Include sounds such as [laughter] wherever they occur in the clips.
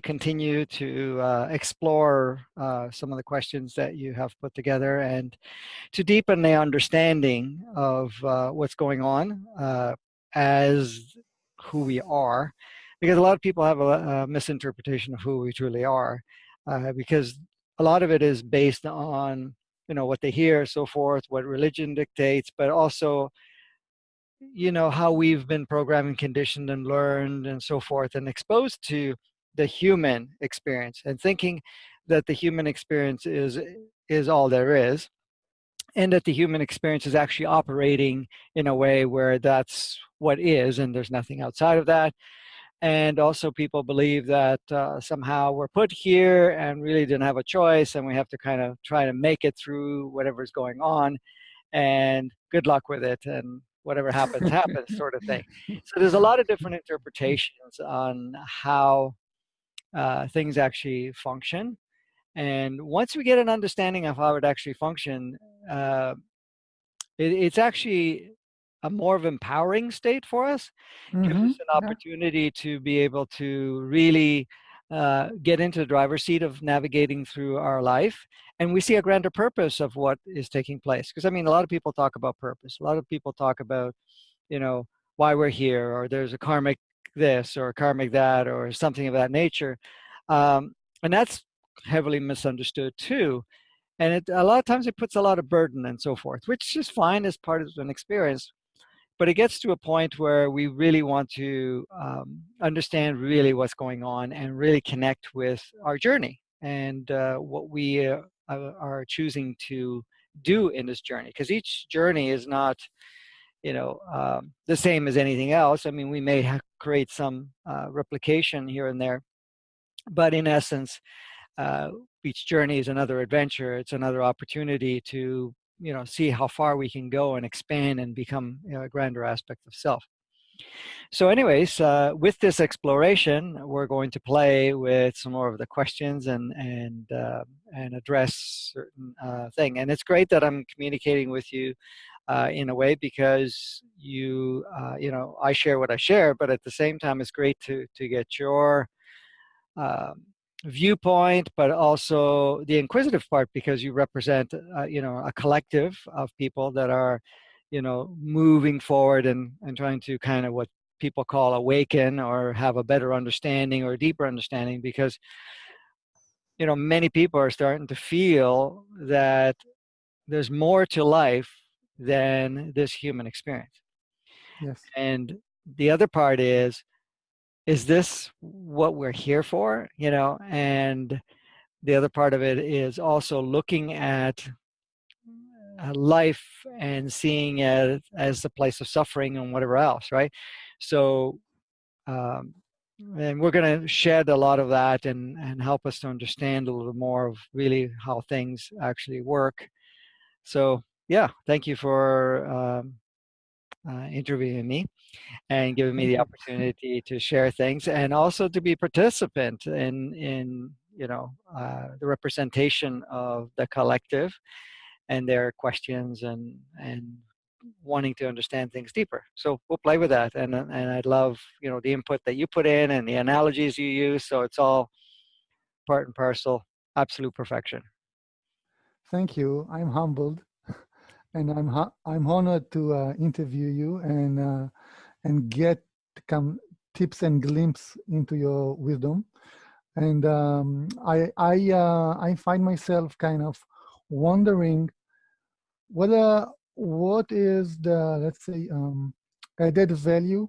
continue to uh, explore uh, some of the questions that you have put together and to deepen the understanding of uh, what's going on uh, as who we are. Because a lot of people have a, a misinterpretation of who we truly are. Uh, because a lot of it is based on you know what they hear so forth what religion dictates but also you know how we've been programmed and conditioned and learned and so forth and exposed to the human experience and thinking that the human experience is is all there is and that the human experience is actually operating in a way where that's what is and there's nothing outside of that. And also people believe that uh, somehow we're put here and really didn't have a choice and we have to kind of try to make it through whatever's going on and good luck with it and whatever happens happens sort of thing. So there's a lot of different interpretations on how uh, things actually function. And once we get an understanding of how it actually function, uh, it, it's actually a more of empowering state for us. Mm -hmm. Gives us mm-hmm. an opportunity yeah. to be able to really uh, get into the driver's seat of navigating through our life. And we see a grander purpose of what is taking place. Because I mean, a lot of people talk about purpose. A lot of people talk about, you know, why we're here, or there's a karmic this or karmic that or something of that nature. Um, and that's heavily misunderstood too. And it, a lot of times it puts a lot of burden and so forth, which is fine as part of an experience. But it gets to a point where we really want to um, understand really what's going on and really connect with our journey and uh, what we uh, are choosing to do in this journey. Because each journey is not you know, um, the same as anything else. I mean, we may create some uh, replication here and there, but in essence, uh, each journey is another adventure. It's another opportunity to, you know, see how far we can go and expand and become you know, a grander aspect of self. So anyways, uh, with this exploration, we're going to play with some more of the questions and and uh, and address certain uh, thing. And it's great that I'm communicating with you uh, in a way because you uh, you know I share what I share, but at the same time it's great to to get your um, viewpoint, but also the inquisitive part because you represent uh, you know a collective of people that are you know moving forward and and trying to kind of what people call awaken or have a better understanding or deeper understanding because you know many people are starting to feel that there's more to life than this human experience. Yes. And the other part is, is this what we're here for? You know, and the other part of it is also looking at uh, life and seeing it as a place of suffering and whatever else, right? So, um, and we're going to shed a lot of that and, and help us to understand a little more of really how things actually work. So yeah, thank you for um, uh, interviewing me and giving me the opportunity to share things and also to be participant in in you know uh, the representation of the collective and their questions and and wanting to understand things deeper. So we'll play with that, and and I love you know the input that you put in and the analogies you use. So it's all part and parcel, absolute perfection. Thank you. I'm humbled and I'm I'm honored to uh, interview you and uh, and get come tips and glimpse into your wisdom. And um, I I uh, I find myself kind of wondering whether what is the let's say um, added value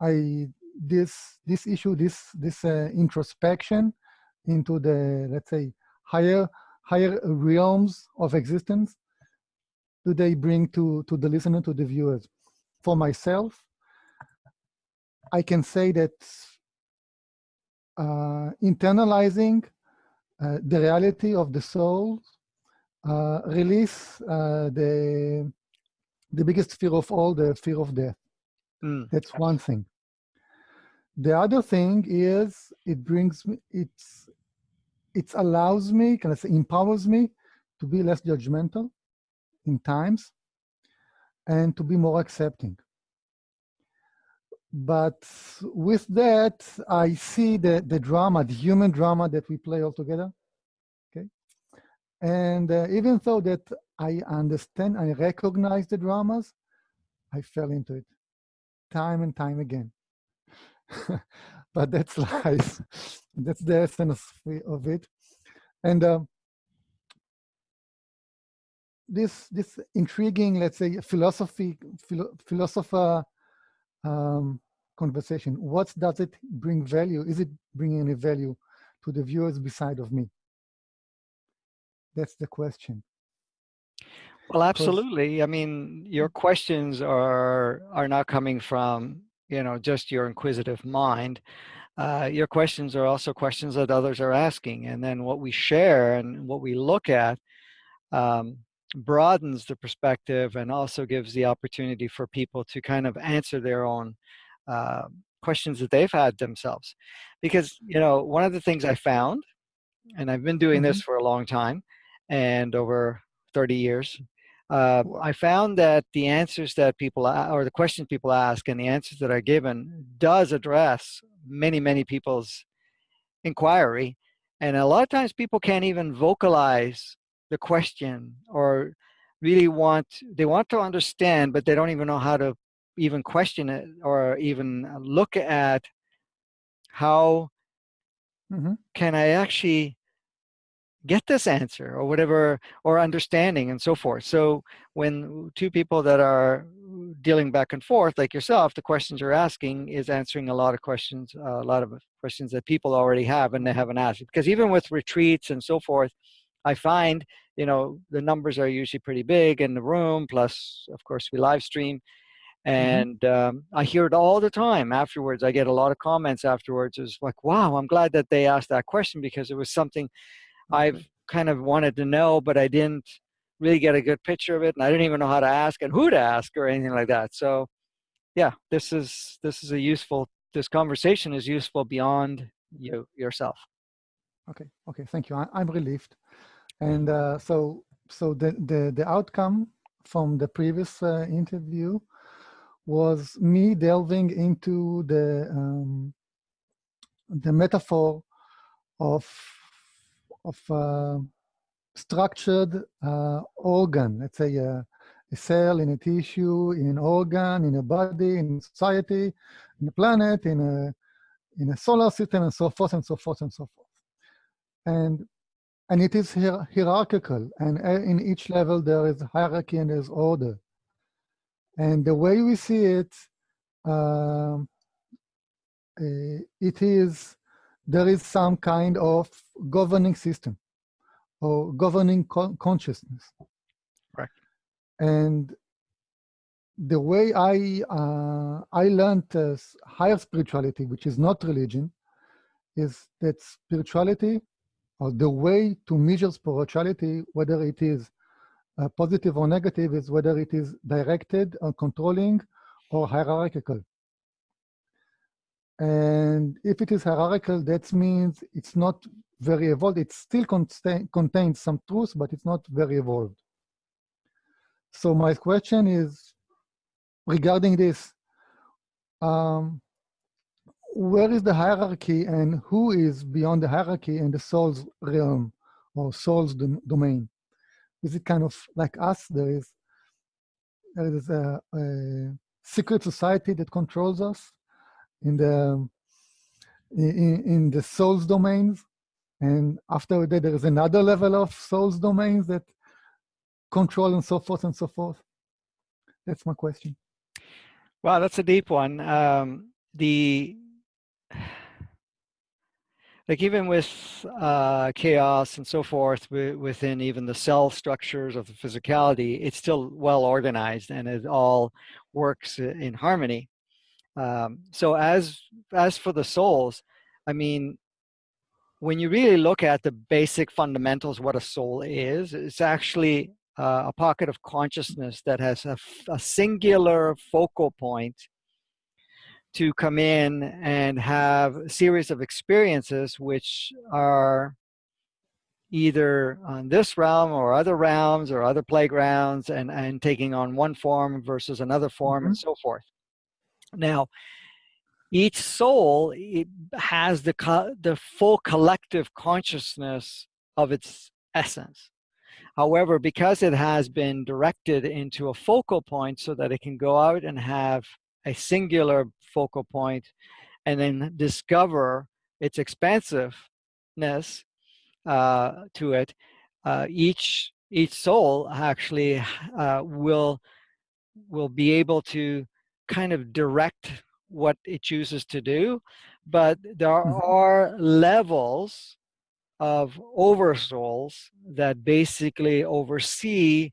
I this this issue this this uh, introspection into the let's say higher higher realms of existence do they bring to, to the listener, to the viewers? For myself, I can say that uh, internalizing uh, the reality of the soul uh, release uh, the the biggest fear of all, the fear of death. Mm. That's one thing. The other thing is it brings me, it's, it allows me, can I say, empowers me to be less judgmental in times and to be more accepting. but with that, I see the, the drama, the human drama that we play all together. Okay. And uh, even though that I understand, I recognize the dramas, I fell into it time and time again. [laughs] but that's [laughs] life. that's the essence of it. And uh, this this intriguing, let's say, philosophy philo philosopher um, conversation. What does it bring value? Is it bringing any value to the viewers beside of me? That's the question. Well, absolutely. I mean, your questions are are not coming from you know just your inquisitive mind. Uh, your questions are also questions that others are asking, and then what we share and what we look at um, broadens the perspective and also gives the opportunity for people to kind of answer their own uh, questions that they've had themselves. Because, you know, one of the things I found, and I've been doing mm -hmm. this mm-hmm. for a long time and over 30 years, uh, I found that the answers that people, or the questions people ask and the answers that are given does address many, many people's inquiry. And a lot of times people can't even vocalize the question or really want they want to understand but they don't even know how to even question it or even look at how mm -hmm. can I actually get this answer or whatever or understanding and so forth so when two people that are dealing back and forth like yourself the questions you're asking is answering a lot of questions uh, a lot of questions that people already have and they haven't asked because even with retreats and so forth I find, you know, the numbers are usually pretty big in the room, plus, of course, we live stream. Mm-hmm. And mm -hmm. um, I hear it all the time afterwards. I get a lot of comments afterwards. It's like, wow, I'm glad that they asked that question because it was something. I've kind of wanted to know, but I didn't really get a good picture of it. And I didn't even know how to ask and who to ask or anything like that. So yeah, this is, this is a useful, this conversation is useful beyond you yourself. Okay. Okay. Thank you. I, I'm relieved. And uh, so, so the, the, the outcome from the previous uh, interview was me delving into the, um, the metaphor of, of uh, structured uh, organ, let's say a, a cell in a tissue, in an organ, in a body, in society, in a planet, in a, in a solar system, and so forth and so forth and so forth. And and it is hier hierarchical. And in each level, there is hierarchy and there's order. And the way we see it, uh, it is, there is some kind of governing system or governing con consciousness. Right. And the way I, uh, I learned uh, higher spirituality, which is not religion, is that spirituality the way to measure spirituality, whether it is uh, positive or negative, is whether it is directed or controlling or hierarchical. And if it is hierarchical, that means it's not very evolved. It still contains some truth, but it's not very evolved. So my question is regarding this, um, where is the hierarchy and who is beyond the hierarchy in the soul's realm or soul's dom domain? Is it kind of like us? There is, there is a, a secret society that controls us in the in, in the soul's domains, and after that there is another level of soul's domains that control and so forth and so forth. That's my question. Wow, that's a deep one. Um, the like even with uh, chaos and so forth within even the cell structures of the physicality, it's still well organized and it all works in harmony. Um, so as as for the souls, I mean, when you really look at the basic fundamentals, what a soul is, it's actually uh, a pocket of consciousness that has a, a singular focal point to come in and have a series of experiences which are either on this realm or other realms or other playgrounds and, and taking on one form versus another form mm -hmm. and mm-hmm. so forth. Now, each soul has the, the full collective consciousness of its essence. However, because it has been directed into a focal point so that it can go out and have a singular focal point and then discover its expansiveness uh, to it, uh, each each soul actually uh, will will be able to kind of direct what it chooses to do, but there mm-hmm. are levels of oversouls that basically oversee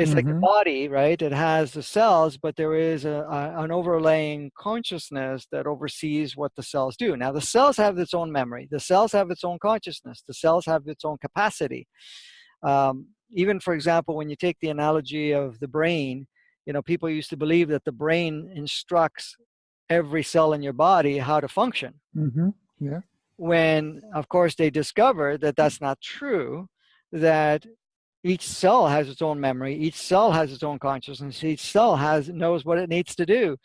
it's mm -hmm. like the mm-hmm. body right it has the cells but there is a, a, an overlaying consciousness that oversees what the cells do now the cells have its own memory the cells have its own consciousness the cells have its own capacity um, even for example when you take the analogy of the brain you know people used to believe that the brain instructs every cell in your body how to function. Mm -hmm. Yeah. When, of course, they discovered that that's not true, that each cell has its own memory, each cell has its own consciousness, each cell has knows what it needs to do.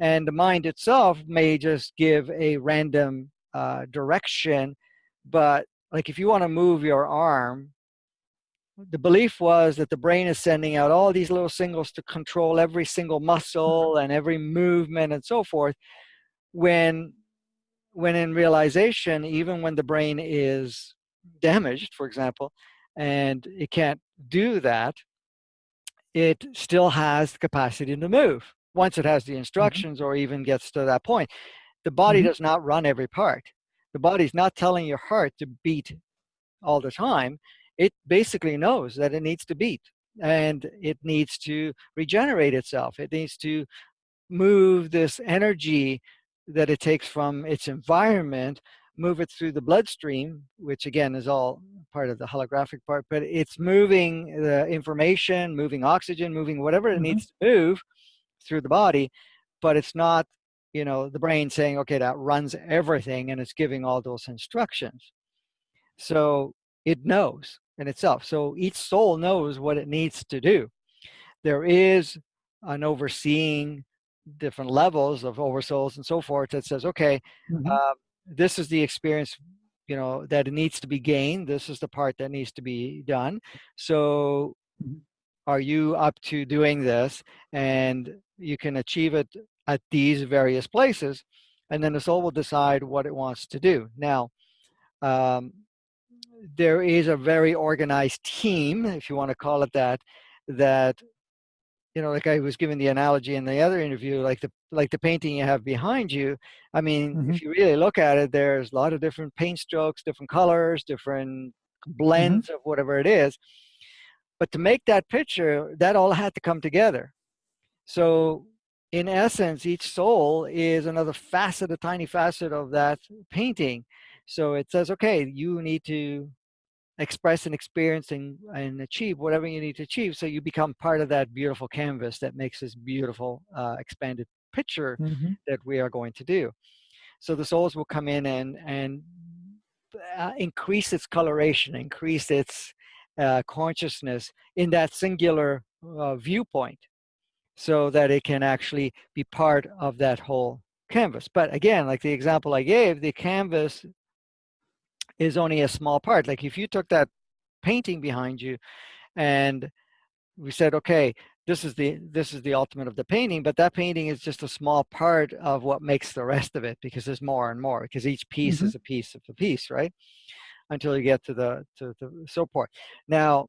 And the mind itself may just give a random uh, direction, but like if you want to move your arm the belief was that the brain is sending out all these little signals to control every single muscle and every movement and so forth. When when in realization even when the brain is damaged for example and it can't do that it still has the capacity to move once it has the mm-hmm. instructions mm -hmm. or even gets to that point the body mm -hmm. does not run every part the body's not telling your heart to beat all the time it basically knows that it needs to beat and it needs to regenerate itself. It needs to move this energy that it takes from its environment, move it through the bloodstream, which again is all part of the holographic part, but it's moving the information, moving oxygen, moving whatever it mm -hmm. needs to move through the body, but it's not, you know, the brain saying, okay, that runs everything and it's giving all those instructions. So it knows in itself. So each soul knows what it needs to do. There is an overseeing different levels of oversouls and so forth that says, okay, mm -hmm. uh, this is the experience you know that needs to be gained. This is the part that needs to be done. So mm-hmm. are you up to doing this? And you can achieve it at these various places. And then the soul will decide what it wants to do. Now, um, there is a very organized team, if you want to call it that, that you know, like I was giving the analogy in the other interview, like the like the painting you have behind you. I mean, mm -hmm. if you really look at it, there's a lot of different paint strokes, different colors, different blends mm -hmm. of whatever it is. But to make that picture, that all had to come together. So in essence, each soul is another facet, a tiny facet of that painting. So it says, okay, you need to express and experience and, and achieve whatever you need to achieve. So you become part of that beautiful canvas that makes this beautiful uh, expanded picture mm -hmm. that we are going to do. So the souls will come in and, and uh, increase its coloration, increase its uh, consciousness in that singular uh, viewpoint so that it can actually be part of that whole canvas. But again, like the example I gave, the canvas is only a small part. Like if you took that painting behind you and we said, okay, this is the this is the ultimate of the painting, but that painting is just a small part of what makes the rest of it because there's more and more because each piece mm -hmm. is a piece of the piece, right? Until you get to the to the support. Now,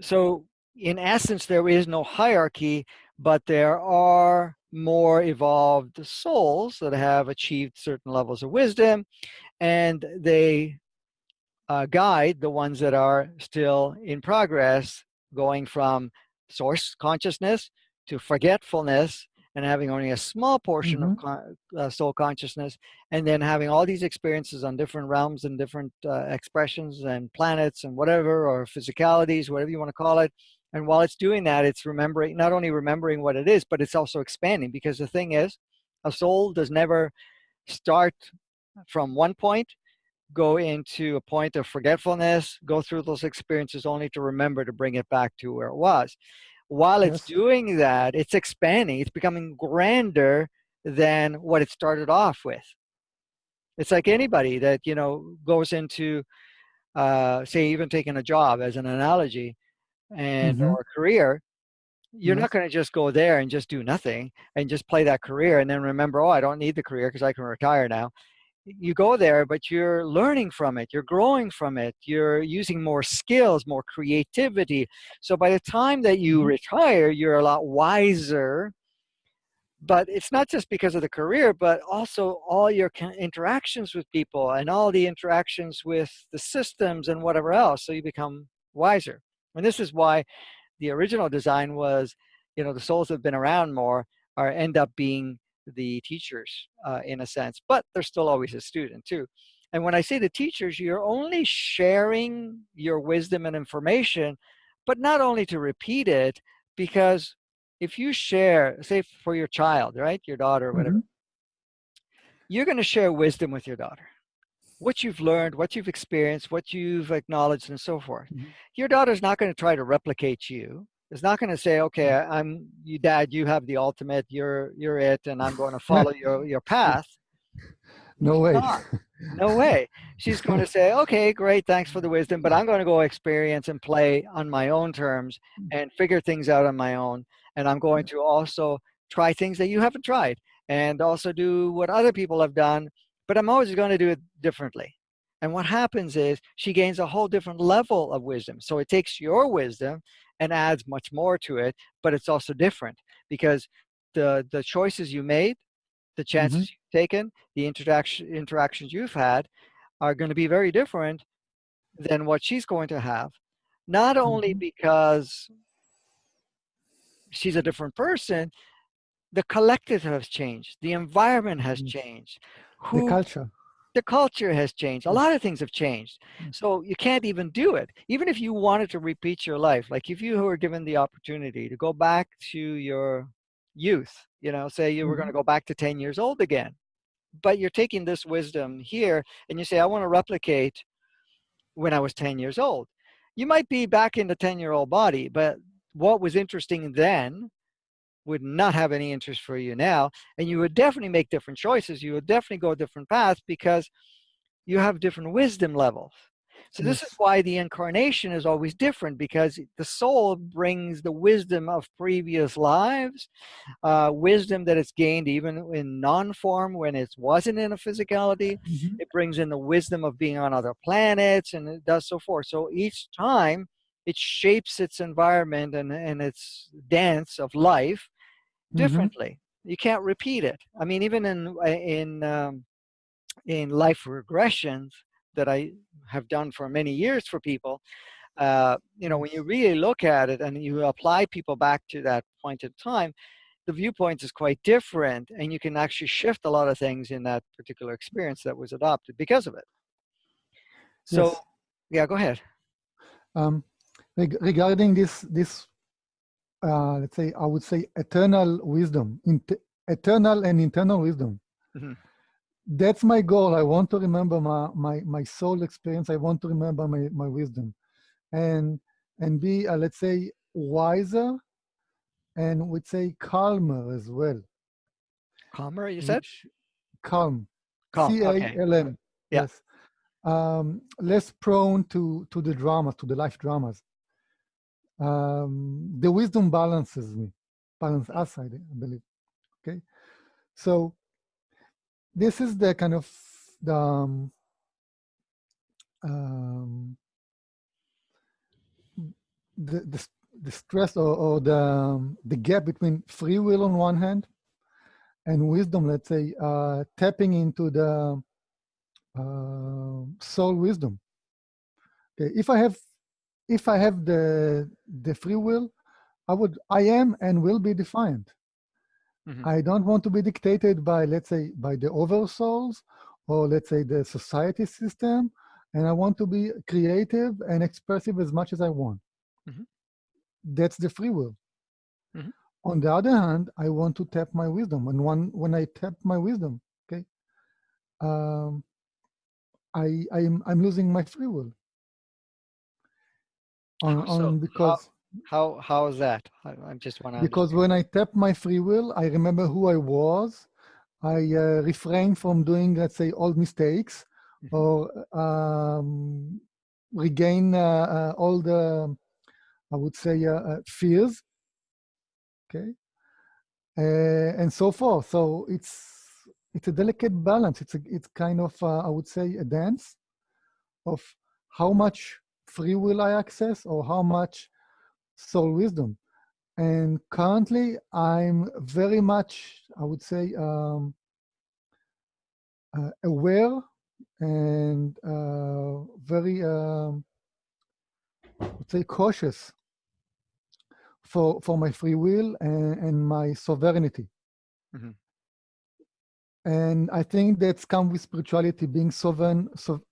so in essence, there is no hierarchy, but there are more evolved souls that have achieved certain levels of wisdom and they uh, guide the ones that are still in progress going from source consciousness to forgetfulness and having only a small portion mm -hmm. of mm-hmm. con uh, soul consciousness and then having all these experiences on different realms and different uh, expressions and planets and whatever or physicalities whatever you want to call it and while it's doing that, it's remembering, not only remembering what it is, but it's also expanding because the thing is, a soul does never start from one point, go into a point of forgetfulness, go through those experiences only to remember to bring it back to where it was. While it's yes. doing that, it's expanding, it's becoming grander than what it started off with. It's like anybody that, you know, goes into, uh, say, even taking a job as an analogy and Mhm. or a career, you're Yes. not going to just go there and just do nothing and just play that career and then remember, oh, I don't need the career because I can retire now. You go there, but you're learning from it. You're growing from it. You're using more skills, more creativity. So by the time that you Mhm. retire, you're a lot wiser. But it's not just because of the career, but also all your interactions with people and all the interactions with the systems and whatever else. So you become wiser. And this is why the original design was, you know, the souls that have been around more are end up being the teachers uh, in a sense, but they're still always a student too. And when I say the teachers, you're only sharing your wisdom and information, but not only to repeat it, because if you share, say for your child, right, your daughter or whatever, Mhm. you're going to share wisdom with your daughter what you've learned, what you've experienced, what you've acknowledged, and so forth. Mhm. Your daughter's not going to try to replicate you. It's not going to say, "Okay, Mm. I'm you, Dad. You have the ultimate. You're you're it, and I'm going [laughs] to follow your your path." No way. not. [laughs] No way. She's going [laughs] to say, "Okay, great, thanks for the wisdom, but I'm going to go experience and play on my own terms and figure things out on my own, and I'm going to also try things that you haven't tried, and also do what other people have done." but I'm always going to do it differently. And what happens is she gains a whole different level of wisdom. So it takes your wisdom and adds much more to it, but it's also different because the the choices you made, the chances Mhm. you've taken, the interaction interactions you've had are going to be very different than what she's going to have. Not only Mhm. because she's a different person, the collective has changed, the environment has Mm. changed. The culture. The culture has changed. A lot of things have changed. Mm. So you can't even do it. Even if you wanted to repeat your life, like if you were given the opportunity to go back to your youth, you know, say you were going to Mhm. go back to 10 years old again, but you're taking this wisdom here and you say, I want to replicate when I was 10 years old. You might be back in the 10 year old body, but what was interesting then would not have any interest for you now. And you would definitely make different choices. You would definitely go a different path because you have different wisdom levels. So this is why the incarnation is always different because the soul brings the wisdom of previous lives, uh, wisdom that it's gained even in non-form when it wasn't in a physicality. Mhm. It brings in the wisdom of being on other planets and it does so forth. So each time it shapes its environment and, and its dance of life Mhm. differently. You can't repeat it. I mean, even in in um, in life regressions that I have done for many years for people, uh, you know, when you really look at it and you apply people back to that point in time, the viewpoint is quite different, and you can actually shift a lot of things in that particular experience that was adopted because of it. So, Yes. yeah, go ahead. Um, reg- regarding this, this, uh, let's say, I would say eternal wisdom, eternal and internal wisdom. Mhm. That's my goal. I want to remember my, my, my soul experience. I want to remember my, my wisdom and, and be, uh, let's say, wiser and would say calmer as well. Calmer, you said? which- calm. Calm. C A Okay. L M. Yeah. Yes. Um, less prone to to the drama, to the life dramas. Um, the wisdom balances me, balance us, I believe. Okay. So this is the kind of the um, um, the, the the stress or, or the um, the gap between free will on one hand and wisdom. Let's say uh, tapping into the uh, soul wisdom. Okay, if I have if I have the the free will, I would I am and will be defiant. Mhm. I don't want to be dictated by let's say by the oversouls or let's say the society system, and I want to be creative and expressive as much as I want. Mhm. That's the free will. Mhm. On the other hand, I want to tap my wisdom, and one when I tap my wisdom, okay, um, I I'm I'm losing my free will. On, so? on because How how is that? I, I just want to because when I tap my free will, I remember who I was, I uh, refrain from doing, let's say, old mistakes Mhm. or um, regain uh, uh, all the, I would say, uh, uh, fears. Okay, uh, and so forth. So it's it's a delicate balance. It's a, it's kind of uh, I would say a dance of how much free will I access or how much soul wisdom. And currently, I'm very much I would say um, uh, aware and uh, very um, let's say cautious for for my free will and, and my sovereignty. Mhm. And I think that's come with spirituality, being sovereign, so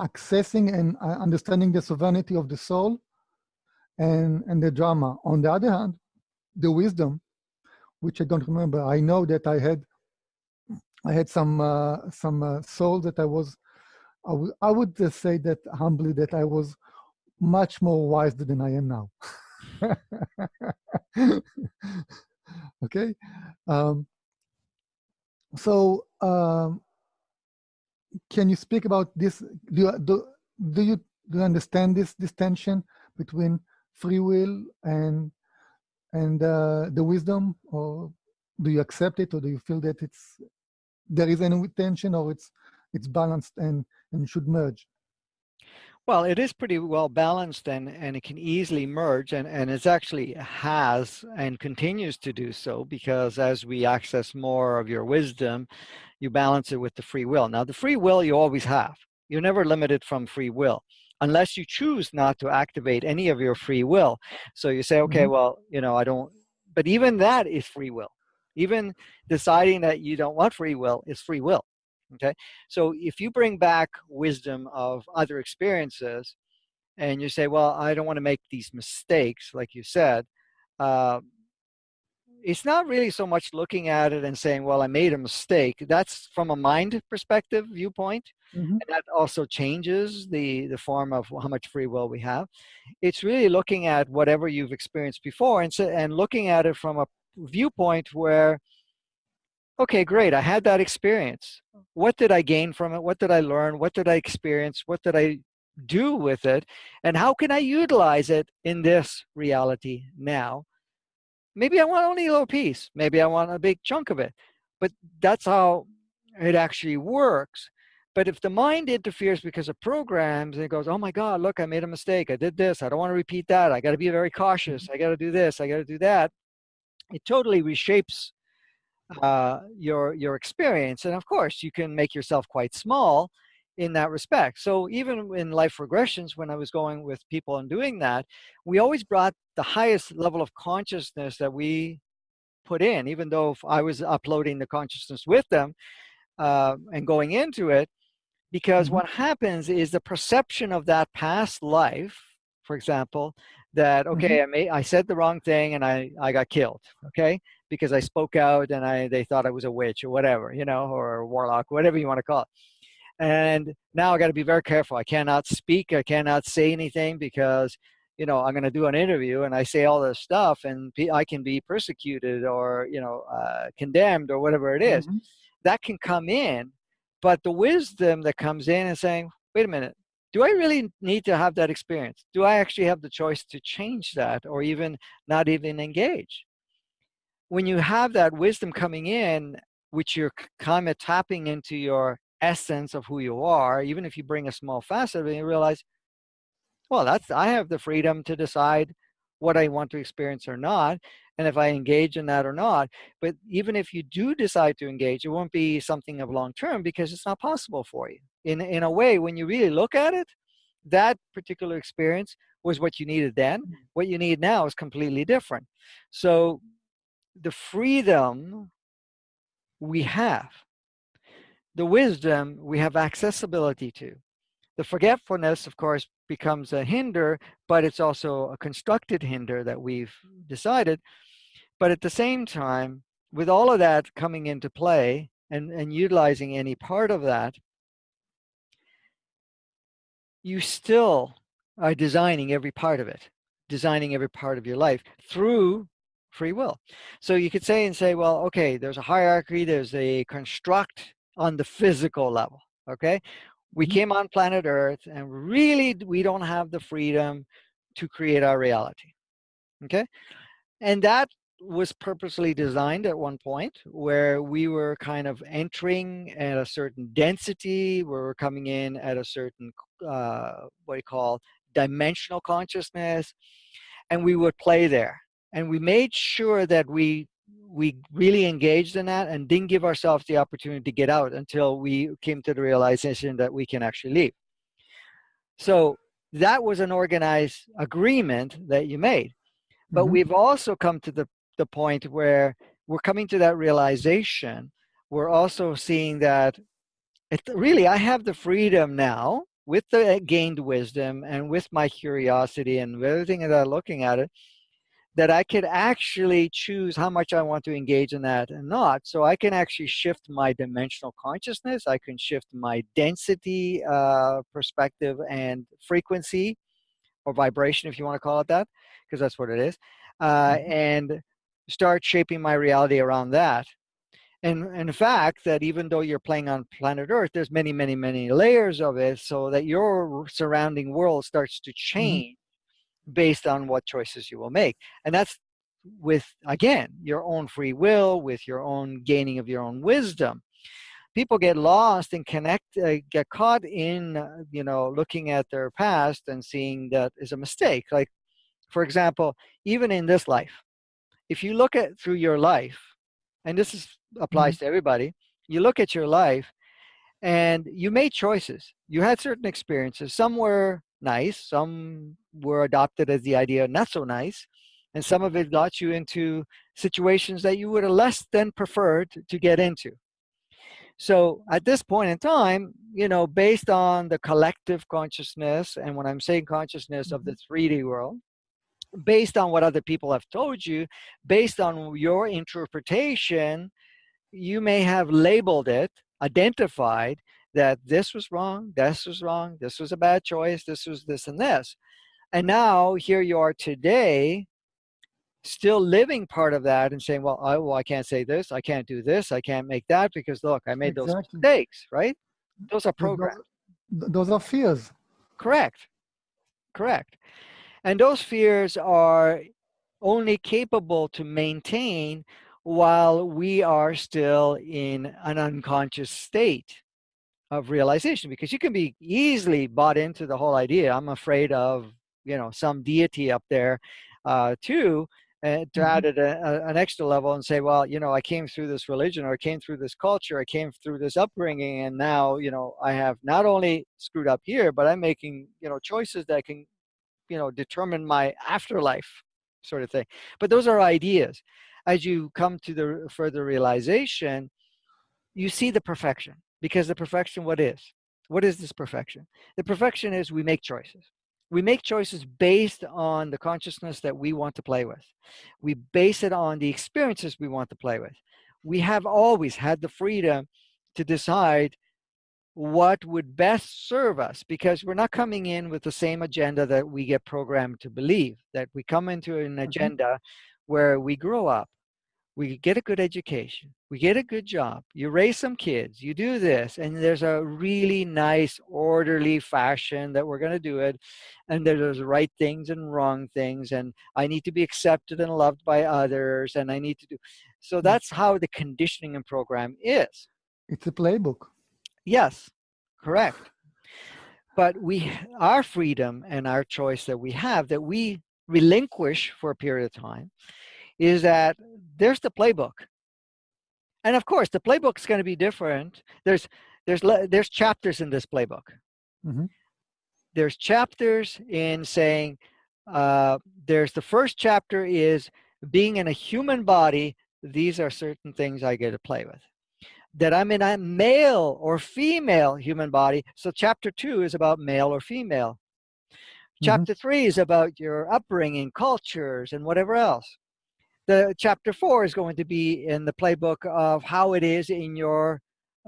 accessing and uh, understanding the sovereignty of the soul and and the drama. On the other hand, the wisdom, which I don't remember. I know that I had I had some uh, some uh, soul that I was. I would I would say that humbly that I was much more wise than I am now. [laughs] okay, um, so um, can you speak about this? Do you, do do you do you understand this this tension between free will and and uh, the wisdom, or do you accept it, or do you feel that it's there is any tension, or it's it's balanced and and should merge? Well, it is pretty well balanced and, and it can easily merge and, and it actually has and continues to do so because as we access more of your wisdom, you balance it with the free will. Now the free will you always have. You're never limited from free will unless you choose not to activate any of your free will. So you say, okay, Mhm. well, you know, I don't, but even that is free will. Even deciding that you don't want free will is free will. Okay. So if you bring back wisdom of other experiences and you say, well, I don't want to make these mistakes, like you said, uh, it's not really so much looking at it and saying, well, I made a mistake. That's from a mind perspective viewpoint. Mhm. And that also changes the, the form of how much free will we have. It's really looking at whatever you've experienced before and, so, and looking at it from a viewpoint where, okay, great, I had that experience. What did I gain from it? What did I learn? What did I experience? What did I do with it? And how can I utilize it in this reality now? Maybe I want only a little piece. Maybe I want a big chunk of it. But that's how it actually works. But if the mind interferes because of programs and it goes, oh my God, look, I made a mistake. I did this. I don't want to repeat that. I got to be very cautious. I got to do this. I got to do that. It totally reshapes uh, your your experience. And of course, you can make yourself quite small in that respect. So even in life regressions, when I was going with people and doing that, we always brought the highest level of consciousness that we put in, even though if I was uploading the consciousness with them uh, and going into it, because Mhm. what happens is the perception of that past life, for example, that okay, I may I said the wrong thing and I I got killed, okay, because I spoke out and I they thought I was a witch or whatever, you know, or a warlock, whatever you want to call it. And now I got to be very careful. I cannot speak. I cannot say anything because, you know, I'm going to do an interview and I say all this stuff and I can be persecuted or, you know, uh, condemned or whatever it is. Mhm. That can come in. But the wisdom that comes in and saying, wait a minute, do I really need to have that experience? Do I actually have the choice to change that or even not even engage? When you have that wisdom coming in, which you're kind of tapping into your essence of who you are, even if you bring a small facet of it, you realize, well, that's I have the freedom to decide what I want to experience or not, and if I engage in that or not. But even if you do decide to engage, it won't be something of long term because it's not possible for you. In in a way, when you really look at it, that particular experience was what you needed then. Hmm. What you need now is completely different. So the freedom we have, the wisdom we have accessibility to. The forgetfulness, of course, becomes a hinder, but it's also a constructed hinder that we've decided. But at the same time, with all of that coming into play and, and utilizing any part of that, you still are designing every part of it, designing every part of your life through free will. So you could say and say, well, okay, there's a hierarchy, there's a construct on the physical level, okay? We Mhm. came on planet Earth and really we don't have the freedom to create our reality, okay? And that was purposely designed at one point where we were kind of entering at a certain density, where we're coming in at a certain, uh, what do you call, dimensional consciousness, and we would play there. And we made sure that we we really engaged in that and didn't give ourselves the opportunity to get out until we came to the realization that we can actually leave. So that was an organized agreement that you made. But Mhm. we've also come to the, the point where we're coming to that realization. We're also seeing that it really, I have the freedom now with the gained wisdom and with my curiosity and everything that I'm looking at it, that I could actually choose how much I want to engage in that and not. So I can actually shift my dimensional consciousness. I can shift my density uh, perspective and frequency or vibration, if you want to call it that, because that's what it is, uh, Mhm. and start shaping my reality around that. And, and in fact, that even though you're playing on planet Earth, there's many, many, many layers of it so that your surrounding world starts to change based on what choices you will make. And that's with, again, your own free will, with your own gaining of your own wisdom. People get lost and connect, uh, get caught in, uh, you know, looking at their past and seeing that is a mistake. Like, for example, even in this life, if you look at through your life, and this is, applies to everybody, you look at your life and you made choices. You had certain experiences. Some were nice, some were adopted as the idea not so nice, and some of it got you into situations that you would have less than preferred to get into. So at this point in time, you know, based on the collective consciousness, and when I'm saying consciousness of the mm-hmm. 3D world, based on what other people have told you, based on your interpretation, you may have labeled it, identified that this was wrong, this was wrong, this was a bad choice, this was this and this. And now here you are today, still living part of that and saying, well, I, well, I can't say this, I can't do this, I can't make that because look, I made those mistakes, right? Those are programs. Those, those are fears. Correct. Correct. And those fears are only capable to maintain while we are still in an unconscious state of realization because you can be easily bought into the whole idea i'm afraid of you know some deity up there uh, too and to Mhm. add it a, a- an extra level and say well you know i came through this religion or i came through this culture i came through this upbringing and now you know i have not only screwed up here but i'm making you know choices that can you know determine my afterlife sort of thing. But those are ideas. As you come to the further realization you see the perfection because the perfection what is? What is this perfection? The perfection is we make choices we make choices based on the consciousness that we want to play with. We base it on the experiences we want to play with. We have always had the freedom to decide what would best serve us because we're not coming in with the same agenda that we get programmed to believe that we come into an mm-hmm. agenda where we grow up we get a good education, we get a good job, you raise some kids, you do this, and there's a really nice, orderly fashion that we're going to do it. And there's right things and wrong things, and I need to be accepted and loved by others, and I need to do. So mm. that's how the conditioning and program is. It's a playbook. Yes, correct. But we, our freedom and our choice that we have, that we relinquish for a period of time, is that there's the playbook. And of course, the playbook is going to be different. There's there's there's chapters in this playbook. Mhm. There's chapters in saying uh, there's the first chapter is being in a human body. These are certain things I get to play with. That I'm in a male or female human body. So chapter two is about male or female. Mhm. Chapter three is about your upbringing, cultures, and whatever else. The chapter four is going to be in the playbook of how it is in your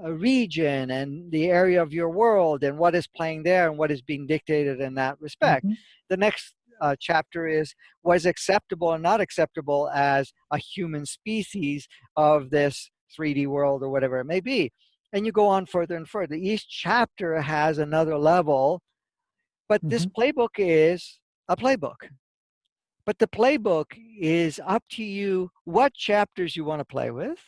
uh, region and the area of your world and what is playing there and what is being dictated in that respect. Mhm. The next uh, chapter is was acceptable and not acceptable as a human species of this 3D world or whatever it may be. And you go on further and further. Each chapter has another level, but mm -hmm. this mm-hmm. playbook is a playbook. But the playbook is up to you what chapters you want to play with.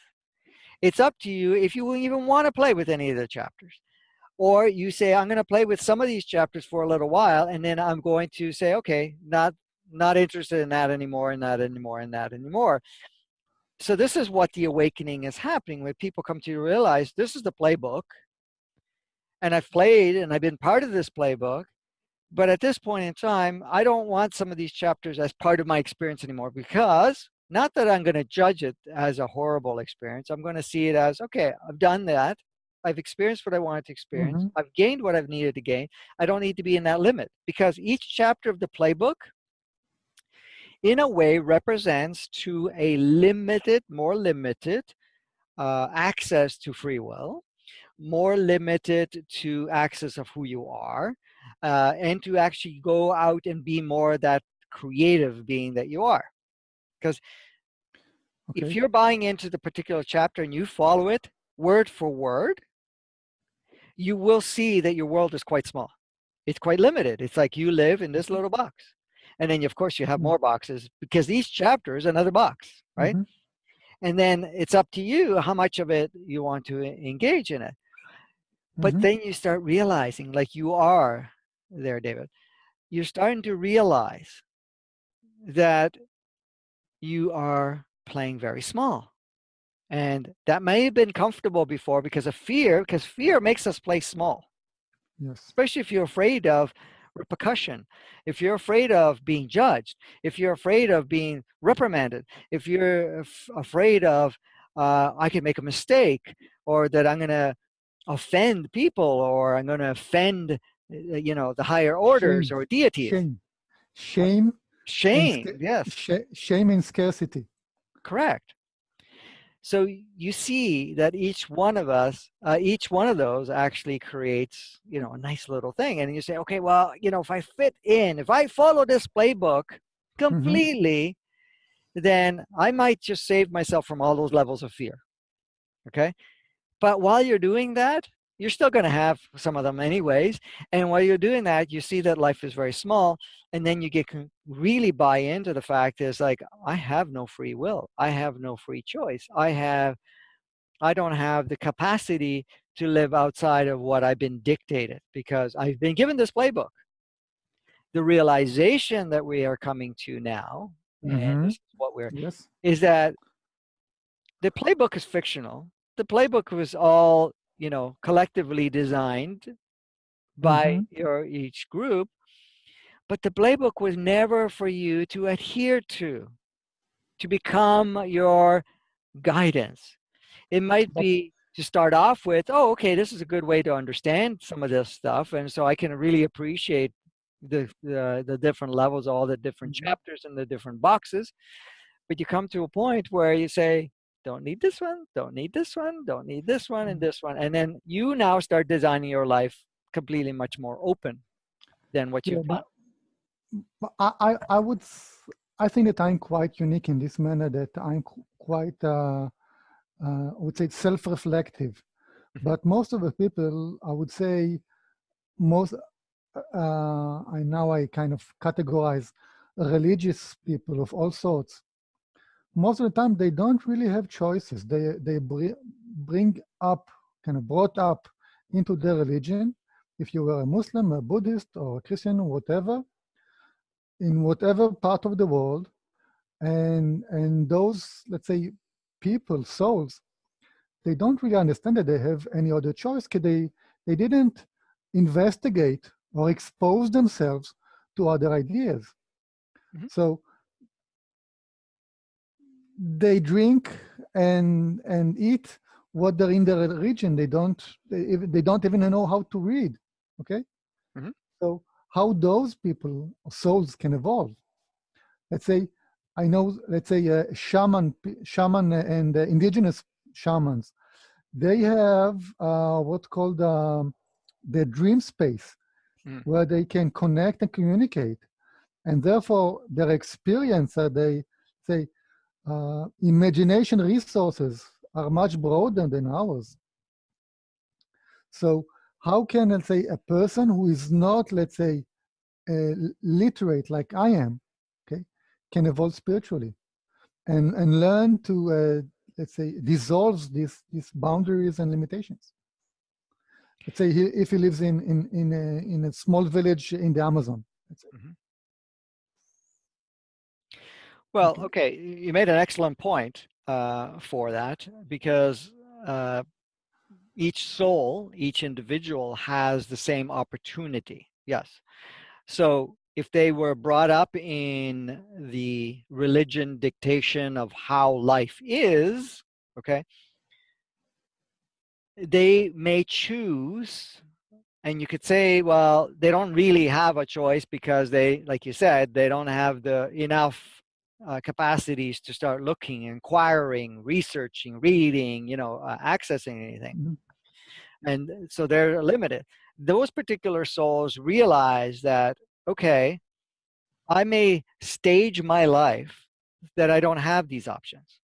It's up to you if you even want to play with any of the chapters. Or you say, I'm going to play with some of these chapters for a little while, and then I'm going to say, okay, not not interested in that anymore, and that anymore, and that anymore so this is what the awakening is happening when people come to realize this is the playbook and I've played and I've been part of this playbook but at this point in time I don't want some of these chapters as part of my experience anymore because not that I'm going to judge it as a horrible experience I'm going to see it as okay I've done that I've experienced what I wanted to experience mm -hmm. I've gained what I've needed to gain I don't need to be in that limit because each chapter of the playbook in a way represents to a limited, more limited uh, access to free will, more limited to access of who you are, uh, and to actually go out and be more that creative being that you are. Because okay. if you're buying into the particular chapter and you follow it word for word, you will see that your world is quite small. It's quite limited. It's like you live in this little box and then of course you have mm. more boxes because each chapter is another box right mm -hmm. and then it's up to you how much of it you want to engage in it but mm -hmm. then you start realizing like you are there david you're starting to realize that you are playing very small. And that may have been comfortable before because of fear because fear makes us play small. Yes. Especially if you're afraid of repercussion, if you're afraid of being judged, if you're afraid of being reprimanded, if you're afraid of uh, I can make a mistake or that I'm going to offend people or I'm going to offend, you know, the higher orders shame. or deities. Shame. Shame. Shame, yes. Sh shame and scarcity. Correct. So you see that each one of us, uh, each one of those actually creates, you know, a nice little thing. And you say, okay, well, you know, if I fit in, if I follow this playbook mm-hmm. completely, mm -hmm. then I might just save myself from all those levels of fear. Okay. But while you're doing that, you're still going to have some of them anyways. And while you're doing that, you see that life is very small. And then you get really buy into the fact is like, I have no free will. I have no free choice. I have, I don't have the capacity to live outside of what I've been dictated because I've been given this playbook. The realization that we are coming to now, mm -hmm. and mm-hmm. this is what we're, yes. is that the playbook is fictional. The playbook was all you know, collectively designed by mm -hmm. your each group, but the playbook was never for you to adhere to, to become your guidance. It might be to start off with, oh, okay, this is a good way to understand some of this stuff, and so I can really appreciate the the, the different levels, all the different mm -hmm. chapters and the different boxes. But you come to a point where you say, don't need this one, don't need this one, don't need this one, and mm-hmm. this one. And then you now start designing your life completely much more open than what you've done. I, I would, I think that I'm quite unique in this manner that I'm quite, uh, uh, I would say self-reflective. Mm-hmm. but most of the people, I would say, most, uh, I now I kind of categorize religious people of all sorts most of the time they don't really have choices. They, they bring up, kind of brought up into their religion, if you were a Muslim, a Buddhist, or a Christian, or whatever, in whatever part of the world, and, and those, let's say, people, souls, they don't really understand that they have any other choice because they, they didn't investigate or expose themselves to other ideas. Mm -hmm. So they drink and and eat what they're in their region. They don't they, they don't even know how to read. Okay, mm -hmm. so how those people souls can evolve? Let's say I know. Let's say a shaman, shaman and uh, indigenous shamans, they have uh, what's called um, the dream space, mm. where they can connect and communicate. and therefore their experience, uh, they say, uh, imagination resources are much broader than ours. So how can, let's say, a person who is not, let's say, uh, literate like I am, okay, can evolve spiritually and, and learn to, uh, let's say, dissolve these, these boundaries and limitations. Let's say he, if he lives in, in, in, a, in a small village in the Amazon. Mm -hmm. Well, okay. okay, you made an excellent point uh, for that because uh, each soul, each individual has the same opportunity. Yes. So if they were brought up in the religion dictation of how life is, okay, they may choose and you could say well they don't really have a choice because they like you said they don't have the enough uh, capacities to start looking inquiring researching reading you know uh, accessing anything mm -hmm. and so they're limited those particular souls realize that okay i may stage my life that i don't have these options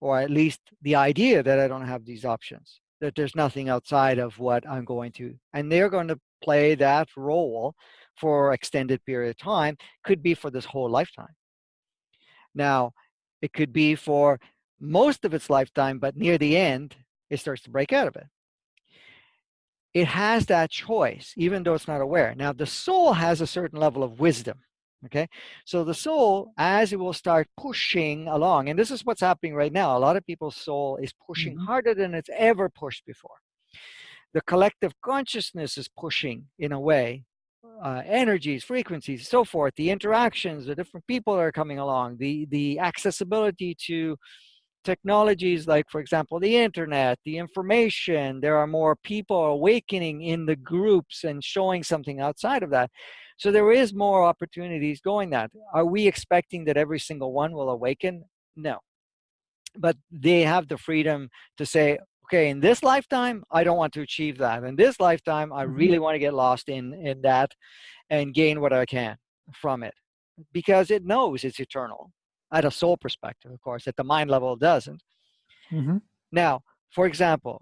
or at least the idea that i don't have these options that there's nothing outside of what I'm going to, and they're going to play that role for extended period of time, could be for this whole lifetime. Now, it could be for most of its lifetime, but near the end, it starts to break out of it. It has that choice, even though it's not aware. Now, the soul has a certain level of wisdom okay so the soul as it will start pushing along and this is what's happening right now a lot of people's soul is pushing mm -hmm. harder than it's ever pushed before the collective consciousness is pushing in a way uh, energies frequencies so forth the interactions the different people that are coming along the the accessibility to technologies like for example the internet the information there are more people awakening in the groups and showing something outside of that so there is more opportunities going that. Are we expecting that every single one will awaken? No. But they have the freedom to say, okay, in this lifetime, I don't want to achieve that. In this lifetime, I mm-hmm. really want to get lost in, in that and gain what I can from it because it knows it's eternal at a soul perspective, of course, at the mind level, it doesn't. Mm -hmm. Now, for example,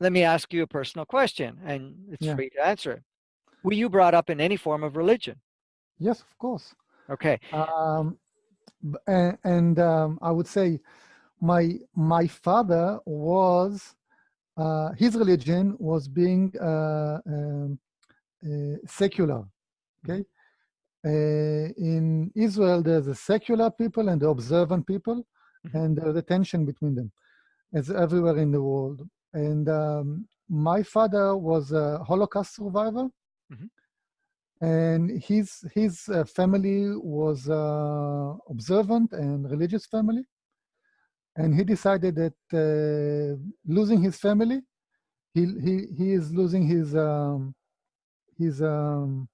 let me ask you a personal question and it's yeah. free to answer were you brought up in any form of religion? Yes, of course. Okay. Um, and, and um, I would say my my father was his religion was being uh, um, uh, secular. Okay. Uh, in Israel, there's a secular people and the observant people, mm -hmm. and there's a tension between them, as everywhere in the world. And um, my father was a Holocaust survivor, -hmm. And his, his uh, family was uh, observant and religious family. And he decided that uh, losing his family, he, he, he is losing his, um, his um,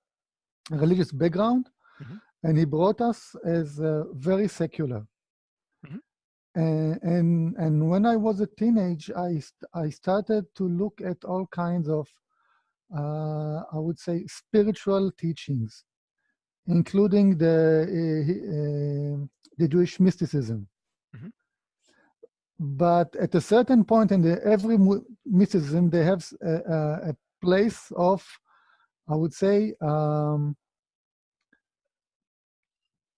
religious background. Mm -hmm. And he brought us as very secular. Mm -hmm. And, and, and when I was a teenage, I, I started to look at all kinds of uh, I would say, spiritual teachings, including the, uh, uh, the Jewish mysticism. But at a certain point in the, every mysticism, they have a, a, place of, I would say, um,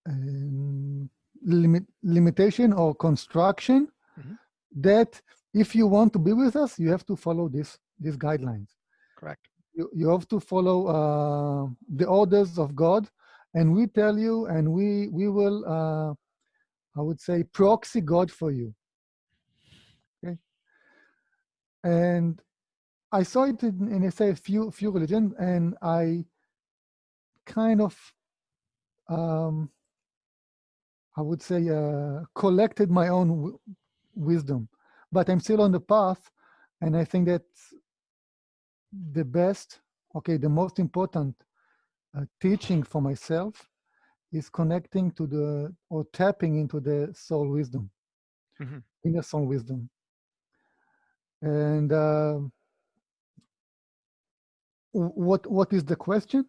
um, limit, limitation or construction mm -hmm. that if you want to be with us, you have to follow this, these guidelines. Correct you, you have to follow uh, the orders of God, and we tell you, and we we will, uh, I would say, proxy God for you. Okay, and I saw it in, in I say a few few religions, and I kind of, um, I would say, uh, collected my own wisdom, but I'm still on the path, and I think that the best, okay, the most important uh, teaching for myself is connecting to the, or tapping into the soul wisdom, mm -hmm. inner soul wisdom. And uh, what what is the question?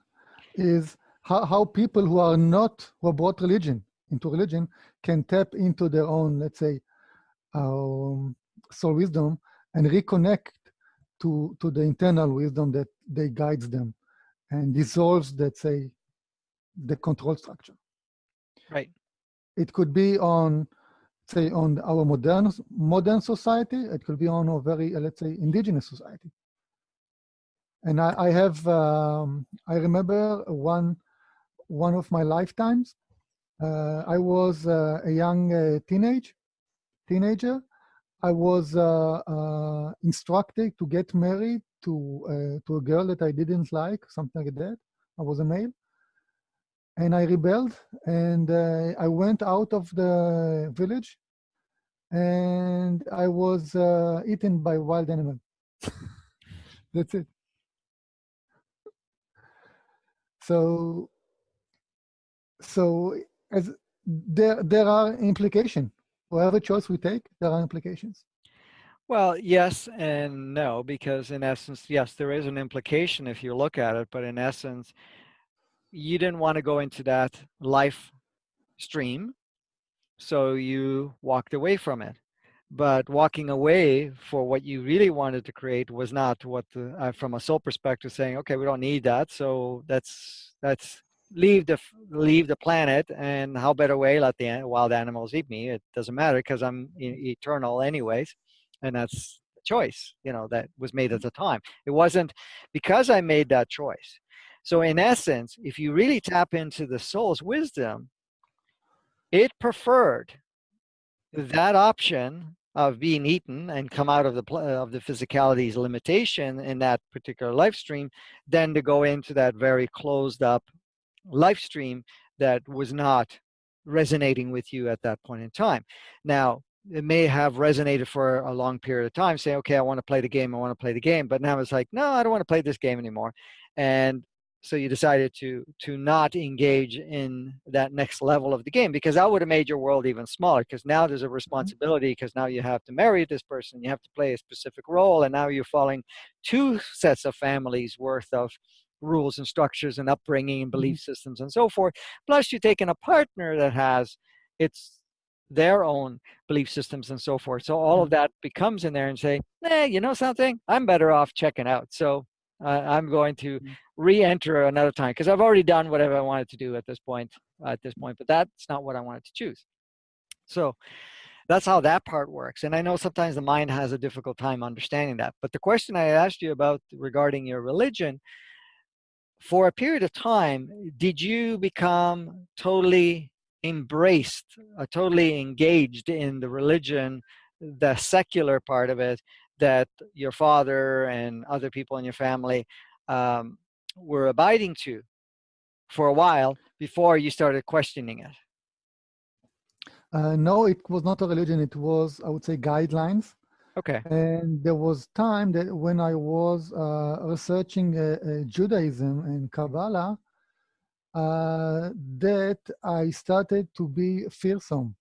Is how, how people who are not who brought religion into religion can tap into their own, let's say, um, soul wisdom and reconnect to to the internal wisdom that they guides them and dissolves, let's say, the control structure. Right. It could be on, say, on our modern modern society. It could be on a very, uh, let's say, indigenous society. And I, I have, um, I remember one one of my lifetimes. Uh, I was uh, a young uh, teenage teenager. I was uh, uh, instructed to get married to to a girl that I didn't like, something like that. I was a male, and I rebelled, and uh, I went out of the village, and I was uh, eaten by wild animal. [laughs] That's it. So so as there there are implications. Whatever choice we take, there are implications. Well, yes and no, because in essence, yes, there is an implication if you look at it, but in essence, you didn't want to go into that life stream, so you walked away from it. But walking away for what you really wanted to create was not what, the, uh, from a soul perspective, saying, okay, we don't need that, so that's that's leave the leave the planet and how better way let the wild animals eat me. It doesn't matter because i'm eternal anyways. And that's the choice you know that was made at the time. It wasn't because i made that choice so in essence if you really tap into the soul's wisdom it preferred that option of being eaten and come out of the uh, of the physicality's limitation in that particular life stream than to go into that very closed up live stream that was not resonating with you at that point in time. Now, it may have resonated for a long period of time, saying, okay, I want to play the game, I want to play the game. But now it's like, no, I don't want to play this game anymore. And so you decided to to not engage in that next level of the game because that would have made your world even smaller because now there's a mm-hmm. responsibility because now you have to marry this person you have to play a specific role and now you're following two sets of families worth of rules and structures and upbringing and mm-hmm. belief systems and so forth. Plus, you're taking a partner that has its their own belief systems and so forth. So all of mm-hmm. that becomes in there and say, hey, you know something? I'm better off checking out. So uh, I'm going to mm-hmm. re-enter another time because I've already done whatever I wanted to do at this point. At this point, but that's not what I wanted to choose. So that's how that part works. And I know sometimes the mind has a difficult time understanding that. But the question I asked you about regarding your religion for a period of time, did you become totally embraced, uh, totally engaged in the religion, the secular part of it, that your father and other people in your family um, were abiding to for a while before you started questioning it? Uh, no, it was not a religion. It was, I would say, guidelines Okay. And there was time that when I was uh, researching uh, uh, Judaism and Kabbalah, uh, that I started to be fearsome,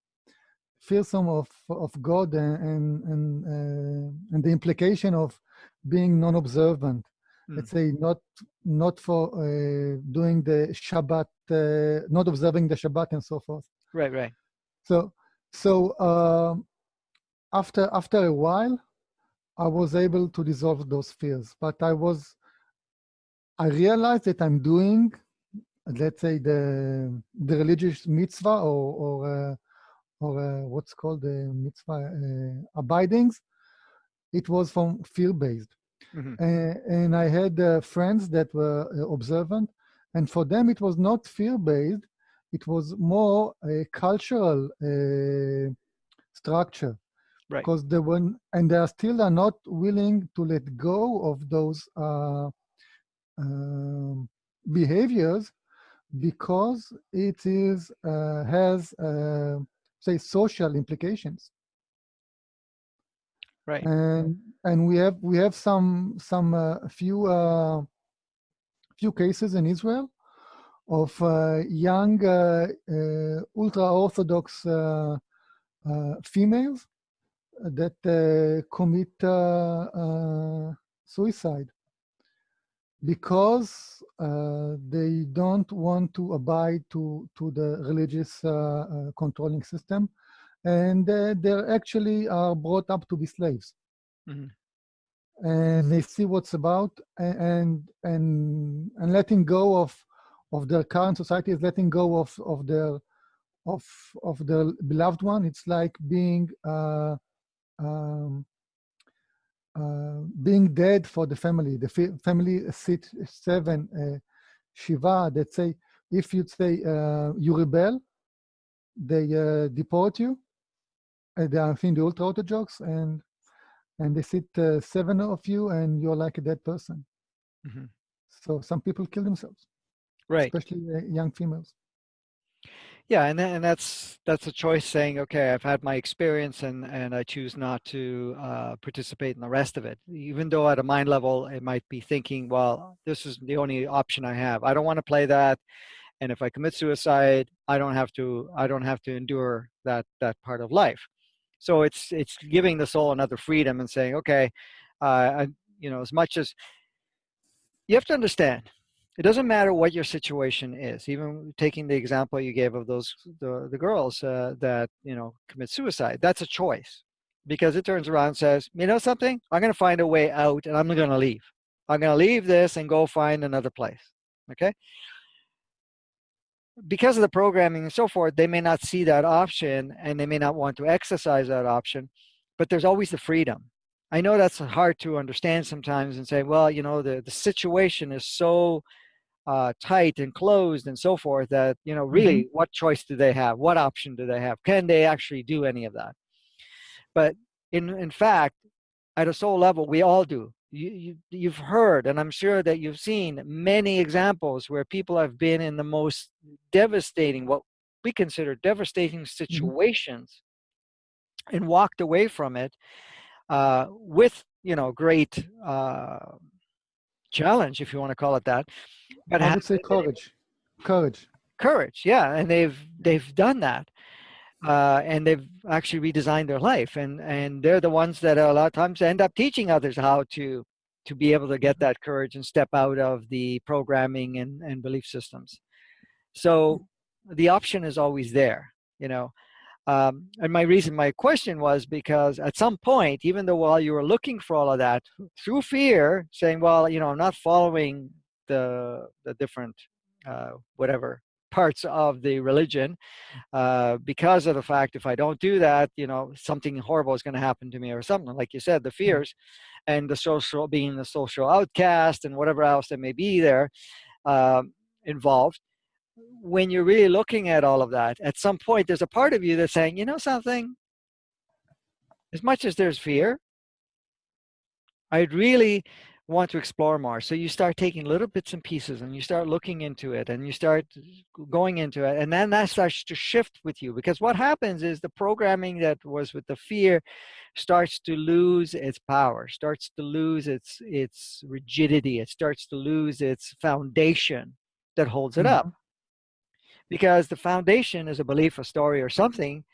fearsome of of God and and and, uh, and the implication of being non-observant. Mm. Let's say not not for uh, doing the Shabbat, not observing the Shabbat and so forth. Right, right. So so. Um, after after a while, I was able to dissolve those fears. But I was, I realized that I'm doing, let's say the the religious mitzvah or or uh, or uh, what's called the mitzvah uh, abidings. It was from fear based, mm -hmm. and I had uh, friends that were uh, observant, and for them it was not fear based. It was more a cultural uh, structure right. because they were and they are still are not willing to let go of those uh, uh, behaviors because it is uh, has uh, say social implications. Right. And and we have we have some some uh, few uh, few cases in israel of uh, young ultra orthodox females that uh, commit uh, uh, suicide because uh, they don't want to abide to, to the religious uh, uh, controlling system. And they actually are brought up to be slaves. Mm -hmm. And they see what's about and, and, and letting go of, of their current society is letting go of, of their, of, of their beloved one. It's like being, uh, um, uh, being dead for the family. The family sit seven uh, shiva that say if you say uh, you rebel, they uh, deport you. Uh, they are in the ultra orthodox and and they sit uh, seven of you and you're like a dead person. Mm -hmm. So some people kill themselves, right? Especially young females yeah and, and that's that's a choice saying okay i've had my experience and and i choose not to uh, participate in the rest of it. Even though at a mind level it might be thinking well this is the only option i have. I don't want to play that and if i commit suicide i don't have to i don't have to endure that that part of life. So it's it's giving the soul another freedom and saying okay uh, I, you know as much as you have to understand it doesn't matter what your situation is even taking the example you gave of those the, the girls uh, that you know commit suicide that's a choice. Because it turns around and says you know something? I'm going to find a way out and i'm going to leave. I'm going to leave this and go find another place. Okay? Because of the programming and so forth they may not see that option and they may not want to exercise that option but there's always the freedom I know that's hard to understand sometimes and say, well, you know, the, the situation is so uh, tight and closed and so forth that, you know, really mm-hmm. what choice do they have? What option do they have? Can they actually do any of that? But in, in fact, at a soul level, we all do. You, you, you've heard, and I'm sure that you've seen many examples where people have been in the most devastating, what we consider devastating mm-hmm. situations mm-hmm. and walked away from it uh, with you know great uh, challenge, if you want to call it that. But I would say courage, courage, courage. Yeah, and they've they've done that. Uh, and they've actually redesigned their life and and they're the ones that a lot of times end up teaching others how to to be able to get that courage and step out of the programming and, and belief systems so the option is always there you know um, and my reason, my question was because at some point, even though while you were looking for all of that, through fear, saying, well, you know, I'm not following the, the different, uh, whatever, parts of the religion uh, because of the fact if I don't do that, you know, something horrible is going to happen to me or something. Like you said, the mm-hmm. fears and the social, being the social outcast and whatever else that may be there um, involved when you're really looking at all of that, at some point, there's a part of you that's saying, you know something, as much as there's fear, I'd really want to explore more. So you start taking little bits and pieces and you start looking into it and you start going into it. And then that starts to shift with you because what happens is the programming that was with the fear starts to lose its power, starts to lose its, its rigidity. It starts to lose its foundation that holds it mm -hmm. up. Because the foundation is a belief, a story, or something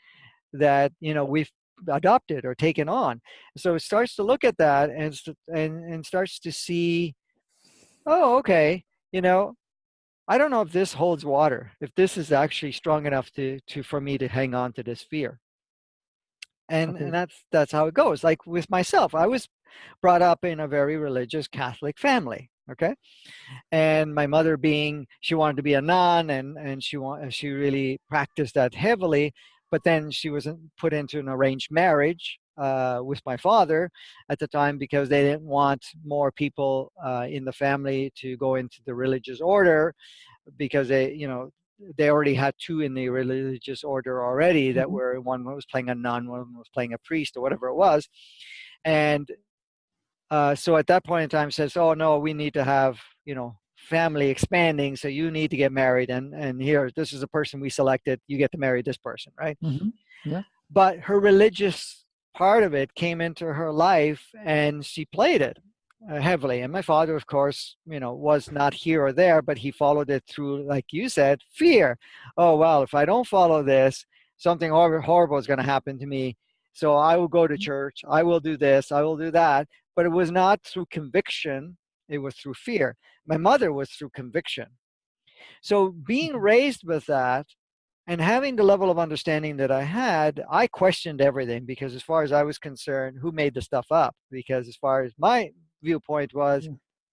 that you know we've adopted or taken on. So it starts to look at that and and and starts to see, oh, okay, you know, I don't know if this holds water, if this is actually strong enough to to for me to hang on to this fear. And okay. and that's that's how it goes. Like with myself, I was brought up in a very religious Catholic family okay and my mother being she wanted to be a nun and and she want she really practiced that heavily but then she was put into an arranged marriage uh, with my father at the time because they didn't want more people uh, in the family to go into the religious order because they you know they already had two in the religious order already that mm -hmm. were one was playing a nun one was playing a priest or whatever it was and uh, so at that point in time says, oh no, we need to have, you know, family expanding. So you need to get married. And, and here, this is a person we selected. You get to marry this person, right? Mm -hmm. Yeah. But her religious part of it came into her life and she played it uh, heavily. And my father, of course, you know, was not here or there, but he followed it through, like you said, fear. Oh, well, if I don't follow this, something horrible is going to happen to me. So I will go to mm-hmm. church. I will do this. I will do that but it was not through conviction it was through fear. My mother was through conviction. So being Mhm. raised with that and having the level of understanding that I had, I questioned everything because as far as I was concerned, who made the stuff up? Because as far as my viewpoint was.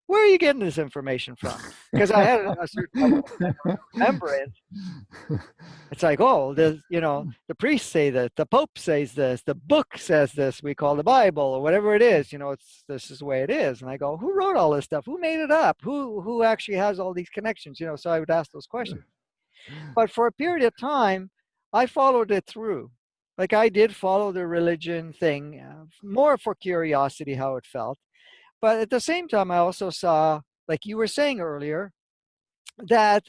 Where are you getting this information from? Because I had a, certain [laughs] remembrance. It's like, oh, the you know, the priests say that, the Pope says this, the book says this, we call the Bible or whatever it is, you know, it's this is the way it is. And I go, who wrote all this stuff? Who made it up? Who who actually has all these connections? You know, so I would ask those questions. But for a period of time, I followed it through. Like I did follow the religion thing, uh, more for curiosity how it felt. But at the same time, I also saw, like you were saying earlier, that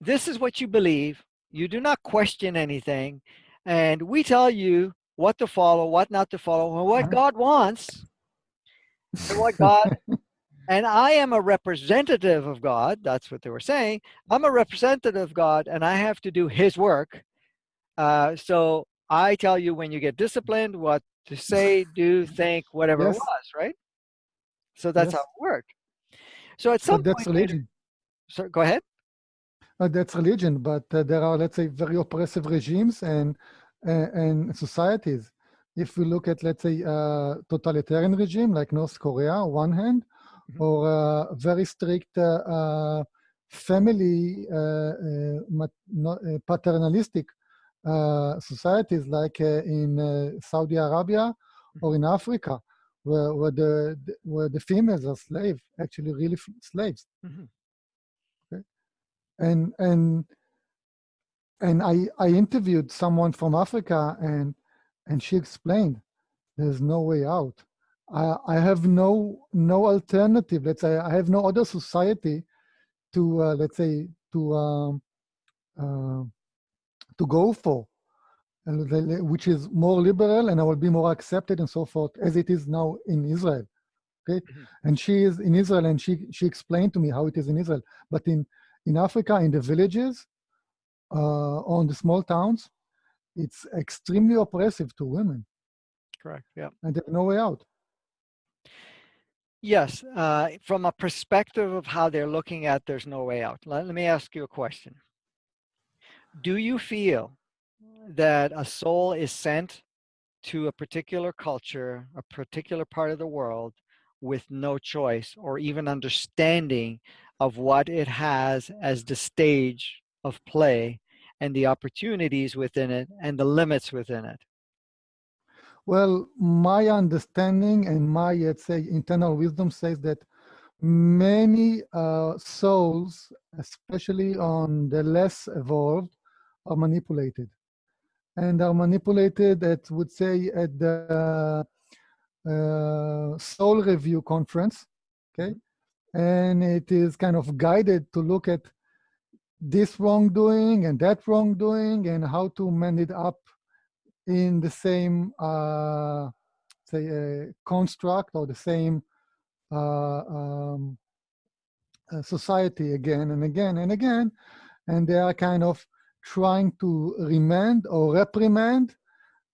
this is what you believe. You do not question anything. And we tell you what to follow, what not to follow, and what Uh-huh. God wants, and what [laughs] God and I am a representative of God. That's what they were saying. I'm a representative of God, and I have to do His work. Uh, so I tell you when you get disciplined, what to say, do, think, whatever Yes. it was, right? So that's how it worked. So at some But that's point, religion. so go ahead. Uh, that's religion, but uh, there are, let's say, very oppressive regimes and uh, and societies. If we look at, let's say, uh, totalitarian regime like North Korea, on one hand, Mhm. or uh, very strict uh, uh, family, uh, uh, uh, paternalistic societies like uh, in uh, Saudi Arabia or in Africa, where, where the where the females are slave, actually really f- slaves Mhm. and and and I I interviewed someone from Africa and and she explained there's no way out. I I have no no alternative. Let's say I have no other society to uh, let's say to um, uh, to go for, and the- the- which is more liberal and I will be more accepted and so forth as it is now in Israel. Okay, Mhm. and she is in Israel and she she explained to me how it is in Israel, but in in Africa in the villages uh, on the small towns, it's extremely oppressive to women, Correct. Yeah. and there's no way out. Yes. Uh, from a perspective of how they're looking at, there's no way out. Let, let me ask you a question. Do you feel that a soul is sent to a particular culture, a particular part of the world, with no choice or even understanding of what it has as the stage of play and the opportunities within it and the limits within it? Well, my understanding and my, let's say, internal wisdom says that many uh, souls, especially on the less evolved, are manipulated. And are manipulated at, would say, at the uh, Soul Review conference, okay? And it is kind of guided to look at this wrongdoing and that wrongdoing and how to mend it up in the same uh, say uh, construct or the same uh, um, uh, society again and again and again and they are kind of trying to remand or reprimand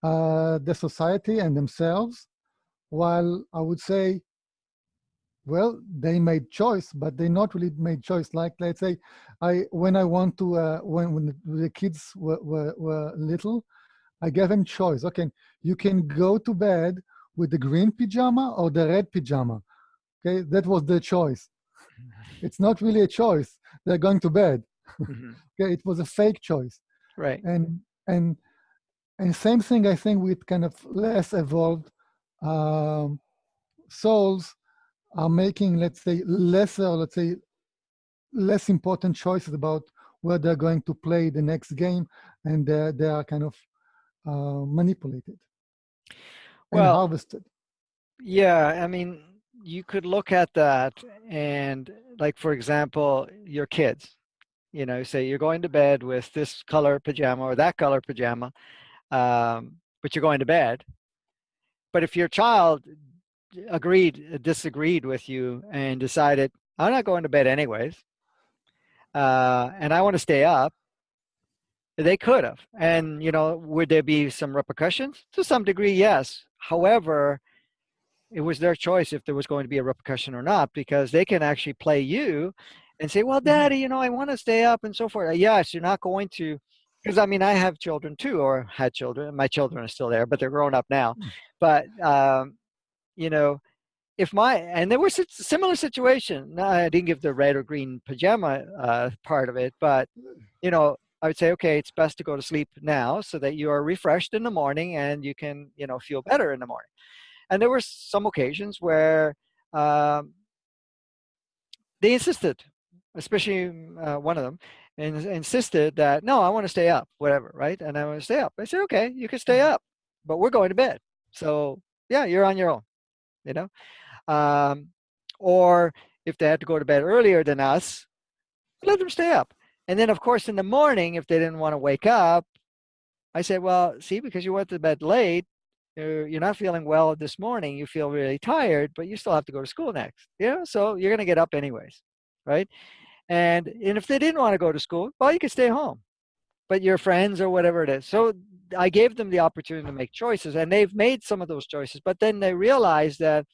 uh, the society and themselves while i would say well they made choice but they not really made choice like let's say i when i want to uh, when, when the, kids were, were, were little I gave them choice. Okay, you can go to bed with the green pajama or the red pajama. Okay, that was the choice. It's not really a choice. They're going to bed. Mhm. [laughs] Okay, it was a fake choice. Right. And and and same thing I think with kind of less evolved um, souls are making, let's say, lesser, let's say, less important choices about where they're going to play the next game, and uh, they are kind of uh, manipulated and Well, harvested. Yeah, I mean, you could look at that and, like, for example, your kids, you know, say you're going to bed with this color pajama or that color pajama, um, but you're going to bed. But if your child agreed, disagreed with you and decided, I'm not going to bed anyways, uh, and I want to stay up, they could have. And, you know, would there be some repercussions? To some degree, yes. However, it was their choice if there was going to be a repercussion or not, because they can actually play you and say, well, Mhm. daddy, you know, I want to stay up and so forth. Yes, you're not going to, because I mean, I have children too, or had children. My children are still there, but they're grown up now. Mm. But, um, you know, if my, and there was a similar situation, I didn't give the red or green pajama uh, part of it, but, you know, I would say, okay, it's best to go to sleep now so that you are refreshed in the morning and you can, you know, feel better in the morning. And there were some occasions where um, they insisted, especially uh, one of them, and insisted that, no, I want to stay up, whatever, right? And I want to stay up. I said, okay, you can stay up, but we're going to bed. So yeah, you're on your own, you know? Um, or if they had to go to bed earlier than us, let them stay up. And then, of course, in the morning, if they didn't want to wake up, I said, well, see, because you went to bed late, you're, you're not feeling well this morning, you feel really tired, but you still have to go to school next. You know, so you're going to get up anyways, right? And, and if they didn't want to go to school, well, you could stay home, but your friends or whatever it is. So I gave them the opportunity to make choices, and they've made some of those choices, but then they realized that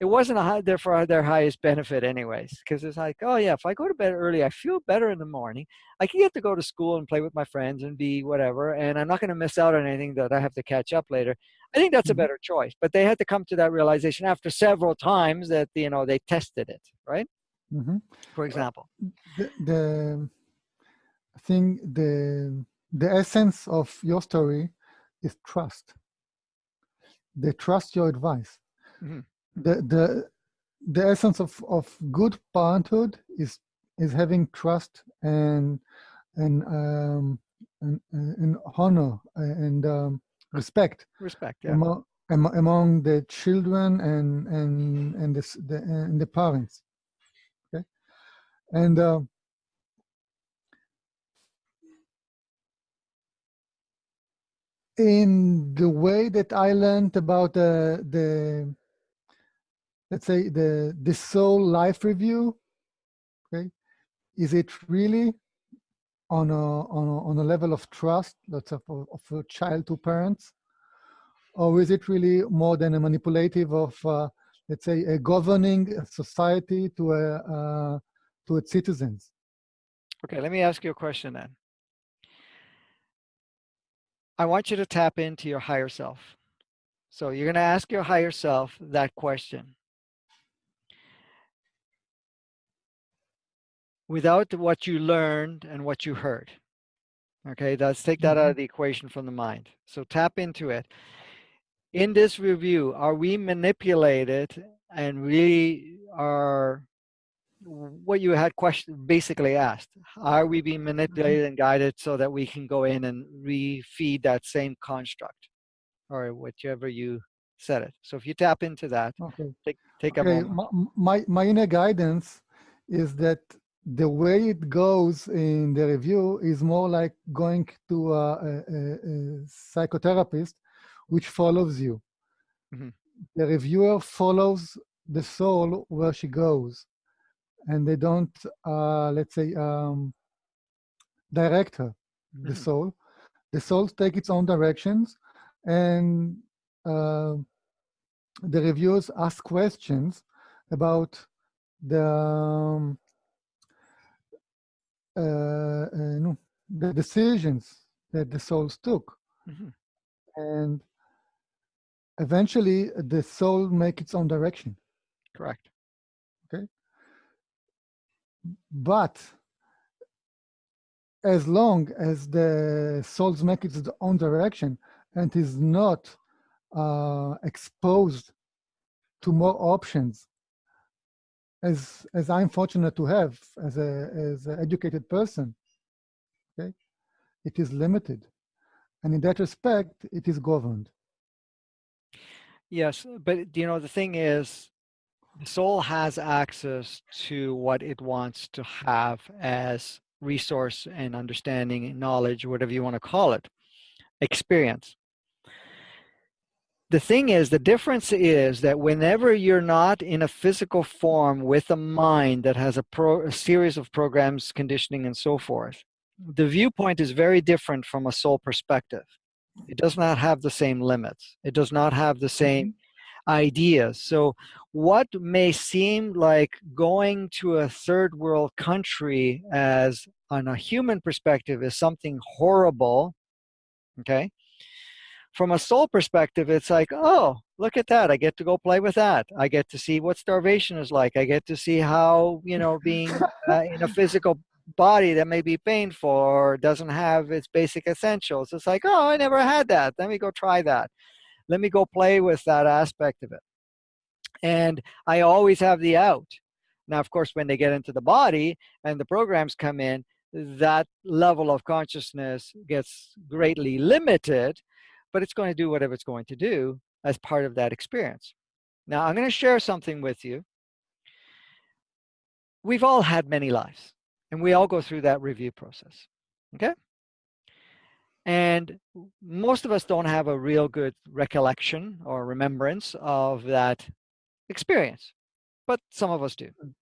it wasn't a high, therefore their highest benefit anyways because it's like oh yeah if i go to bed early i feel better in the morning i can get to go to school and play with my friends and be whatever and i'm not going to miss out on anything that i have to catch up later i think that's a Mhm. better choice but they had to come to that realization after several times that you know they tested it right Mhm. for example. The, the thing the the essence of your story is trust. They trust your advice. Mhm. the the the essence of of good parenthood is is having trust and and um and, and honor and um, respect respect yeah. among, among the children and and and the, the and the parents and uh, in the way that i learned about the the let's say the the soul life review okay is it really on a on a, on a level of trust let's say of, of a child to parents? Or is it really more than a manipulative of uh, let's say a governing society to a uh, to its citizens okay let me ask you a question then i want you to tap into your higher self so you're going to ask your higher self that question without what you learned and what you heard. Okay, let's take that out mm-hmm. of the equation from the mind. So tap into it. In this review, are we manipulated and we are what you had question basically asked? Are we being manipulated and guided so that we can go in and refeed that same construct or whichever you said it? So if you tap into that, okay take take a okay moment. my, my my inner guidance is that the way it goes in the review is more like going to a, a, a- psychotherapist which follows you Mhm. the reviewer follows the soul where she goes and they don't uh, let's say um, direct her the Mhm. soul the soul take its own directions and uh, the reviewers ask questions about the um, uh, uh, no, the decisions that the souls took Mhm. and eventually the soul make its own direction Correct. But as long as the souls make its own direction and is not uh, exposed to more options as as i'm fortunate to have as a as an educated person okay it is limited. And in that respect it is governed. Yes, but you know the thing is, soul has access to what it wants to have as resource and understanding and knowledge, whatever you want to call it, experience. The thing is, the difference is that whenever you're not in a physical form with a mind that has a, pro, a series of programs, conditioning, and so forth, the viewpoint is very different from a soul perspective. It does not have the same limits. It does not have the same mm-hmm. Ideas. So what may seem like going to a third world country as on a human perspective is something horrible, okay? From a soul perspective, it's like, oh, look at that. I get to go play with that. I get to see what starvation is like. I get to see how, you know, being uh, in a physical body that may be painful or doesn't have its basic essentials. It's like, oh, I never had that. Let me go try that. Let me go play with that aspect of it. And I always have the out. Now, of course, when they get into the body and the programs come in, that level of consciousness gets greatly limited, but it's going to do whatever it's going to do as part of that experience. Now, I'm going to share something with you. We've all had many lives, and we all go through that review process, okay? And most of us don't have a real good recollection or remembrance of that experience, but some of us do. Mm.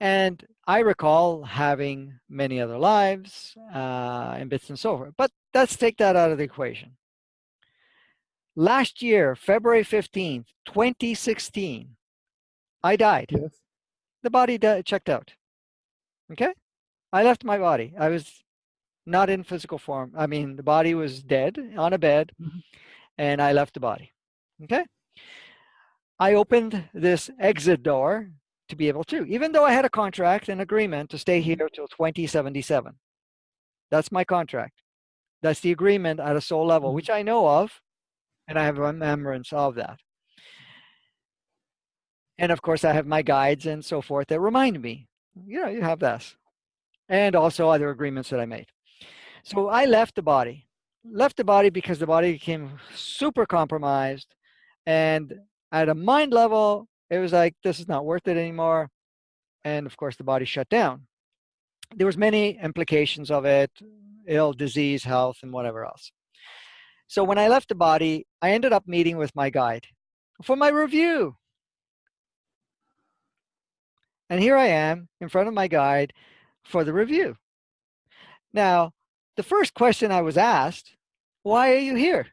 And I recall having many other lives uh, and bits and so forth, but let's take that out of the equation. Last year, February 15th, 2016, I died. Yes. The body checked out. Okay? I left my body. I was not in physical form. I mean, the body was dead on a bed, mm -hmm. and I left the body. Okay? I opened this exit door to be able to, even though I had a contract and agreement to stay here till 2077. That's my contract. That's the agreement at a soul level, mm-hmm. which I know of, and I have a remembrance of that. And of course, I have my guides and so forth that remind me, you know, you have this. And also other agreements that I made. So I left the body. Left the body because the body became super compromised and at a mind level, it was like, this is not worth it anymore. And of course, the body shut down. There was many implications of it, ill, disease, health, and whatever else. So when I left the body, I ended up meeting with my guide for my review. And here I am in front of my guide for the review. Now, the first question I was asked, why are you here?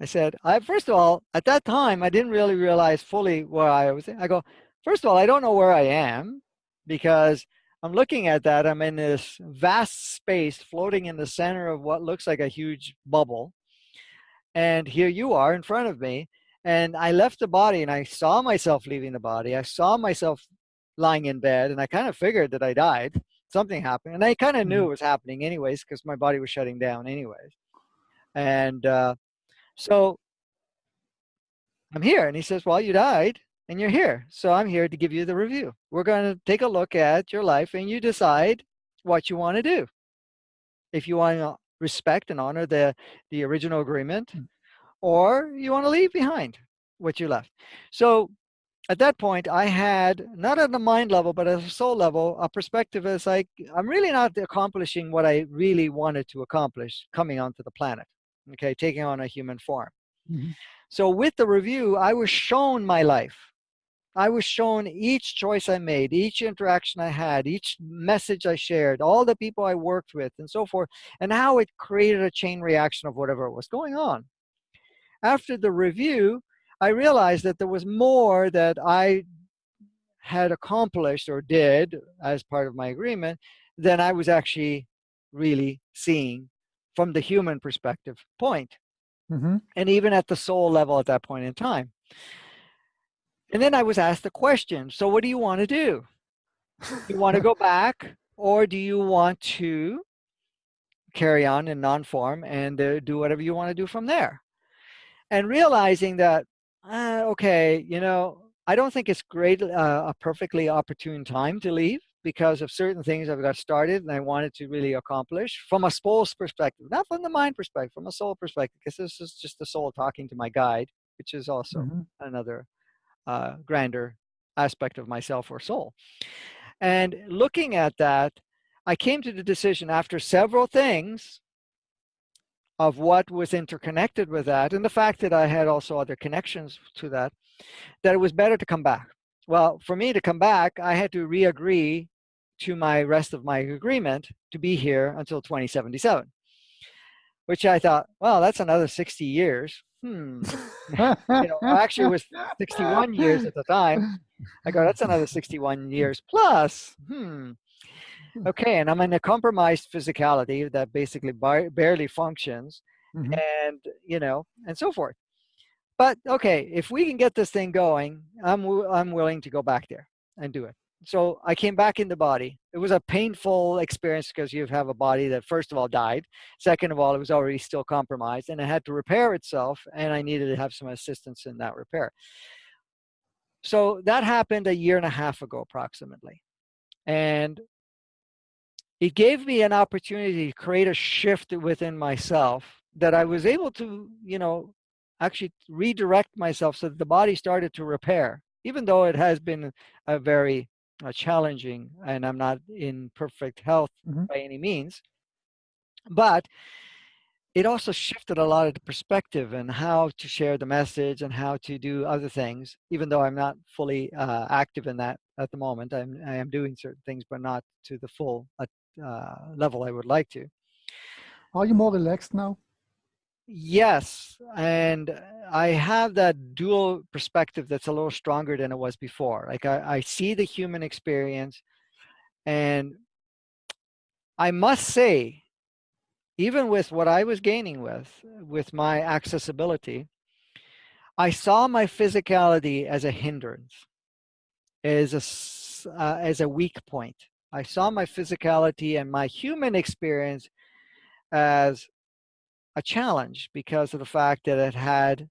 I said, I first of all, at that time, I didn't really realize fully where I was. I go, first of all, I don't know where I am because I'm looking at that. I'm in this vast space floating in the center of what looks like a huge bubble. And here you are in front of me. And I left the body and I saw myself leaving the body. I saw myself lying in bed and I kind of figured that I died. Something happened. And I kind of knew mm-hmm. it was happening anyways because my body was shutting down anyways. And uh, so I'm here. And he says, well, you died and you're here. So I'm here to give you the review. We're going to take a look at your life and you decide what you want to do. If you want to respect and honor the, the original agreement, hmm. or you want to leave behind what you left. So at that point, I had, not at the mind level, but at a soul level, a perspective as like, I'm really not accomplishing what I really wanted to accomplish coming onto the planet okay, taking on a human form. Mm -hmm. So with the review, I was shown my life. I was shown each choice I made, each interaction I had, each message I shared, all the people I worked with, and so forth, and how it created a chain reaction of whatever was going on. After the review, I realized that there was more that I had accomplished or did as part of my agreement than I was actually really seeing from the human perspective point. Mm -hmm. And even at the soul level at that point in time. And then I was asked the question, so what do you want to do? you want to go [laughs] back or do you want to carry on in non-form and uh, do whatever you want to do from there? And realizing that, uh, okay, you know, I don't think it's great, uh, a perfectly opportune time to leave because of certain things I've got started and I wanted to really accomplish from a soul's perspective, not from the mind perspective, from a soul perspective, because this is just the soul talking to my guide, which is also mm -hmm. another uh, grander aspect of myself or soul. And looking at that, I came to the decision after several things of what was interconnected with that and the fact that I had also other connections to that, that it was better to come back. Well, for me to come back, I had to re-agree to my rest of my agreement to be here until 2077, which I thought, well, that's another 60 years. hmm. you know, actually it was 61 years at the time. I go, that's another 61 years plus. Hmm. Okay, and I'm in a compromised physicality that basically bar barely functions, Mhm. and you know, and so forth. But okay, if we can get this thing going, I'm I'm willing to go back there and do it. So I came back in the body. It was a painful experience because you have a body that first of all died, second of all it was already still compromised, and it had to repair itself, and I needed to have some assistance in that repair. So that happened a year and a half ago, approximately, and it gave me an opportunity to create a shift within myself that I was able to, you know, actually redirect myself so that the body started to repair, even though it has been a very uh, challenging and I'm not in perfect health Mhm. by any means. But it also shifted a lot of the perspective and how to share the message and how to do other things, even though I'm not fully uh, active in that at the moment. I'm, I am doing certain things, but not to the full uh, uh, level I would like to. Are you more relaxed now? Yes, and I have that dual perspective that's a little stronger than it was before. Like I, I see the human experience, and I must say, even with what I was gaining with, with my accessibility, I saw my physicality as a hindrance, as a, uh, as a weak point. I saw my physicality and my human experience as a challenge because of the fact that it had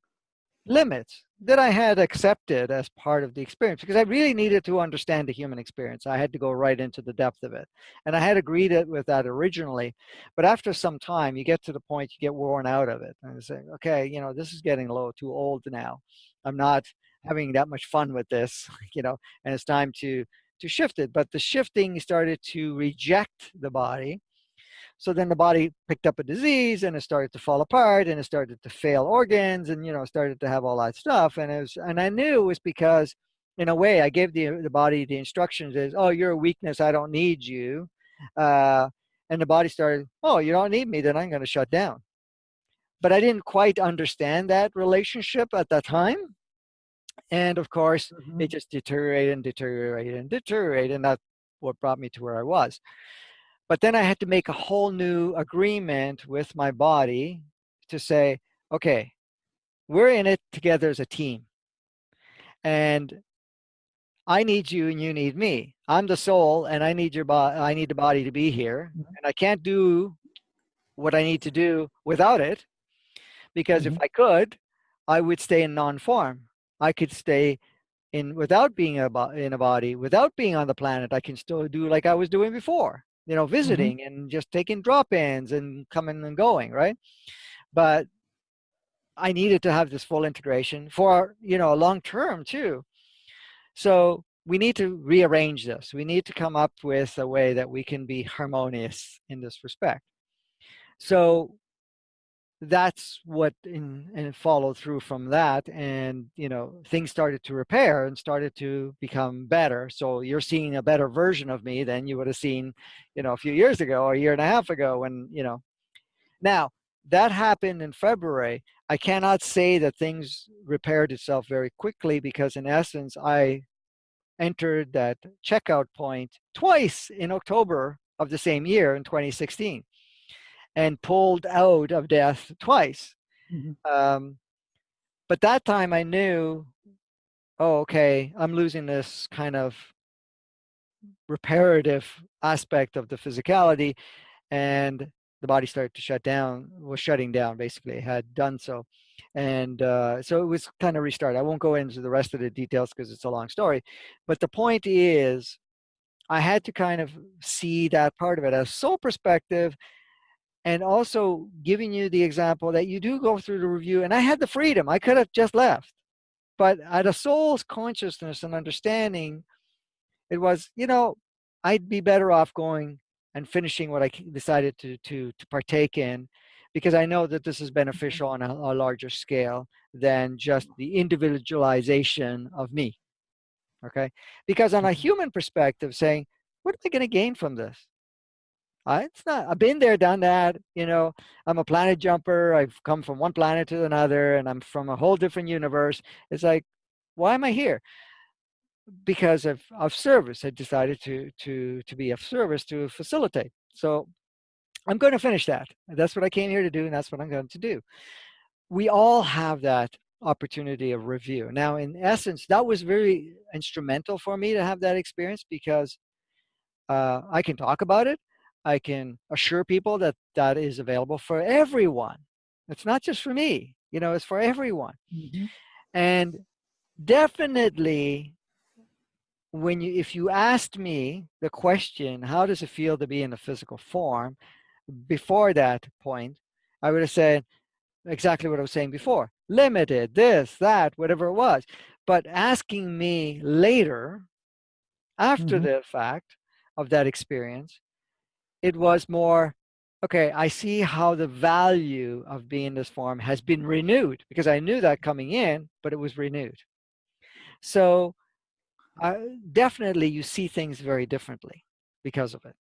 limits that I had accepted as part of the experience because I really needed to understand the human experience. I had to go right into the depth of it. And I had agreed it with that originally. But after some time, you get to the point you get worn out of it. And you say, okay, you know, this is getting a little too old now. I'm not having that much fun with this, [laughs] you know, and it's time to to shift it. But the shifting started to reject the body so then the body picked up a disease and it started to fall apart and it started to fail organs and, you know, started to have all that stuff. And it was, and I knew it was because in a way I gave the, the body the instructions is, oh, you're a weakness. I don't need you. Uh, and the body started, oh, you don't need me. Then I'm going to shut down. But I didn't quite understand that relationship at that time. And of course, Mhm. it just deteriorated and deteriorated and deteriorated. And that's what brought me to where I was. But then I had to make a whole new agreement with my body to say, okay, we're in it together as a team. And I need you and you need me. I'm the soul and I need your body I need the body to be here. Mhm. And I can't do what I need to do without it because if Mhm. I could, I would stay in non-form. I could stay in without being a in a body, without being on the planet. I can still do like I was doing before, you know, Mhm. visiting and just taking drop-ins and coming and going, right? But I needed to have this full integration for, you know, a long term too. So we need to rearrange this. We need to come up with a way that we can be harmonious in this respect. So that's what in and followed through from that and you know things started to repair and started to become better. So you're seeing a better version of me than you would have seen you know a few years ago or a year and a half ago when you know. Now that happened in february. I cannot say that things repaired itself very quickly because in essence i entered that checkout point twice in october of the same year in 2016 and pulled out of death twice Mhm. um, but that time I knew, oh, okay, I'm losing this kind of reparative aspect of the physicality, and the body started to shut down, was shutting down basically, had done so. And uh, so it was kind of restart. I won't go into the rest of the details because it's a long story. But the point is, I had to kind of see that part of it as soul perspective and also giving you the example that you do go through the review. And I had the freedom, I could have just left but at a soul's consciousness and understanding, it was, you know, I'd be better off going and finishing what I decided to to to partake in, because I know that this is beneficial on a, a larger scale than just the individualization of me. Okay, because on a Mhm. human perspective, saying, what am I going to gain from this? It's not, I've been there, done that. You know, I'm a planet jumper. I've come from one planet to another and I'm from a whole different universe. It's like, why am I here? Because of, of service, I decided to, to, to be of service to facilitate. So I'm going to finish that. That's what I came here to do. And that's what I'm going to do. We all have that opportunity of review. Now, in essence, that was very instrumental for me to have that experience because uh, I can talk about it. I can assure people that that is available for everyone. It's not just for me, you know, it's for everyone. Mm -hmm. And definitely when you, if you asked me the question, how does it feel to be in a physical form? Before that point, I would have said exactly what I was saying before, limited, this, that, whatever it was. But asking me later, after mm -hmm. the fact of that experience, it was more, okay, I see how the value of being this form has been renewed because I knew that coming in, but it was renewed. So uh, definitely you see things very differently because of it.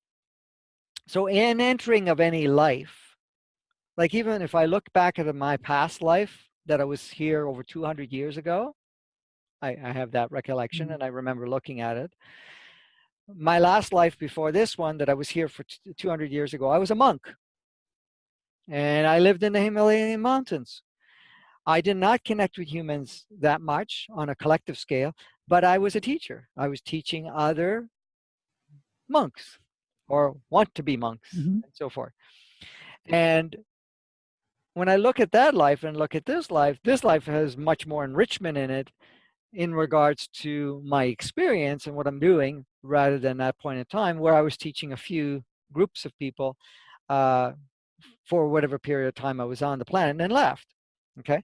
So in entering of any life, like even if I look back at my past life that I was here over 200 years ago, I, I have that recollection mm -hmm. and I remember looking at it my last life before this one that I was here for 200 years ago, I was a monk. And I lived in the Himalayan mountains. I did not connect with humans that much on a collective scale, but I was a teacher. I was teaching other monks or want to be monks mm -hmm. and so forth. And when I look at that life and look at this life, this life has much more enrichment in it in regards to my experience and what I'm doing rather than that point in time where I was teaching a few groups of people uh, for whatever period of time I was on the planet and then left. Okay,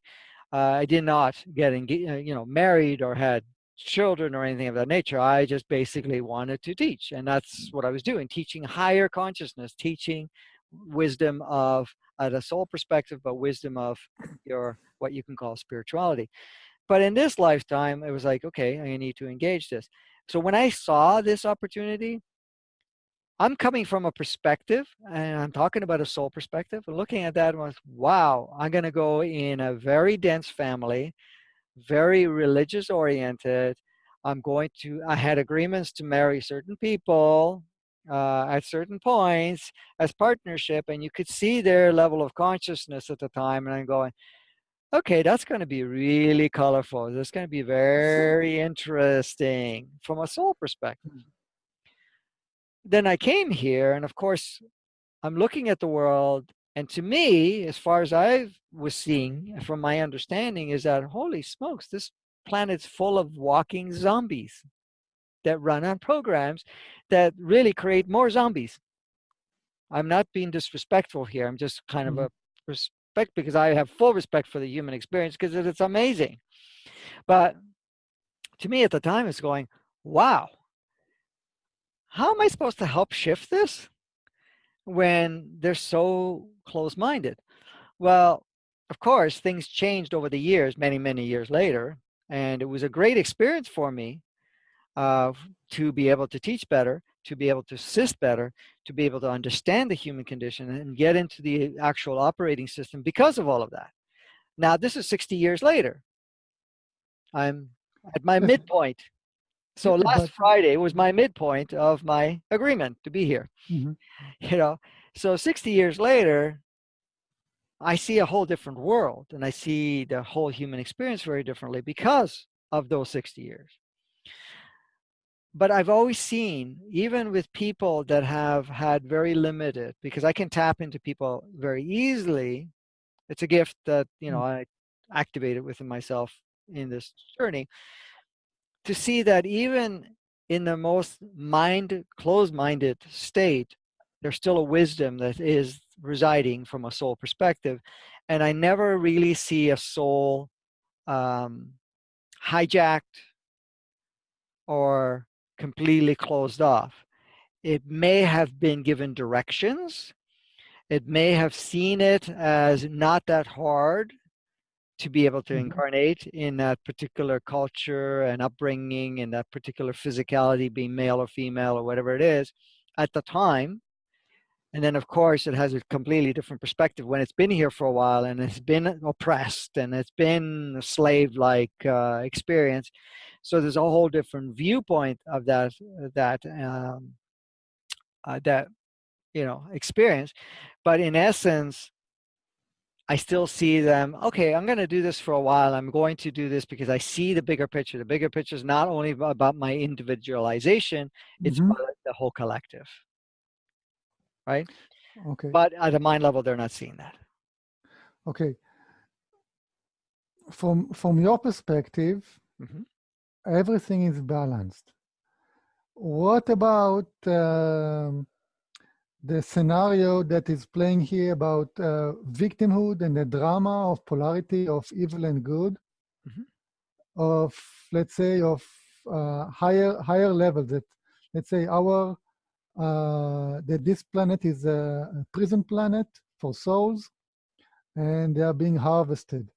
uh, I did not get uh, you know, married or had children or anything of that nature. I just basically wanted to teach, and that's what I was doing: teaching higher consciousness, teaching wisdom of at a soul perspective, but wisdom of your what you can call spirituality. But in this lifetime, it was like, okay, I need to engage this. So when I saw this opportunity, I'm coming from a perspective, and I'm talking about a soul perspective, looking at that was, wow, I'm going to go in a very dense family, very religious oriented. I'm going to, I had agreements to marry certain people uh, at certain points as partnership, and you could see their level of consciousness at the time, and I'm going, okay, that's going to be really colorful. That's going to be very interesting from a soul perspective. Hmm. Then I came here, and of course, I'm looking at the world, and to me, as far as I was seeing from my understanding, is that holy smokes, this planet's full of walking zombies that run on programs that really create more zombies. I'm not being disrespectful here. I'm just kind -hmm. of a respect because I have full respect for the human experience because it's amazing. But to me at the time, it's going, wow, how am I supposed to help shift this when they're so close-minded? Well, of course, things changed over the years, many, many years later. And it was a great experience for me uh, to be able to teach better, to be able to assist better, to be able to understand the human condition and get into the actual operating system because of all of that. Now, this is 60 years later. I'm at my [laughs] midpoint. So last Friday was my midpoint of my agreement to be here. Mm -hmm. [laughs] You know, so 60 years later, I see a whole different world and I see the whole human experience very differently because of those 60 years but I've always seen, even with people that have had very limited, because I can tap into people very easily. It's a gift that, you know, mm. I activated within myself in this journey to see that even in the most mind closed-minded state, there's still a wisdom that is residing from a soul perspective. And I never really see a soul um, hijacked or completely closed off. It may have been given directions. It may have seen it as not that hard to be able to mm -hmm. incarnate in that particular culture and upbringing and that particular physicality, being male or female or whatever it is, at the time. And then, of course, it has a completely different perspective when it's been here for a while and it's been oppressed and it's been a slave-like uh, experience. So there's a whole different viewpoint of that that um, uh, that you know experience. But in essence, I still see them, okay, I'm going to do this for a while. I'm going to do this because I see the bigger picture. The bigger picture is not only about my individualization, it's Mhm. about the whole collective, right? Okay. But at a mind level, they're not seeing that. Okay. From from your perspective, Mhm. Everything is balanced. What about um, the scenario that is playing here about uh, victimhood and the drama of polarity of evil and good, Mhm. of let's say of uh, higher higher levels that let's say our uh, that this planet is a, prison planet for souls, and they are being harvested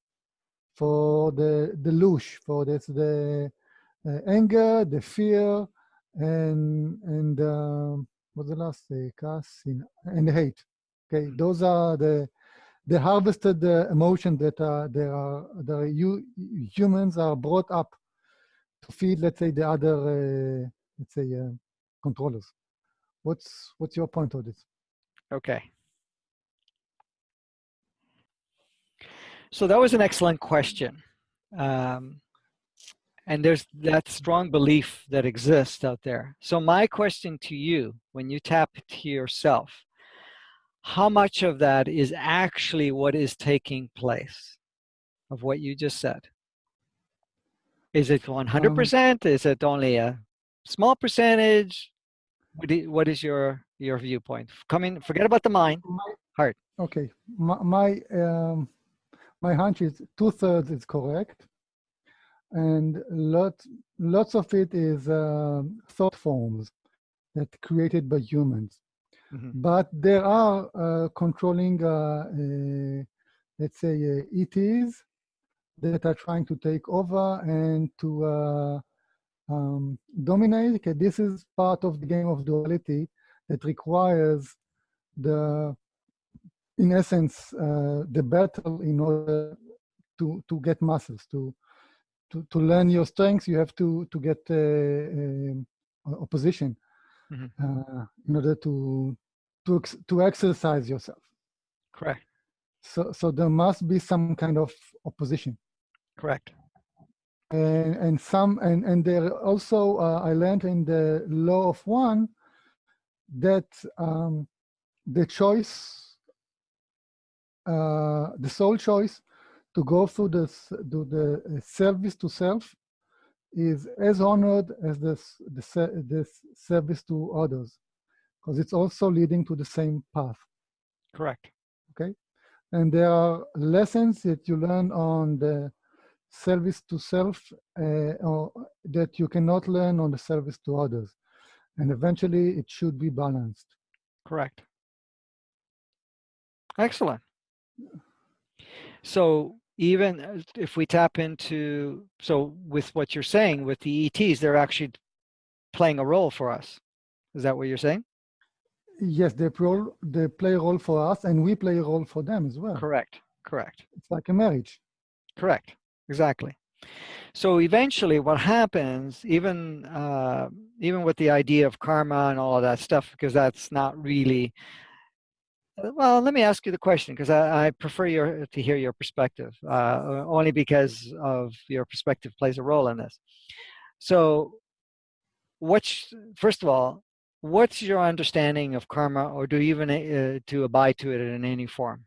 for the the lush, for this the anger, the fear, and and um, what's the last say? Kas and hate. Okay, Mhm. those are the the harvested uh, emotion that uh, there are the you humans are brought up to feed. Let's say the other uh, let's say uh, controllers. What's what's your point of this? Okay. So that was an excellent question. Um, and there's that strong belief that exists out there. So my question to you, when you tap to yourself, how much of that is actually what is taking place of what you just said? Is it 100%? is it only a small percentage? What is your your viewpoint? Coming, forget about the mind. Heart. Okay, my my, um, my hunch is two thirds is correct, and lot lots of it is um, thought forms that created by humans. Mhm. But there are uh, controlling, uh, uh, let's say, uh, ETs that are trying to take over and to uh, um, dominate. Okay, this is part of the game of duality that requires the, in essence, uh, the battle in order to to get muscles to to to learn your strengths. You have to to get uh, uh, opposition Mhm. uh, in order to to ex- to exercise yourself. Correct. So so there must be some kind of opposition. Correct. and and some and and there also uh, I learned in the law of one that um, the choice, uh, the sole choice to go through this to the uh, service to self is as honored as this the, this service to others because it's also leading to the same path Correct. Okay. And there are lessons that you learn on the service to self uh, or that you cannot learn on the service to others and eventually it should be balanced Correct. Excellent. So even uh, if we tap into, so with what you're saying with the ETs, they're actually playing a role for us. Is that what you're saying? yes they, pro- they play a role for us and we play a role for them as well Correct. Correct. it's like a marriage Correct. Exactly. So eventually, what happens, even uh, even with the idea of karma and all of that stuff, because that's not really. Uh, Well, let me ask you the question because I, I prefer your to hear your perspective, uh, only because of your perspective plays a role in this. So, what's first of all, what's your understanding of karma, or do you even uh, to abide to it in any form?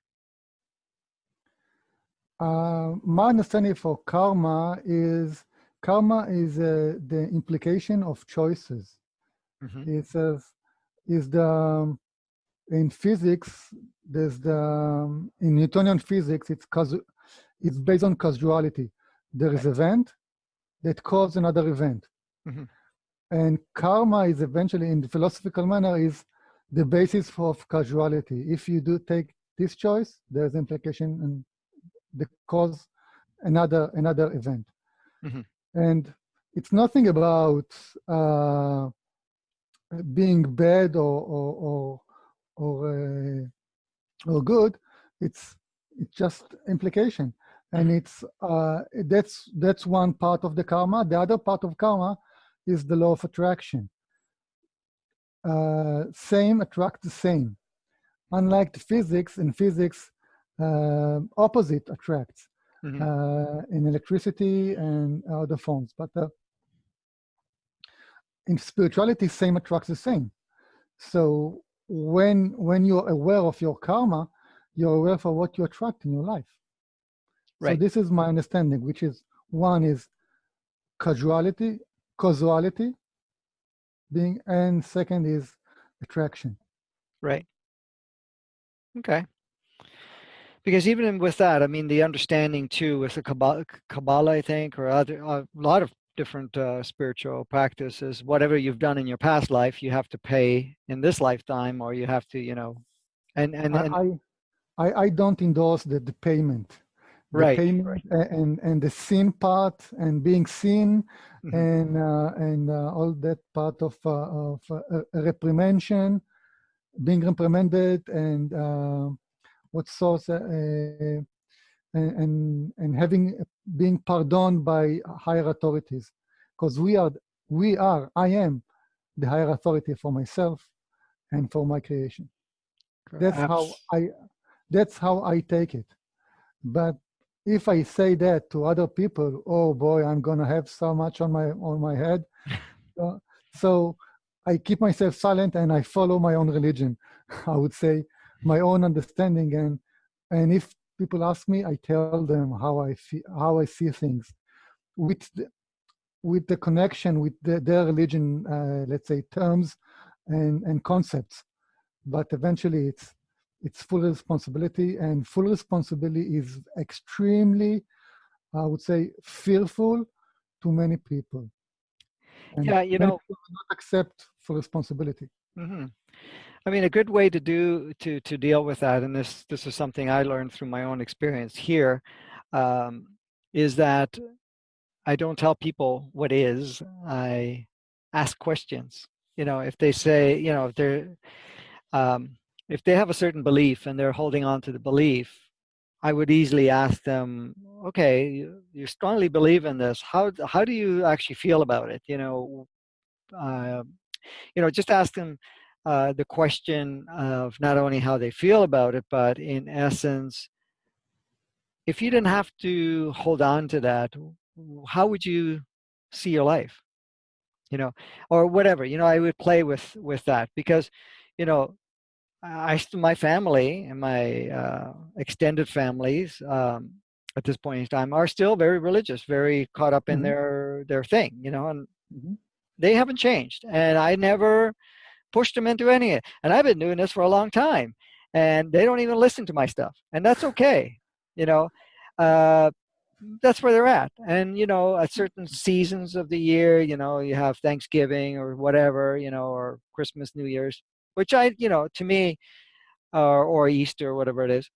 Uh, my understanding for karma is karma is uh, the implication of choices. Mhm. It says is the um, in physics there's the um, in Newtonian physics it's it's based on causality. There is event that causes another event, Mhm. and karma is eventually in the philosophical manner is the basis for of causality. If you do take this choice, there's implication and the cause another another event Mhm. and it's nothing about uh, being bad or or or, or uh, or good. It's it's just implication, and it's uh, that's that's one part of the karma. The other part of karma is the law of attraction. Uh, same attract the same. Unlike the physics, in physics, uh, opposite attracts mm -hmm. uh, in electricity and other forms. But uh, in spirituality, same attracts the same. So when when you're aware of your karma, you're aware for what you attract in your life. Right. So this is my understanding, which is one is causality, causality, being, and second is attraction. Right. Okay. Because even with that, I mean, the understanding too with the Kabbalah, Kabbalah I think, or other, a lot of different uh, spiritual practices, whatever you've done in your past life, you have to pay in this lifetime, or you have to, you know, and and, and I, I, I don't endorse the, the payment. The right, payment right. and and the sin part and being seen mm -hmm. and uh, and uh, all that part of uh, of uh, reprimandation being reprimanded and uh, what source uh, uh, and and having being pardoned by higher authorities. Because we are we are i am the higher authority for myself and for my creation. That's how i that's how i take it. But if i say that to other people oh boy i'm gonna have so much on my on my head [laughs] uh, so I keep myself silent and I follow my own religion. [laughs] I would say my own understanding. And and if people ask me, I tell them how I feel, how I see things, with the, with the connection with the, their religion, uh, let's say terms and and concepts. But eventually, it's it's full responsibility, and full responsibility is extremely, I would say, fearful to many people. And yeah, you know, not accept full responsibility. Mm -hmm. I mean, a good way to do to to deal with that, and this this is something I learned through my own experience here, um, is that I don't tell people what is. I ask questions. You know, if they say, you know, if they're um, if they have a certain belief and they're holding on to the belief, I would easily ask them, okay, you, strongly believe in this. How how do you actually feel about it? You know, uh, you know, just ask them uh, the question of not only how they feel about it, but in essence, if you didn't have to hold on to that, how would you see your life? You know, or whatever, you know, I would play with, with that because, you know, I, my family and my uh, extended families um, at this point in time are still very religious, very caught up in mm -hmm. their, their thing, you know, and mm -hmm they haven't changed. And I never pushed them into any it. And I've been doing this for a long time. And they don't even listen to my stuff. And that's okay. You know, uh, that's where they're at. And, you know, at certain seasons of the year, you know, you have Thanksgiving or whatever, you know, or Christmas, New Year's, which I, you know, to me, uh, or Easter, or whatever it is.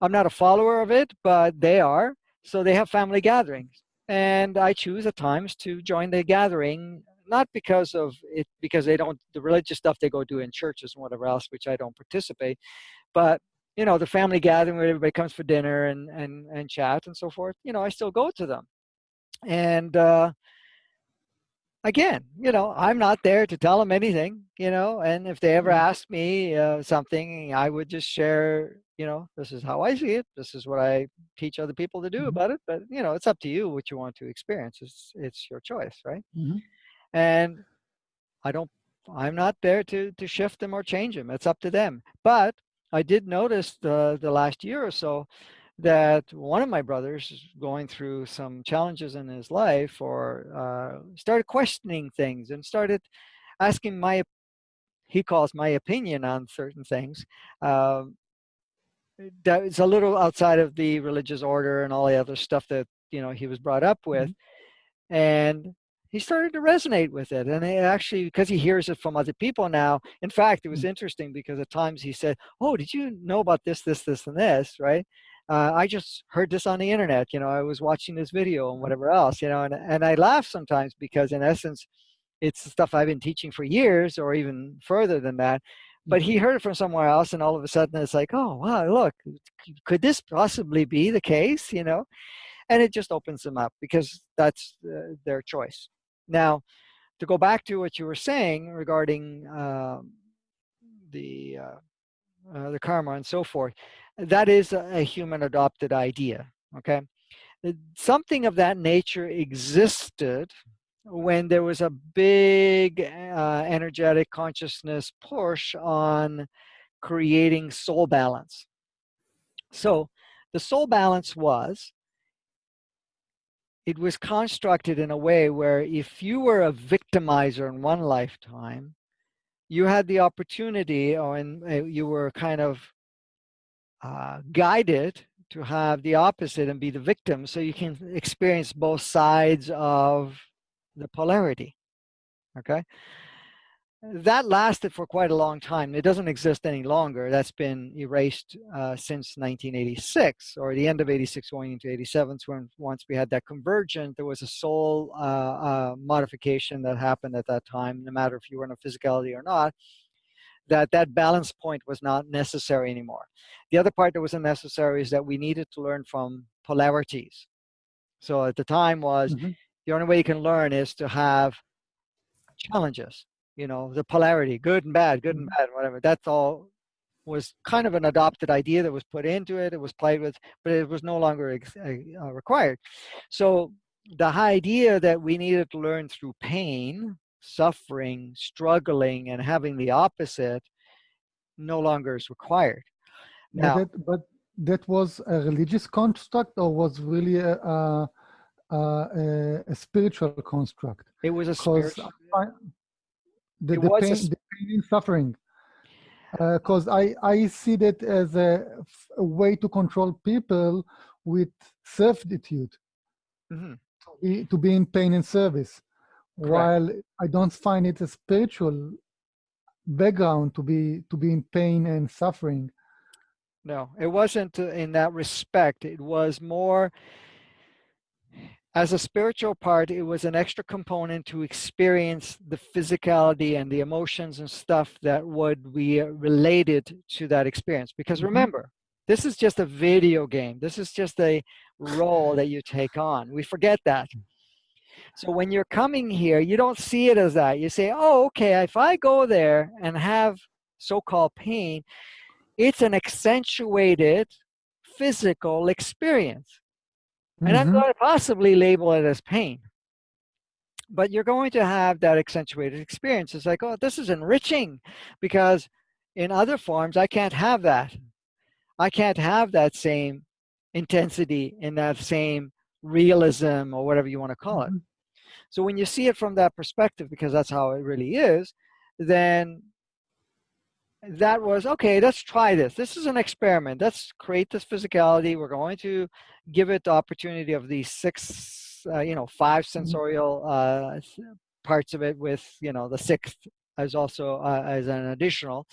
I'm not a follower of it, but they are. So they have family gatherings. And I choose at times to join the gathering not because of it, because they don't, the religious stuff they go do in churches and whatever else, which I don't participate, but you know, the family gathering where everybody comes for dinner and, and, and chat and so forth, you know, I still go to them. And, uh, again, you know, I'm not there to tell them anything, you know, and if they ever mm-hmm. ask me uh, something, I would just share, you know, this is how I see it. This is what I teach other people to do mm -hmm. about it. But, you know, it's up to you what you want to experience. It's, it's your choice, right? Mm -hmm and I don't, I'm not there to, to shift them or change them. It's up to them. But I did notice the, the last year or so that one of my brothers is going through some challenges in his life or uh, started questioning things and started asking my, he calls my opinion on certain things. Um, that is a little outside of the religious order and all the other stuff that, you know, he was brought up with. Mm -hmm. And he started to resonate with it. And it actually, because he hears it from other people now, in fact, it was mm. interesting because at times he said, oh, did you know about this, this, this, and this, right? Uh, I just heard this on the internet, you know, I was watching this video and whatever else, you know, and, and I laugh sometimes because in essence, it's the stuff I've been teaching for years or even further than that. but he heard it from somewhere else and all of a sudden it's like oh wow look could this possibly be the case you know and it just opens them up because that's uh, their choice now to go back to what you were saying regarding um, the uh, uh, the karma and so forth that is a, a human adopted idea okay something of that nature existed when there was a big uh, energetic consciousness push on creating soul balance. So the soul balance was, it was constructed in a way where if you were a victimizer in one lifetime, you had the opportunity or in, uh, you were kind of uh, guided to have the opposite and be the victim so you can experience both sides of the polarity, okay? That lasted for quite a long time. It doesn't exist any longer. That's been erased uh, since 1986 or the end of 86 going into 87 when once we had that convergent, there was a soul uh, uh, modification that happened at that time, no matter if you were in a physicality or not, that that balance point was not necessary anymore. The other part that wasn't necessary is that we needed to learn from polarities. So at the time was mm -hmm the only way you can learn is to have challenges you know the polarity good and bad good and mm-hmm. bad whatever that's all was kind of an adopted idea that was put into it it was played with but it was no longer uh, uh, required so the idea that we needed to learn through pain suffering struggling and having the opposite no longer is required now but that, but that was a religious construct or was really a, a a, a, spiritual construct. It was a spiritual. I, the, the, pain, the pain and suffering. Because uh, I, I see that as a, a, way to control people with servitude, mm -hmm. to, be, to be in pain and service. Correct. While I don't find it a spiritual background to be to be in pain and suffering. No, it wasn't in that respect. It was more as a spiritual part, it was an extra component to experience the physicality and the emotions and stuff that would be related to that experience. Because mm-hmm. remember, this is just a video game. This is just a role that you take on. We forget that. So when you're coming here, you don't see it as that. You say, oh, okay, if I go there and have so-called pain, it's an accentuated physical experience. And mm -hmm. I'm mm-hmm. going to possibly label it as pain. But you're going to have that accentuated experience. It's like, oh, this is enriching because in other forms, I can't have that. I can't have that same intensity in that same realism or whatever you want to call it. Mm -hmm. So when you see it from that perspective, because that's how it really is, then that was, okay, let's try this. This is an experiment. Let's create this physicality. We're going to give it the opportunity of these six, uh, you know, five mm-hmm. sensorial uh, parts of it with, you know, the sixth as also uh, as an additional.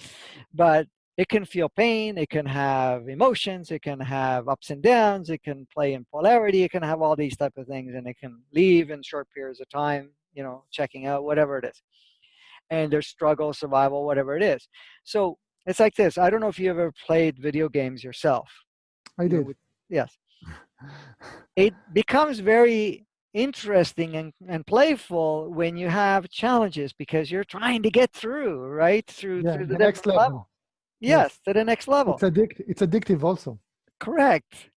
But it can feel pain, it can have emotions, it can have ups and downs, it can play in polarity, it can have all these type of things, and it can leave in short periods of time, you know, checking out, whatever it is and their struggle, survival, whatever it is. So it's like this. I don't know if you ever played video games yourself. I did. yes. [laughs] it becomes very interesting and, and playful when you have challenges because you're trying to get through, right? Through, yeah, through the, the next level. level. Yes, yes, to the next level. It's, addict it's addictive also. Correct.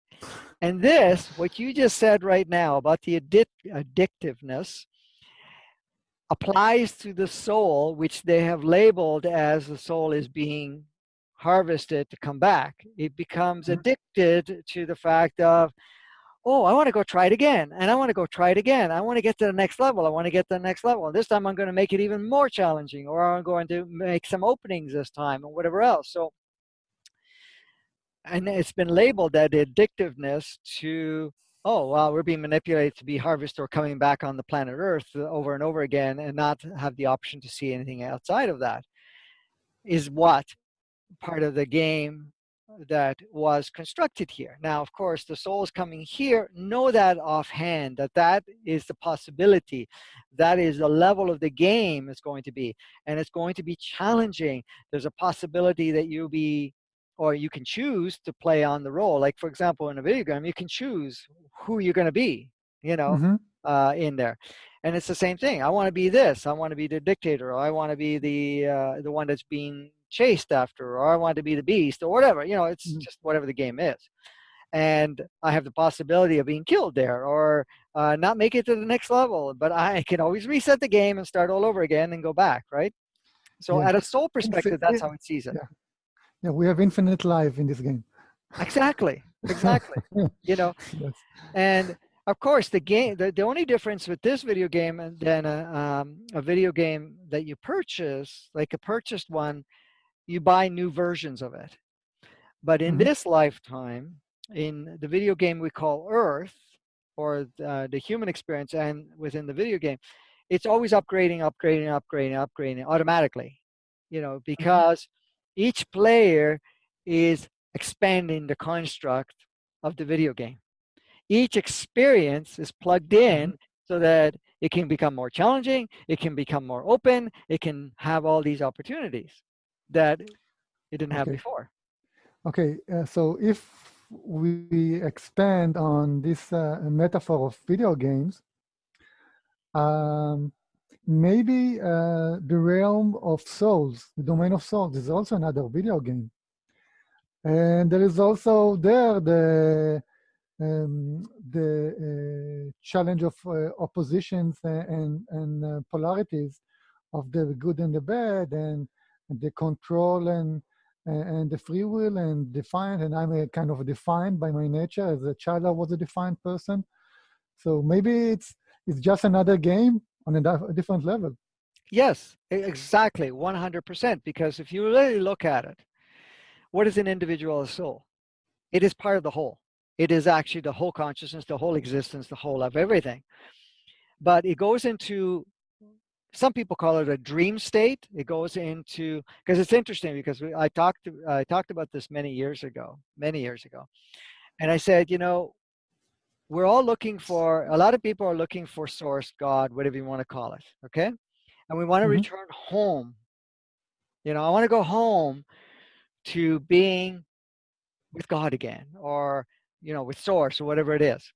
And this, what you just said right now about the addic addictiveness, applies to the soul, which they have labeled as the soul is being harvested to come back. It becomes mm-hmm. addicted to the fact of, oh, I want to go try it again. And I want to go try it again. I want to get to the next level. I want to get to the next level. And this time I'm going to make it even more challenging or I'm going to make some openings this time or whatever else. So, and it's been labeled that addictiveness to oh, well, we're being manipulated to be harvested or coming back on the planet Earth uh, over and over again and not have the option to see anything outside of that is what part of the game that was constructed here. Now, of course, the souls coming here know that offhand, that that is the possibility. That is the level of the game is going to be. And it's going to be challenging. There's a possibility that you'll be, or you can choose to play on the role. Like, for example, in a video game, you can choose who you're going to be, you know, mm -hmm. uh, in there. And it's the same thing. I want to be this. I want to be the dictator. Or I want to be the uh, the one that's being chased after, or I want to be the beast, or whatever. You know, it's mm -hmm. just whatever the game is. And I have the possibility of being killed there, or uh, not make it to the next level. But I can always reset the game and start all over again and go back, right? So yeah. at a soul perspective, that's how it sees it. Yeah. Yeah, we have infinite life in this game. Exactly, [laughs] exactly. you know, [laughs] yes. and of course, the game, the, the only difference with this video game than a, um, a video game that you purchase, like a purchased one, you buy new versions of it. But in mm -hmm. this lifetime, in the video game we call Earth, or uh, the human experience, and within the video game, it's always upgrading, upgrading, upgrading, upgrading automatically, you know, mm-hmm. because mm -hmm. Each player is expanding the construct of the video game each experience is plugged in mm-hmm. so that it can become more challenging, it can become more open, it can have all these opportunities that it didn't have before. Okay, uh, so if we expand on this uh, metaphor of video games, um, maybe uh, the realm of souls, the domain of souls is also another video game. And there is also there the um, the uh, challenge of uh, oppositions and, and uh, polarities of the good and the bad and, and the control and and the free will and defined. And i'm a kind of defined by my nature. As a child i was a defined person. So maybe it's it's just another game on a different level yes exactly 100% because if you really look at it what is an individual soul it is part of the whole it is actually the whole consciousness, the whole existence, the whole of everything. But it goes into, some people call it a dream state. It goes into, because it's interesting because we, I talked, I talked about this many years ago, many years ago. And I said, you know, we're all looking for, a lot of people are looking for source, God, whatever you want to call it, okay? And we want to mm -hmm. return home. You know, I want to go home to being with God again, or you know, with source or whatever it is.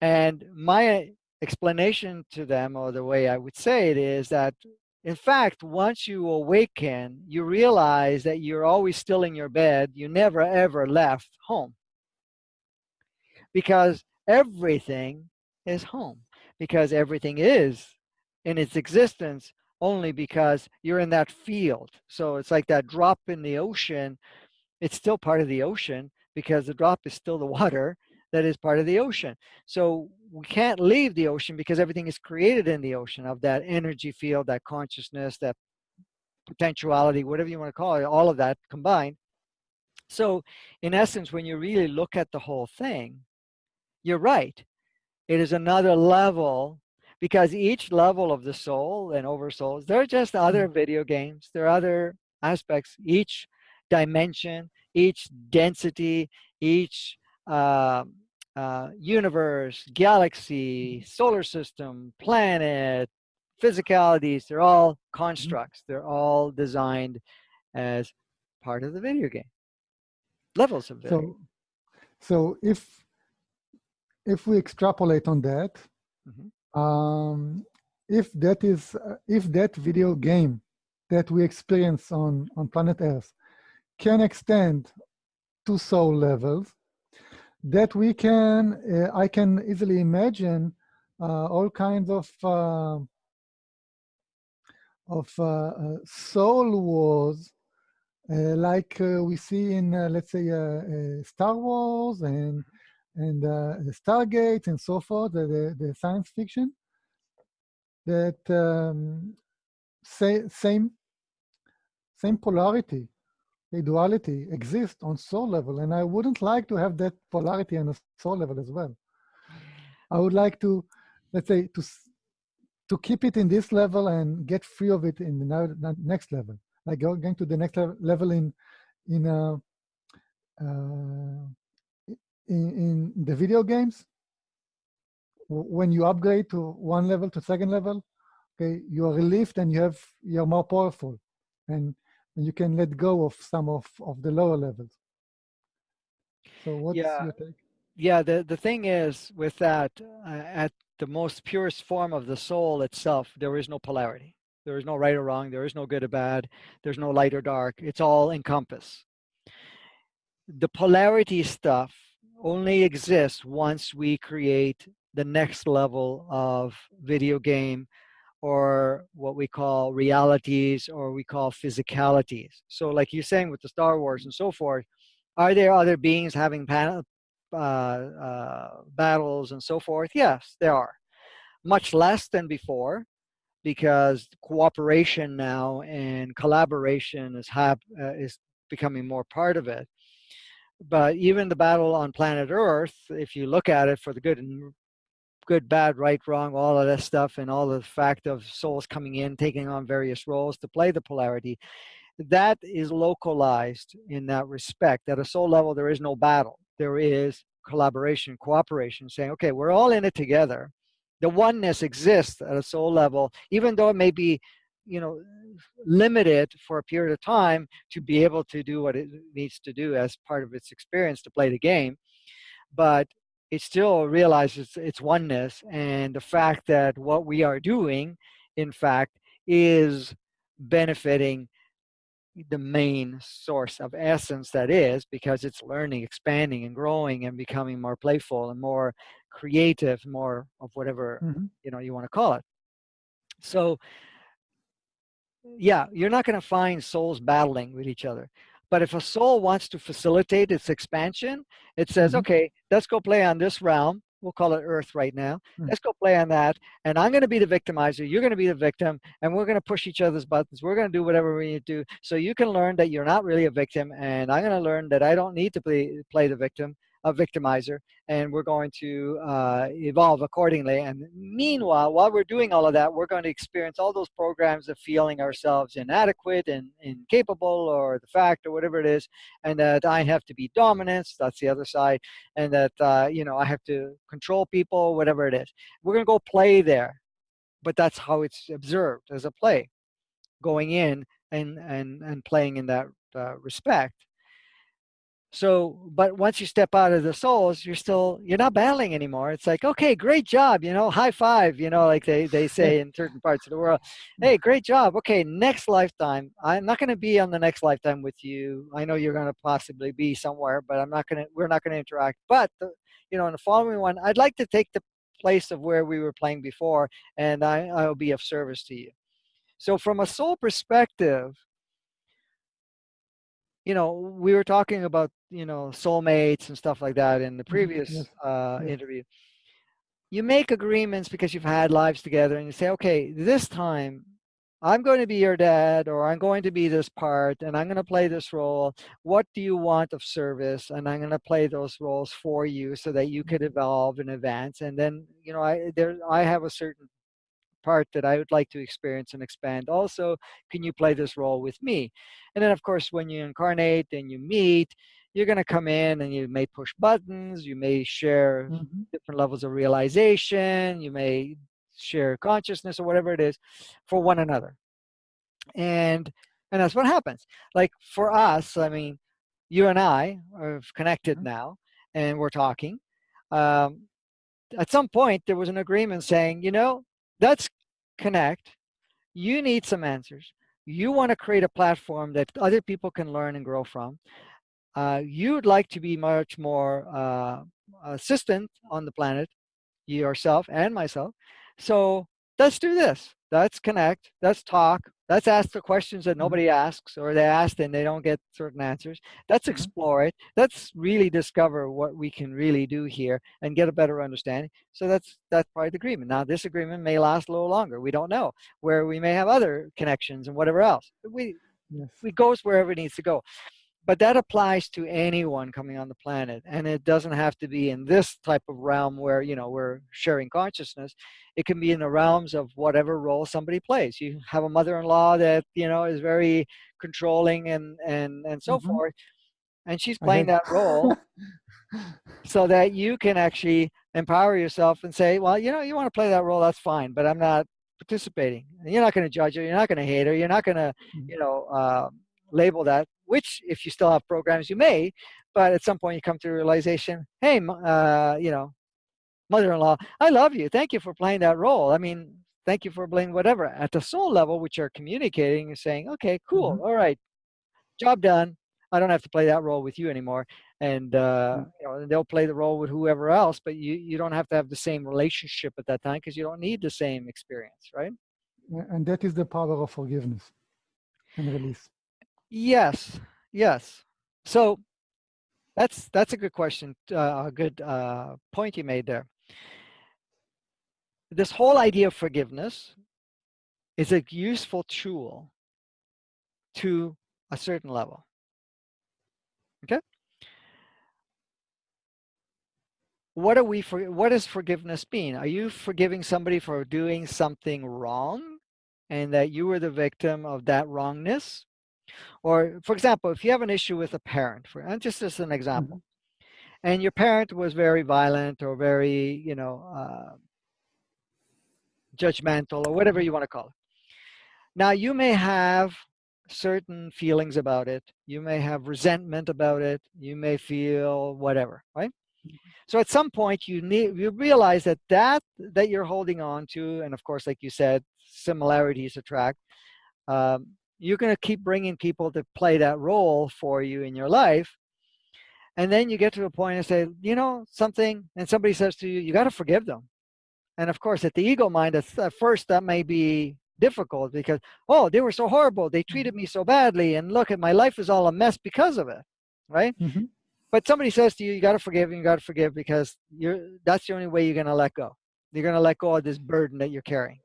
And my explanation to them, or the way I would say it is that, in fact, once you awaken, you realize that you're always still in your bed. You never, ever left home. Because everything is home. Because everything is in its existence only because you're in that field. So it's like that drop in the ocean. It's still part of the ocean, because the drop is still the water that is part of the ocean. So we can't leave the ocean because everything is created in the ocean of that energy field, that consciousness, that potentiality, whatever you want to call it, all of that combined. So in essence, when you really look at the whole thing, you're right. It is another level because each level of the soul and oversouls, they're just other mm. video games. There are other aspects. Each dimension, each density, each uh, uh, universe, galaxy, mm-hmm. solar system, planet, physicalities, they're all mm-hmm. constructs. They're all designed as part of the video game. Levels of video. So, so if if we extrapolate on that, mm -hmm. um, if that is uh, if that video game that we experience on on planet Earth can extend to soul levels that we can, uh, I can easily imagine uh, all kinds of uh, of uh, uh, soul wars uh, like we see in, let's say, Star Wars and and the Stargate and so forth, the, the science fiction, that um, say, same same polarity a duality exists on soul level, and I wouldn't like to have that polarity on a soul level as well. I would like to, let's say, to to keep it in this level and get free of it in the next level, like going to the next level in in uh, uh, in, in the video games, when you upgrade to one level to second level, okay, you are relieved and you have you're more powerful, and, and you can let go of some of of the lower levels. So what's yeah. your take? Yeah, the the thing is with that, uh, at the most purest form of the soul itself, there is no polarity. There is no right or wrong. There is no good or bad. There's no light or dark. It's all encompass. The polarity stuff only exists once we create the next level of video game or what we call realities or we call physicalities. So like you're saying with the Star Wars and so forth, are there other beings having uh, uh, battles and so forth? Yes, there are. Much less than before because cooperation now and collaboration is, hap uh, is becoming more part of it. But even the battle on planet Earth, if you look at it for the good and good, bad, right, wrong, all of that stuff, and all the fact of souls coming in, taking on various roles to play the polarity, that is localized in that respect. At a soul level, there is no battle. There is collaboration, cooperation, saying, okay, we're all in it together. The oneness exists at a soul level, even though it may be, you know, limited for a period of time to be able to do what it needs to do as part of its experience to play the game. But it still realizes its oneness and the fact that what we are doing, in fact, is benefiting the main source of essence that is because it's learning, expanding, and growing and becoming more playful and more creative, more of whatever mm -hmm. you know you want to call it. So yeah, you're not going to find souls battling with each other. But if a soul wants to facilitate its expansion, it says, mm -hmm. okay, let's go play on this realm. We'll call it Earth right now. Mm -hmm. Let's go play on that. And I'm going to be the victimizer. You're going to be the victim. And we're going to push each other's buttons. We're going to do whatever we need to do. So you can learn that you're not really a victim. And I'm going to learn that I don't need to play, play the victim a victimizer and we're going to uh, evolve accordingly. And meanwhile, while we're doing all of that, we're going to experience all those programs of feeling ourselves inadequate and incapable or the fact or whatever it is, and that I have to be dominant, that's the other side, and that, uh, you know, I have to control people, whatever it is. We're going to go play there, but that's how it's observed as a play, going in and, and, and playing in that uh, respect. So, but once you step out of the souls, you're still, you're not battling anymore. It's like, okay, great job, you know, high five, you know, like they, they say [laughs] in certain parts of the world. Hey, great job. Okay, next lifetime. I'm not going to be on the next lifetime with you. I know you're going to possibly be somewhere, but I'm not going to, we're not going to interact. But, the, you know, in the following one, I'd like to take the place of where we were playing before, and I, I'll be of service to you. So from a soul perspective, you know, we were talking about, you know, soulmates and stuff like that in the mm-hmm, previous yes. Uh, yes. interview. You make agreements because you've had lives together and you say, okay, this time I'm going to be your dad or I'm going to be this part and I'm going to play this role. What do you want of service? And I'm going to play those roles for you so that you could mm-hmm. evolve and advance. And then, you know, I, there, I have a certain part that I would like to experience and expand. Also, can you play this role with me? And then, of course, when you incarnate and you meet, you're going to come in and you may push buttons, you may share mm -hmm. different levels of realization, you may share consciousness or whatever it is for one another. And and that's what happens. Like for us, I mean, you and I are connected mm -hmm. now and we're talking. Um, at some point, there was an agreement saying, you know, let's connect. You need some answers. You want to create a platform that other people can learn and grow from. Uh, you'd like to be much more uh, assistant on the planet, yourself and myself. So let's do this. Let's connect. Let's talk. Let's ask the questions that mm-hmm. nobody asks or they ask and they don't get certain answers. Let's mm-hmm. explore it. Let's really discover what we can really do here and get a better understanding. So that's that's part of the agreement. Now this agreement may last a little longer. We don't know where we may have other connections and whatever else. We yes. we goes wherever it needs to go but that applies to anyone coming on the planet and it doesn't have to be in this type of realm where you know we're sharing consciousness it can be in the realms of whatever role somebody plays you have a mother-in-law that you know is very controlling and and and so mm -hmm. forth and she's playing that role [laughs] so that you can actually empower yourself and say, well, you know, you want to play that role, that's fine, but I'm not participating. And you're not going to judge her. You're not going to hate her. You're not going to, Mhm. you know, uh, label that, which if you still have programs, you may, but at some point you come to the realization, hey, uh, you know, mother-in-law, I love you. Thank you for playing that role. I mean, thank you for playing whatever. At the soul level, which you're communicating, you're saying, okay, cool, all right, job done. I don't have to play that role with you anymore. And uh, Mm. you know, they'll play the role with whoever else, but you you don't have to have the same relationship at that time because you don't need the same experience, right? And that is the power of forgiveness and release. Yes, yes. So that's that's a good question, uh, a good uh, point you made there. This whole idea of forgiveness is a useful tool to a certain level. Okay. What are we for? What does forgiveness mean? Are you forgiving somebody for doing something wrong, and that you were the victim of that wrongness? Or, for example, if you have an issue with a parent, for and just as an example, and your parent was very violent or very, you know, uh, judgmental or whatever you want to call it. Now, you may have certain feelings about it. You may have resentment about it. You may feel whatever, right? So at some point, you need you realize that that that you're holding on to, and of course, like you said, similarities attract. Um, you're going to keep bringing people to play that role for you in your life, and then you get to a point and say, you know, something, and somebody says to you, you got to forgive them. And of course, at the ego mind, at, at first that may be difficult because, oh, they were so horrible. They treated me so badly. And look at my life is all a mess because of it. Right. Mhm. But somebody says to you, you got to forgive and you got to forgive because you're, that's the only way you're going to let go. You're going to let go of this burden that you're carrying.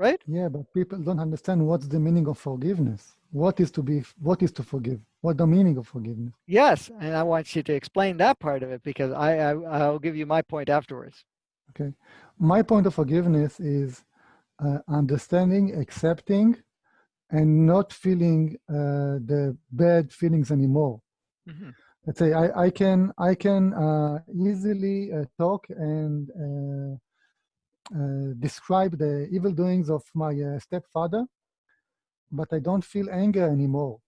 Right. Yeah, but people don't understand what's the meaning of forgiveness. What is to be? What is to forgive? What the meaning of forgiveness? Yes. And I want you to explain that part of it because I, I I'll give you my point afterwards. Okay, my point of forgiveness is uh, understanding, accepting, and not feeling uh, the bad feelings anymore. Mhm. Let's say I, I can I can uh, easily uh, talk and uh, describe the evil doings of my uh, stepfather, but I don't feel anger anymore.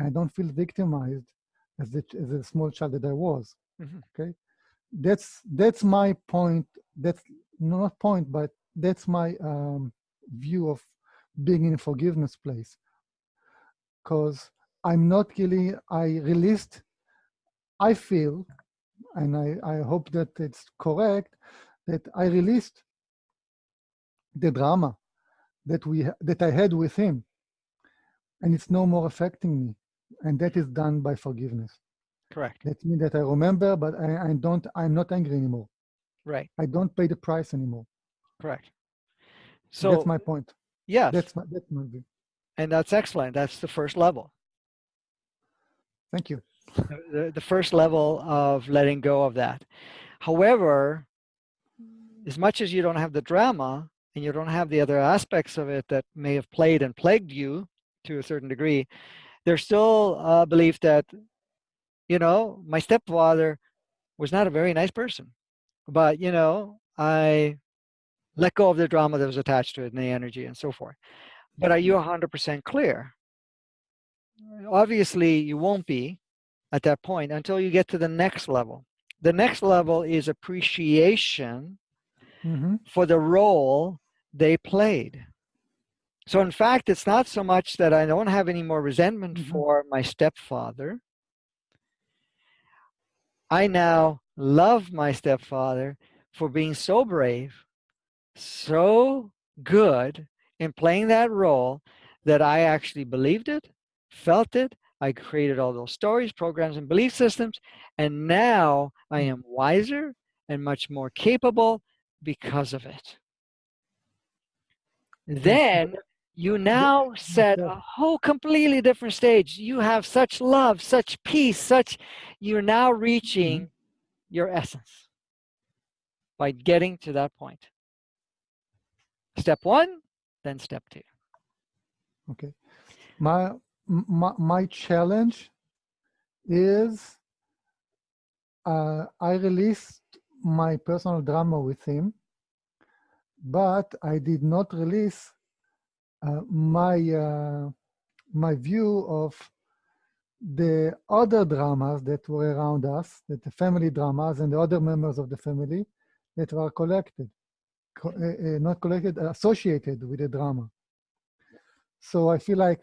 I don't feel victimized as a, as a small child that I was. Mhm. Okay, that's that's my point. That's not point, but that's my um, view of being in a forgiveness place. Because I'm not really. I released. I feel, and I I hope that it's correct, that I released the drama that we that I had with him, and it's no more affecting me, and that is done by forgiveness. Correct. That means that I remember, but I, I don't. I'm not angry anymore. Right. I don't pay the price anymore. Correct. So that's my point. yes, That's my that's my view. and that's excellent. That's the first level. Thank you. the, the first level of letting go of that. However, as much as you don't have the drama and you don't have the other aspects of it that may have played and plagued you to a certain degree, there's still a belief that, you know, my stepfather was not a very nice person. But, you know, I let go of the drama that was attached to it and the energy and so forth. But are you 100% clear? Obviously, you won't be at that point until you get to the next level. The next level is appreciation hmm for the role they played. So, in fact, it's not so much that I don't have any more resentment Mhm. for my stepfather. I now love my stepfather for being so brave, so good in playing that role that I actually believed it, felt it. I created all those stories, programs, and belief systems. And now I am wiser and much more capable because of it. Then you now set a whole completely different stage. You have such love, such peace, such, you're now reaching your essence by getting to that point. Step one, then step two. Okay. My, my my challenge is uh, I released my personal drama with him, but I did not release uh, my uh, my view of the other dramas that were around us, that the family dramas and the other members of the family that were collected, co uh, uh, not collected, associated with the drama. So I feel like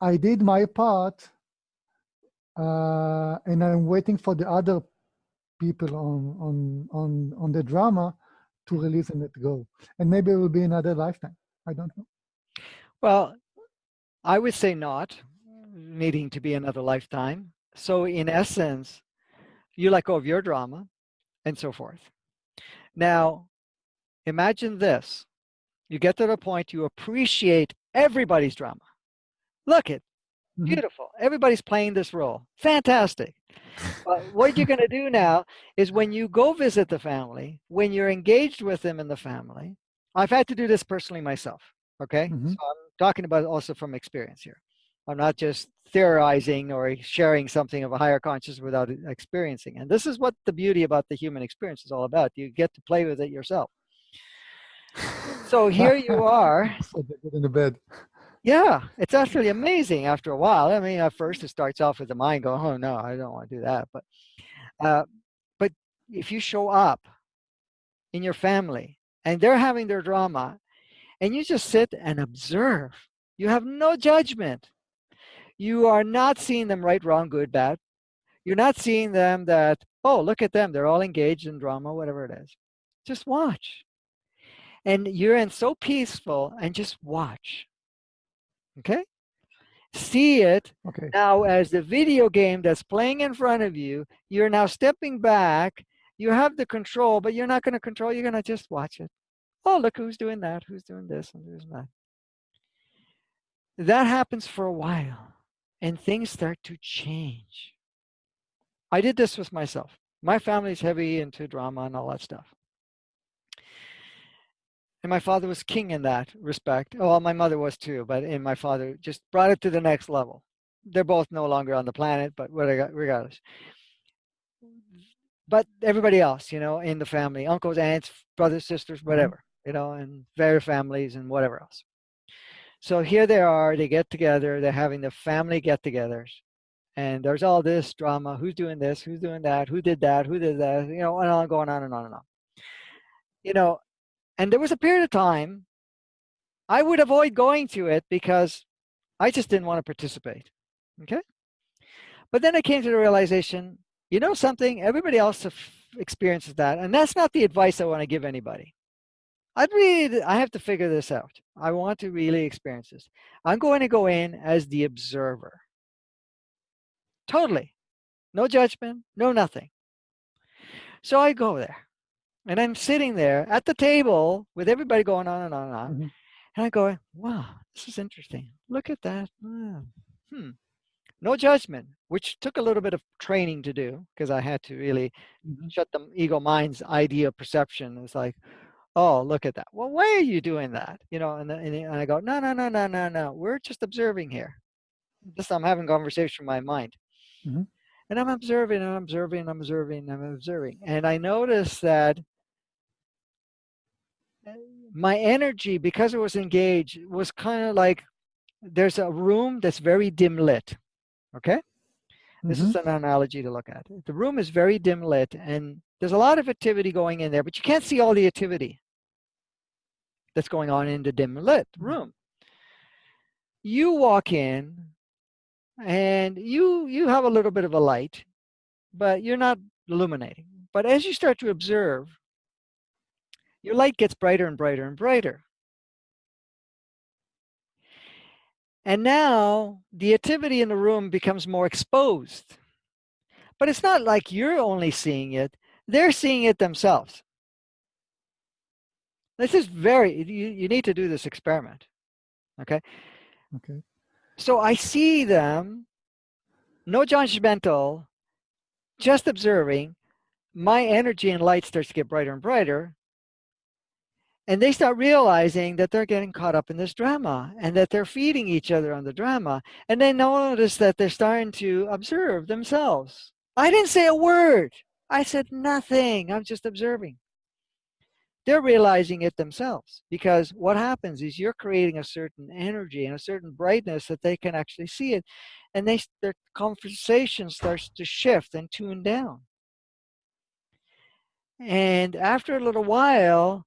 I did my part uh, and I'm waiting for the other people on, on, on, on the drama to release and let go. And maybe it will be another lifetime. I don't know. Well, I would say not needing to be another lifetime. So in essence, you let go of your drama and so forth. Now, imagine this. You get to the point you appreciate everybody's drama. Look mm-hmm. Beautiful. Everybody's playing this role. Fantastic. [laughs] What you're going to do now is when you go visit the family, when you're engaged with them in the family, I've had to do this personally myself. Okay. Mm -hmm. So I'm talking about also from experience here. I'm not just theorizing or sharing something of a higher consciousness without experiencing. And this is what the beauty about the human experience is all about. You get to play with it yourself. [laughs] So here you [laughs] are. in the bed. Yeah, it's actually amazing after a while. I mean, at first it starts off with the mind going, oh no, I don't want to do that. But, uh, but if you show up in your family and they're having their drama and you just sit and observe, you have no judgment. You are not seeing them right, wrong, good, bad. You're not seeing them that, oh, look at them. They're all engaged in drama, whatever it is. Just watch. And you're in so peaceful and just watch okay? See it okay. now as the video game that's playing in front of you. You're now stepping back. You have the control, but you're not going to control. You're going to just watch it. Oh, look who's doing that, who's doing this, and who's that. That happens for a while, and things start to change. I did this with myself. My family's heavy into drama and all that stuff. And my father was king in that respect. Oh, well, my mother was too, but in my father just brought it to the next level. They're both no longer on the planet, but regardless. But everybody else, you know, in the family, uncles, aunts, brothers, sisters, mm-hmm. whatever, you know, and their families and whatever else. So here they are, they get together, they're having the family get-togethers. And there's all this drama, who's doing this, who's doing that, who did that, who did that, you know, and on going on and on and on. You know, and there was a period of time I would avoid going to it because I just didn't want to participate. Okay. But then I came to the realization, you know something, everybody else experiences that. And that's not the advice I want to give anybody. I'd really, I have to figure this out. I want to really experience this. I'm going to go in as the observer. Totally. No judgment, no nothing. So I go there. And I'm sitting there at the table with everybody going on and on and on. Mm -hmm. And I go, wow, this is interesting. Look at that. Hmm. No judgment, which took a little bit of training to do because I had to really mm -hmm. shut the ego mind's idea of perception. It's like, oh, look at that. Well, why are you doing that? You know, and, and I go, no, no, no, no, no, no. We're just observing here. Just I'm having conversation in my mind. Mm -hmm. And I'm observing, and I'm observing, I'm observing, I'm observing. And I notice that my energy, because it was engaged, was kind of like there's a room that's very dim lit. Okay? This mm -hmm. is mm-hmm. an analogy to look at. The room is very dim lit and there's a lot of activity going in there, but you can't see all the activity that's going on in the dim lit mm-hmm. room. You walk in and you you have a little bit of a light, but you're not illuminating. But as you start to observe, your light gets brighter and brighter and brighter. And now the activity in the room becomes more exposed. But it's not like you're only seeing it, they're seeing it themselves. This is very, you, you need to do this experiment. Okay. Okay. So I see them, no judgmental, just observing. My energy and light starts to get brighter and brighter. And they start realizing that they're getting caught up in this drama and that they're feeding each other on the drama. And they notice that they're starting to observe themselves. I didn't say a word. I said nothing. I'm just observing. They're realizing it themselves because what happens is you're creating a certain energy and a certain brightness that they can actually see it. And they, their conversation starts to shift and tune down. And after a little while,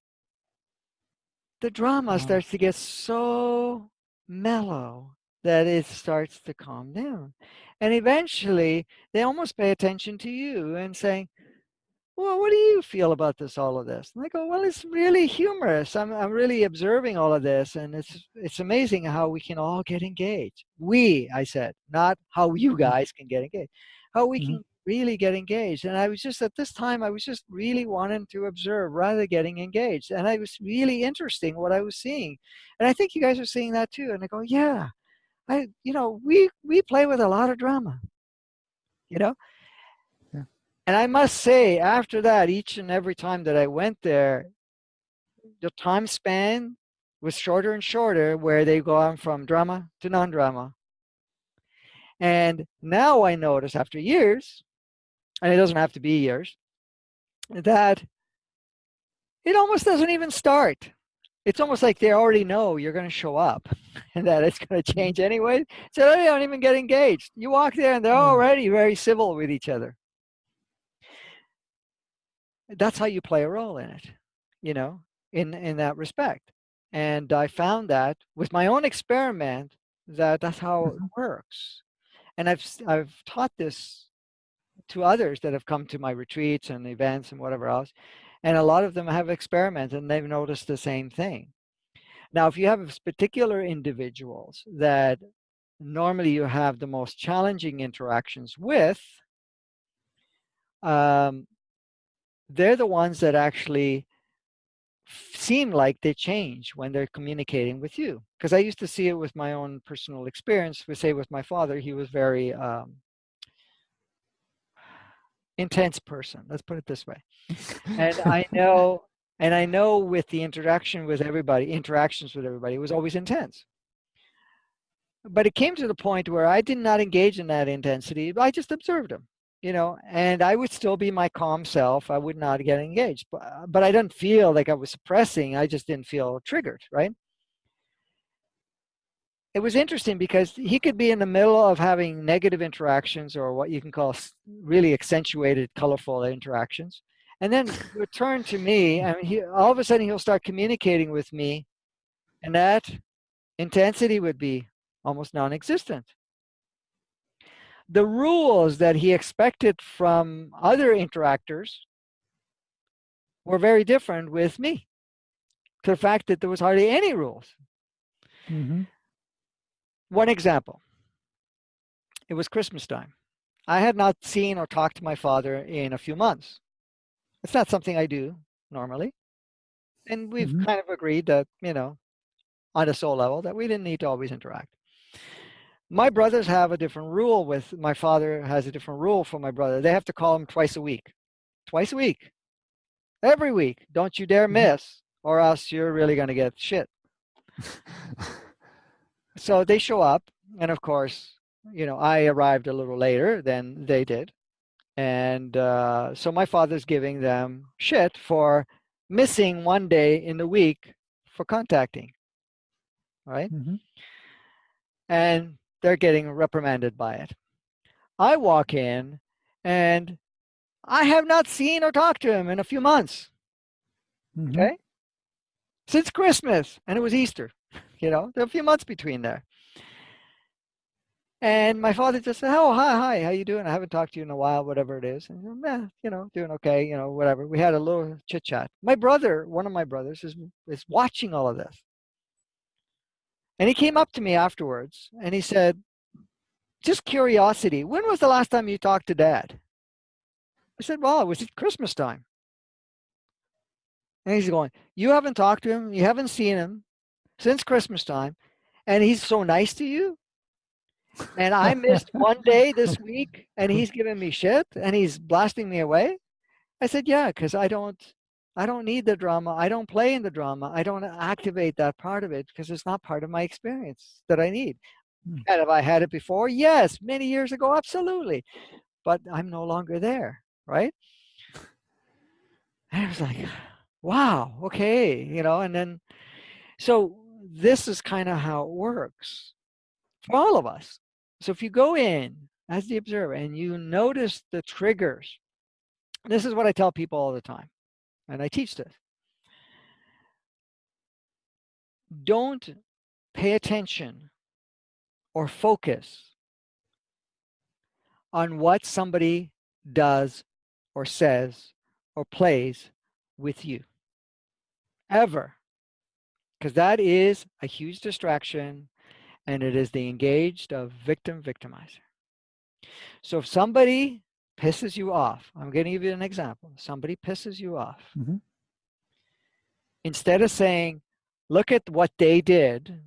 the drama wow. starts to get so mellow that it starts to calm down. And eventually, they almost pay attention to you and saying, well, what do you feel about this, all of this? And I go, well, it's really humorous. I'm, I'm really observing all of this. And it's, it's amazing how we can all get engaged. We, I said, not how you mm-hmm. guys can get engaged, how we mm -hmm. can really get engaged. And I was just at this time, I was just really wanting to observe rather than getting engaged. And I was really interesting what I was seeing. And I think you guys are seeing that too. And I go, yeah, I, you know, we, we play with a lot of drama, you know? Yeah. And I must say, after that, each and every time that I went there, the time span was shorter and shorter where they go on from drama to non-drama. And now I notice after years, and it doesn't have to be years, that it almost doesn't even start. It's almost like they already know you're going to show up [laughs] and that it's going to change anyway. So they don't even get engaged. You walk there and they're hmm. already very civil with each other. That's how you play a role in it, you know, in, in that respect. And I found that with my own experiment that that's how it mm-hmm. works. And I've, I've taught this to others that have come to my retreats and events and whatever else. And a lot of them have experimented and they've noticed the same thing. Now, if you have particular individuals that normally you have the most challenging interactions with, um, they're the ones that actually seem like they change when they're communicating with you. Because I used to see it with my own personal experience. We say with my father, he was very um, intense person. Let's put it this way. and [laughs] I know, and I know with the interaction with everybody, interactions with everybody, it was always intense. But it came to the point where I did not engage in that intensity. I just observed them, you know, and I would still be my calm self. I would not get engaged, but, but I didn't feel like I was suppressing. I just didn't feel triggered, right? It was interesting because he could be in the middle of having negative interactions or what you can call really accentuated, colorful interactions. And then return to me, and he, all of a sudden he'll start communicating with me, and that intensity would be almost non-existent. The rules that he expected from other interactors were very different with me. To the fact that there was hardly any rules. Mm -hmm. One example. It was Christmas time. I had not seen or talked to my father in a few months. It's not something I do normally. And we've mm -hmm. kind of agreed that, you know, on a soul level, that we didn't need to always interact. My brothers have a different rule with, my father has a different rule for my brother. They have to call him twice a week. Twice a week. Every week. Don't you dare mm-hmm. miss, or else you're really going to get shit. [laughs] so they show up and of course you know i arrived a little later than they did. And uh, so my father's giving them shit for missing one day in the week for contacting right? Mm -hmm. and they're getting reprimanded by it. I walk in and i have not seen or talked to him in a few months. Mm -hmm. okay? Since christmas and it was easter you know, there are a few months between there. And my father just said, oh, hi, hi, how you doing? I haven't talked to you in a while, whatever it is. And, eh, you know, doing okay, you know, whatever. We had a little chit chat. My brother, one of my brothers is, is watching all of this. And he came up to me afterwards and he said, just curiosity, when was the last time you talked to dad? I said, well, it was at Christmas time. And he's going, you haven't talked to him, you haven't seen him, since Christmas time, and he's so nice to you. [laughs] And I missed one day this week, and he's giving me shit, and he's blasting me away. I said, yeah, because I don't, I don't need the drama. I don't play in the drama. I don't activate that part of it because it's not part of my experience that I need. Hmm. And have I had it before? Yes, many years ago, absolutely. But I'm no longer there, right? And I was like, wow, okay, you know, and then, so this is kind of how it works for all of us. So if you go in as the observer and you notice the triggers, this is what I tell people all the time, and I teach this. Don't pay attention or focus on what somebody does or says or plays with you ever because that is a huge distraction and it is the engaged of victim victimizer so if somebody pisses you off i'm going to give you an example somebody pisses you off Mhm. instead of saying look at what they did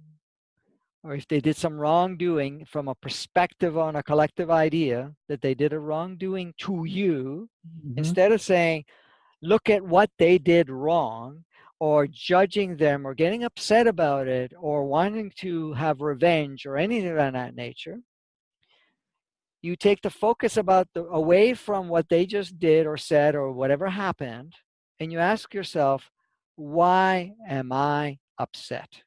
or if they did some wrongdoing from a perspective on a collective idea that they did a wrongdoing to you Mhm. instead of saying look at what they did wrong or judging them or getting upset about it or wanting to have revenge or anything of that nature you take the focus about the away from what they just did or said or whatever happened and you ask yourself why am i upset?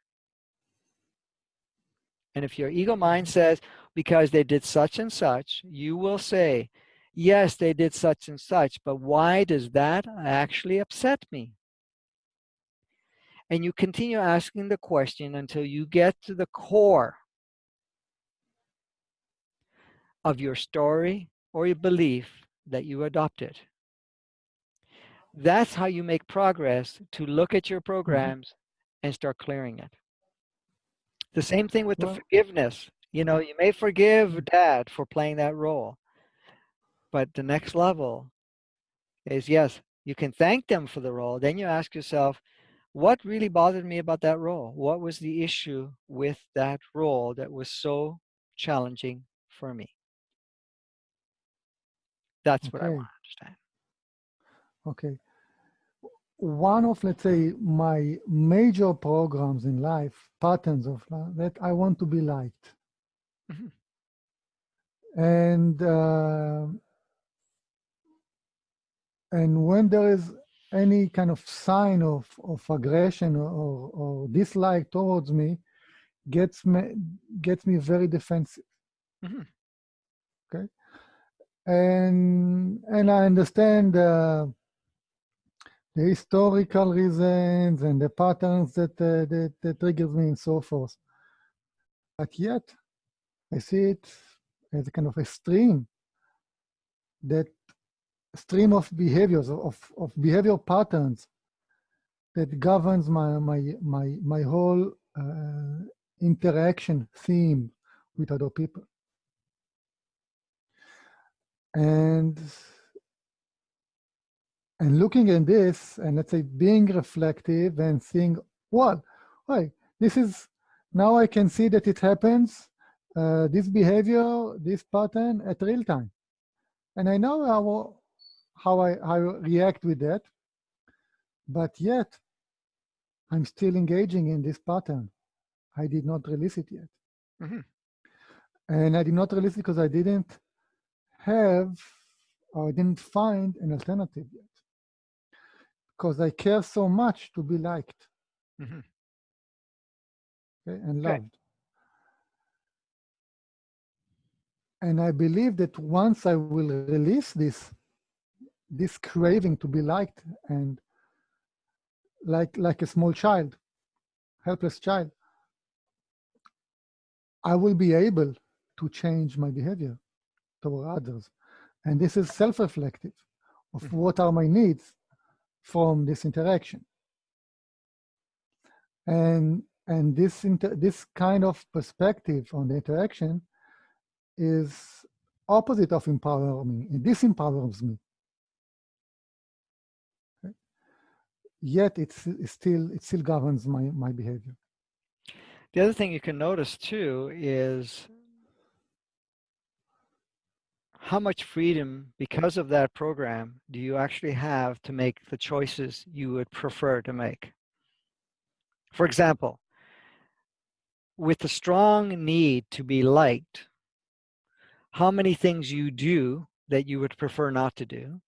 And if your ego mind says because they did such and such you will say yes they did such and such but why does that actually upset me and you continue asking the question until you get to the core of your story or your belief that you adopted. That's how you make progress to look at your mm-hmm. programs and start clearing it. The same thing with the forgiveness. You know, you may forgive dad for playing that role, but the next level is yes, you can thank them for the role. Then you ask yourself, what really bothered me about that role? What was the issue with that role that was so challenging for me? That's what I want to understand. Okay. One of, let's say, my major programs in life, patterns of life, that I want to be liked. Mhm. And uh, and when there is any kind of sign of, of aggression or, or dislike towards me, gets me gets me very defensive. Mhm. Okay. And and I understand uh, the historical reasons and the patterns that, uh, that that triggers me and so forth. But yet, I see it as a kind of a stream that stream of behaviors of, of behavior patterns that governs my my my my whole uh, interaction theme with other people. And and looking at this and let's say being reflective and seeing well why this is now i can see that it happens uh, this behavior this pattern at real time. And i know how how i how I react with that but yet i'm still engaging in this pattern i did not release it yet Mhm. and i did not release it because i didn't have or I didn't find an alternative yet because I care so much to be liked Mhm. okay, and Okay. loved. And I believe that once I will release this, this craving to be liked and like like a small child, helpless child, I will be able to change my behavior toward others. And this is self-reflective of Mhm. what are my needs from this interaction. And and this inter, this kind of perspective on the interaction is opposite of empowering me. It disempowers me. Yet it's, it's still it still governs my my behavior. The other thing you can notice too is how much freedom, because of that program, do you actually have to make the choices you would prefer to make? For example, with the strong need to be liked, how many things you do that you would prefer not to do,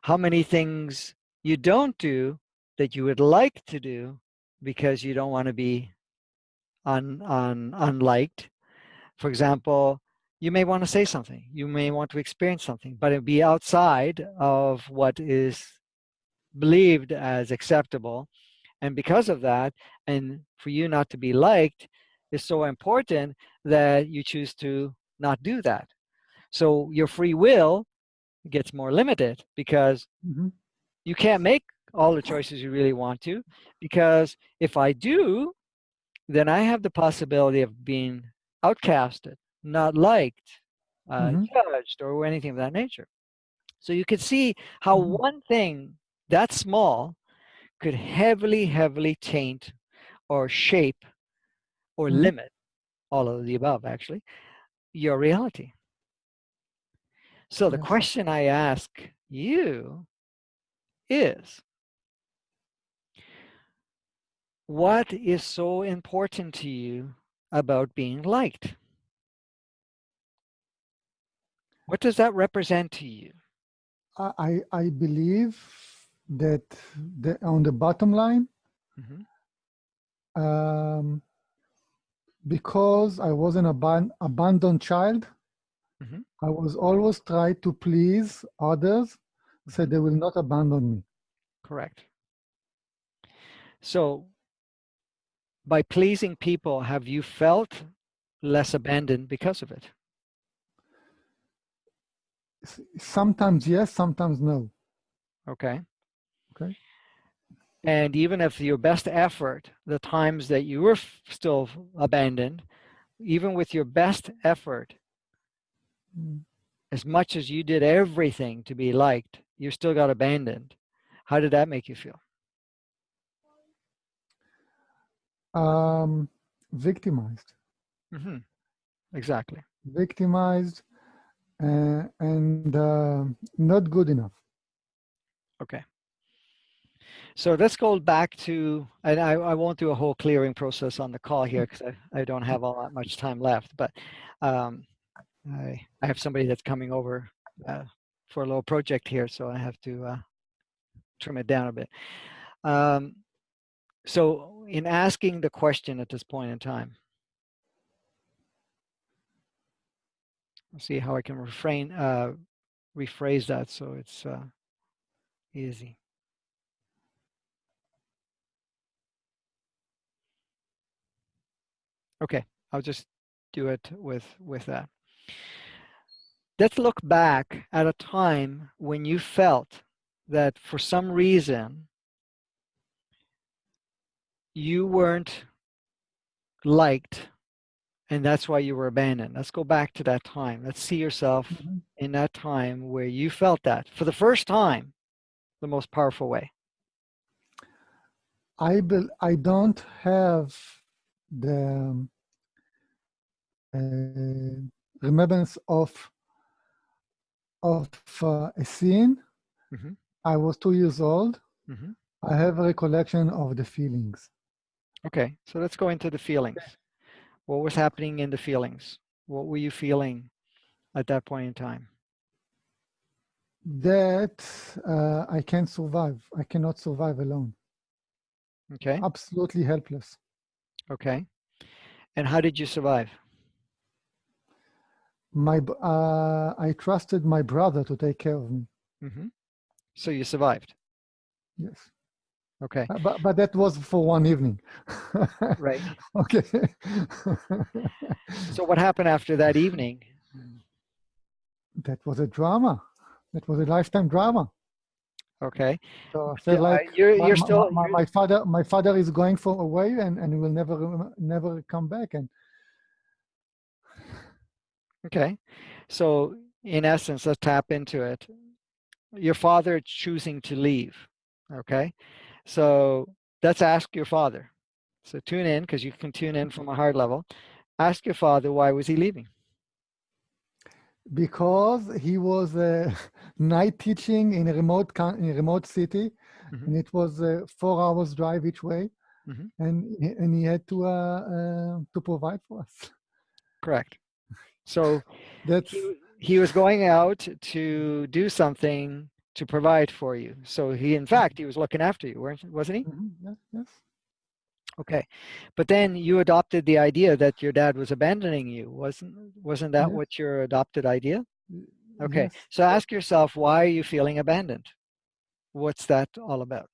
how many things you don't do that you would like to do because you don't want to be un, un, unliked. For example, you may want to say something, you may want to experience something, but it'd be outside of what is believed as acceptable. And because of that, and for you not to be liked is so important that you choose to not do that. So your free will gets more limited because mm -hmm. you can't make all the choices you really want to because if I do, then I have the possibility of being outcasted, not liked, uh, mm -hmm. judged, or anything of that nature. So you can see how mm -hmm. one thing that small could heavily, heavily taint or shape or mm -hmm. limit all of the above, actually, your reality. So the question I ask you is what is so important to you about being liked? What does that represent to you? I, I believe that the, on the bottom line, mm -hmm. um, because I was an aban abandoned child, mm -hmm. I was always trying to please others so mm-hmm. they will not abandon me. Correct. So by pleasing people, have you felt less abandoned because of it? Sometimes yes, sometimes no. Okay. Okay. And even if your best effort, the times that you were still abandoned, even with your best effort, mm. as much as you did everything to be liked, you still got abandoned. How did that make you feel? Um, victimized. Mm -hmm. Exactly. Victimized uh, and uh, not good enough. Okay. So let's go back to, and I, I won't do a whole clearing process on the call here because I, I don't have all that much time left, but um, I, I have somebody that's coming over uh, for a little project here, so I have to uh, trim it down a bit. Um, so in asking the question at this point in time, Let's see how I can refrain, uh, rephrase that so it's uh, easy. Okay, I'll just do it with, with that. Let's look back at a time when you felt that for some reason you weren't liked and that's why you were abandoned. Let's go back to that time. Let's see yourself mm -hmm. in that time where you felt that for the first time, the most powerful way. I be, I don't have the uh, remembrance of of uh, a scene. Mm -hmm. I was two years old. Mm -hmm. I have a recollection of the feelings. Okay, so let's go into the feelings. What was happening in the feelings? What were you feeling at that point in time? That uh, I can't survive. I cannot survive alone. Okay. Absolutely helpless. Okay. And how did you survive? My, uh, I trusted my brother to take care of me. Mm -hmm. So you survived? Yes. Okay. Uh, but, but that was for one evening. right. [laughs] Okay. so what happened after that evening? That was a drama. That was a lifetime drama. Okay. So uh, like you're, you're still my, my, father my father is going for away and and will never never come back and. Okay, so in essence, let's tap into it. Your father choosing to leave. Okay, so let's ask your father. So tune in because you can tune in from a hard level. Ask your father why was he leaving? because he was uh, [laughs] night teaching in a remote in a remote city, Mhm. and it was a four hours drive each way, Mhm. and he- and he had to uh, uh, to provide for us. Correct. [laughs] So That's he, he was going out to do something to provide for you. So he, in fact, he was looking after you, wasn't he? Mhm, yes, yes. Okay. But then you adopted the idea that your dad was abandoning you. Wasn't, wasn't that Yes. what your adopted idea? Okay. Yes. So ask yourself, why are you feeling abandoned? What's that all about?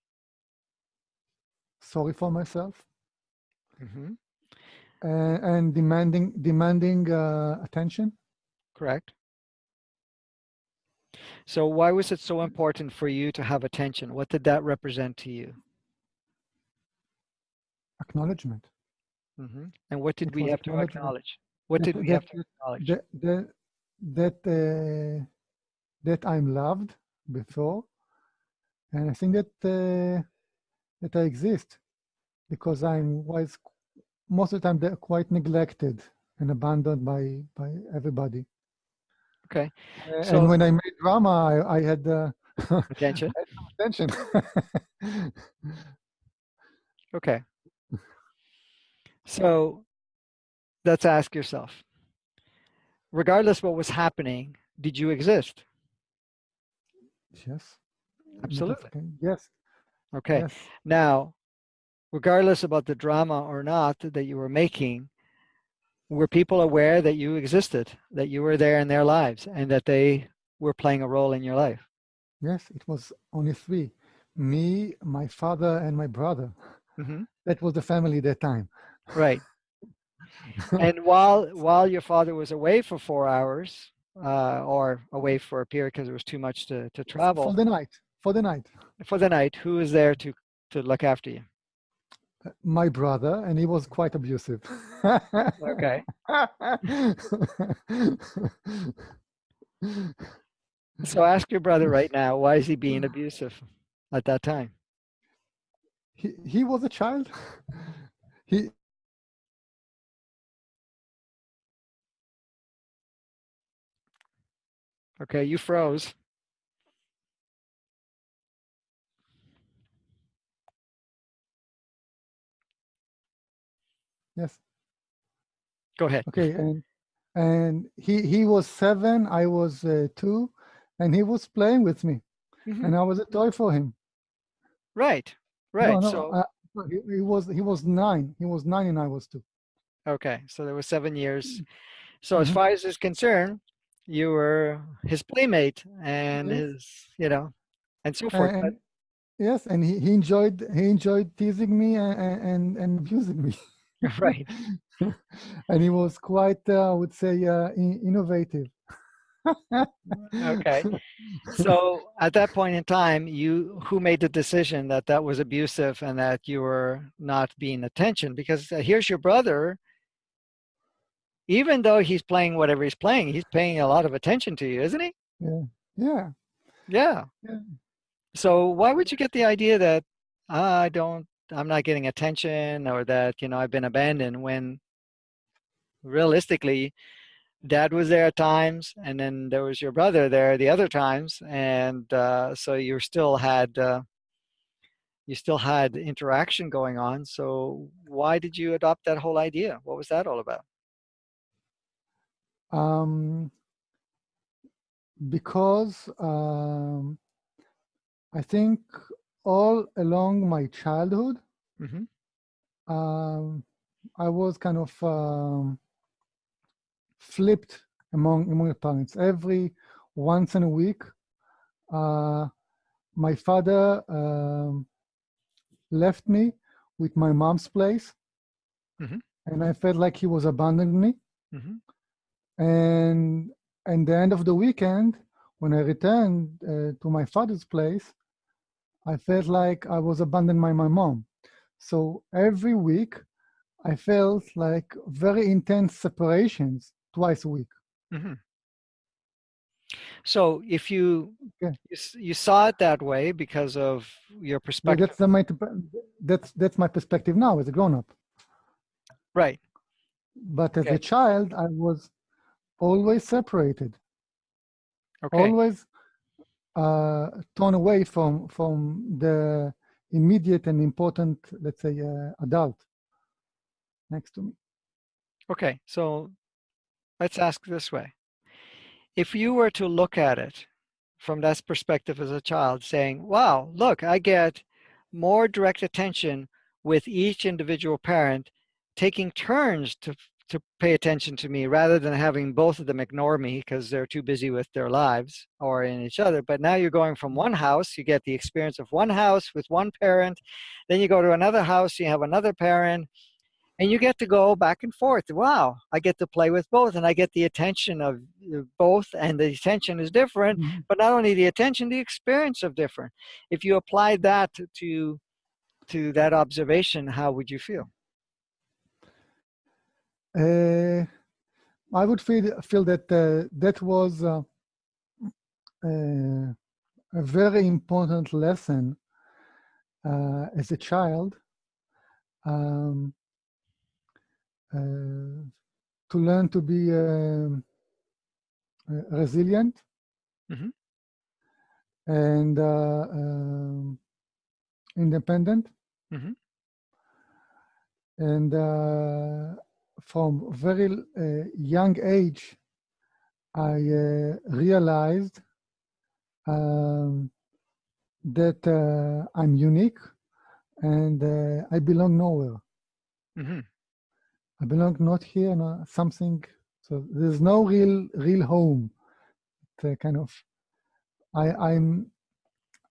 Sorry for myself. hmm uh, and demanding demanding uh, attention. Correct. So why was it so important for you to have attention? What did that represent to you? acknowledgement. hmm And what did It we have to acknowledge? What did we have to acknowledge? That uh, that I'm loved before, and I think that uh, that I exist because I'm was most of the time they're quite neglected and abandoned by by everybody. Okay. Uh, So- and when I made drama, I, I had uh, [laughs] Attention. attention. [laughs] Okay. So let's ask yourself, regardless what was happening, did you exist? yes. Absolutely. Yes. Okay. Yes. Now, regardless about the drama or not that you were making, were people aware that you existed, that you were there in their lives, and that they were playing a role in your life? Yes, it was only three. Me, my father, and my brother. hmm That was the family that time. Right. [laughs] and while while your father was away for four hours, uh, or away for a period because it was too much to, to travel For the night. For the night. for the night, who was there to to look after you? My brother, and he was quite abusive. Okay. [laughs] So ask your brother right now, why is he being abusive at that time? he, he was a child. He Okay, you froze. Yes. Go ahead. Okay, and and he he was seven. I was uh, two, and he was playing with me, Mhm. and I was a toy for him. Right, right. no, so uh, he, he was he was nine. He was nine, and I was two. okay, so there was seven years. So as Mhm. far as is concerned, you were his playmate and Yes. his, you know, and so forth. and, yes, and he, he enjoyed he enjoyed teasing me and and, and abusing me. [laughs] [laughs] right. [laughs] and he was quite, uh, I would say, uh, in- innovative. Okay. [laughs] So at that point in time, you who made the decision that that was abusive and that you were not being attention? Because uh, here's your brother. Even though he's playing whatever he's playing, he's paying a lot of attention to you, isn't he? yeah. Yeah. Yeah. yeah. So why would you get the idea that "Ah, I don't, I'm not getting attention, or that you know I've been abandoned when realistically, Dad was there at times, and then there was your brother there the other times, and uh, so you still had uh, you still had interaction going on. So why did you adopt that whole idea? What was that all about? Um, because um, I think all along my childhood, hmm um, I was kind of um, flipped among among the parents. Every once in a week, uh, my father um, left me with my mom's place, Mhm. and I felt like he was abandoning me. hmm And and the end of the weekend, when I returned uh, to my father's place, I felt like I was abandoned by my mom. So every week, I felt like very intense separations twice a week. hmm So if you Yeah. you, you saw it that way because of your perspective, that's the, my that's that's my perspective now as a grown up. right? But as Okay. a child, I was always separated. Okay. Always uh, torn away from from the immediate and important, let's say, uh, adult next to me. Okay, so let's ask this way. If you were to look at it from that perspective as a child saying, wow, look, I get more direct attention with each individual parent taking turns to to pay attention to me rather than having both of them ignore me because they're too busy with their lives or in each other. But now you're going from one house, you get the experience of one house with one parent, then you go to another house, you have another parent, and you get to go back and forth. Wow, I get to play with both and I get the attention of both and the attention is different, mm -hmm. but not only the attention, the experience of different. If you applied that to, to that observation, how would you feel? Uh, I would feel feel that uh, that was uh, uh a very important lesson uh, as a child um, uh, to learn to be um, resilient mm -hmm. and um, independent mm -hmm. and from very uh, young age, I uh, realized um, that uh, I'm unique and uh, I belong nowhere. Mm -hmm. I belong not here, no, something. So there's no real, real home. It, kind of, I, I'm,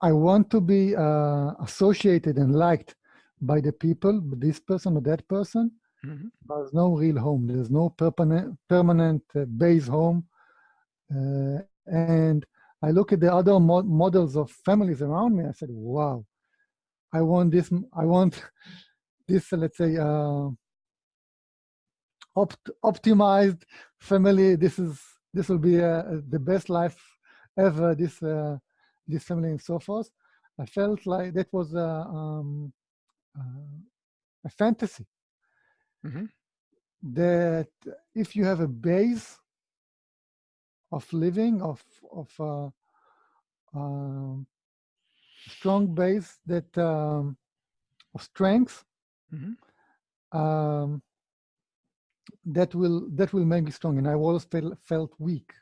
I want to be uh, associated and liked by the people, this person or that person, Mm -hmm. There's no real home. There's no permanent permanent uh, base home. Uh, and I look at the other mo models of families around me. I said, "Wow, I want this. I want [laughs] this. Uh, let's say uh, opt optimized family. This is this will be uh, the best life ever. This uh, this family and so forth." I felt like that was a, um, a fantasy mm -hmm. that if you have a base of living, of, of uh, um, strong base that um, of strength, mm -hmm. um, that will that will make me strong. And I always felt felt weak.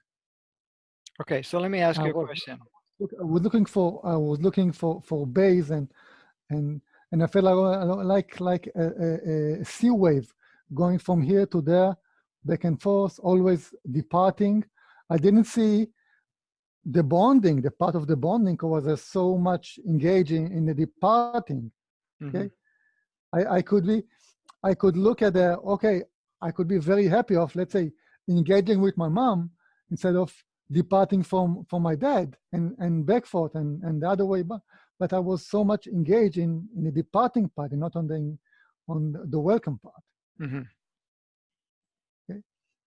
Okay, so let me ask you a question. I was looking for I was looking for for base and and and I felt like like like a, a, a sea wave going from here to there, back and forth, always departing. I didn't see the bonding, the part of the bonding was uh, so much engaging in the departing. Okay, mm -hmm. I, I could be, I could look at the okay, I could be very happy of let's say engaging with my mom instead of departing from from my dad and and back forth and and the other way but but i was so much engaged in in the departing part and not on the on the welcome part. Mm -hmm. okay?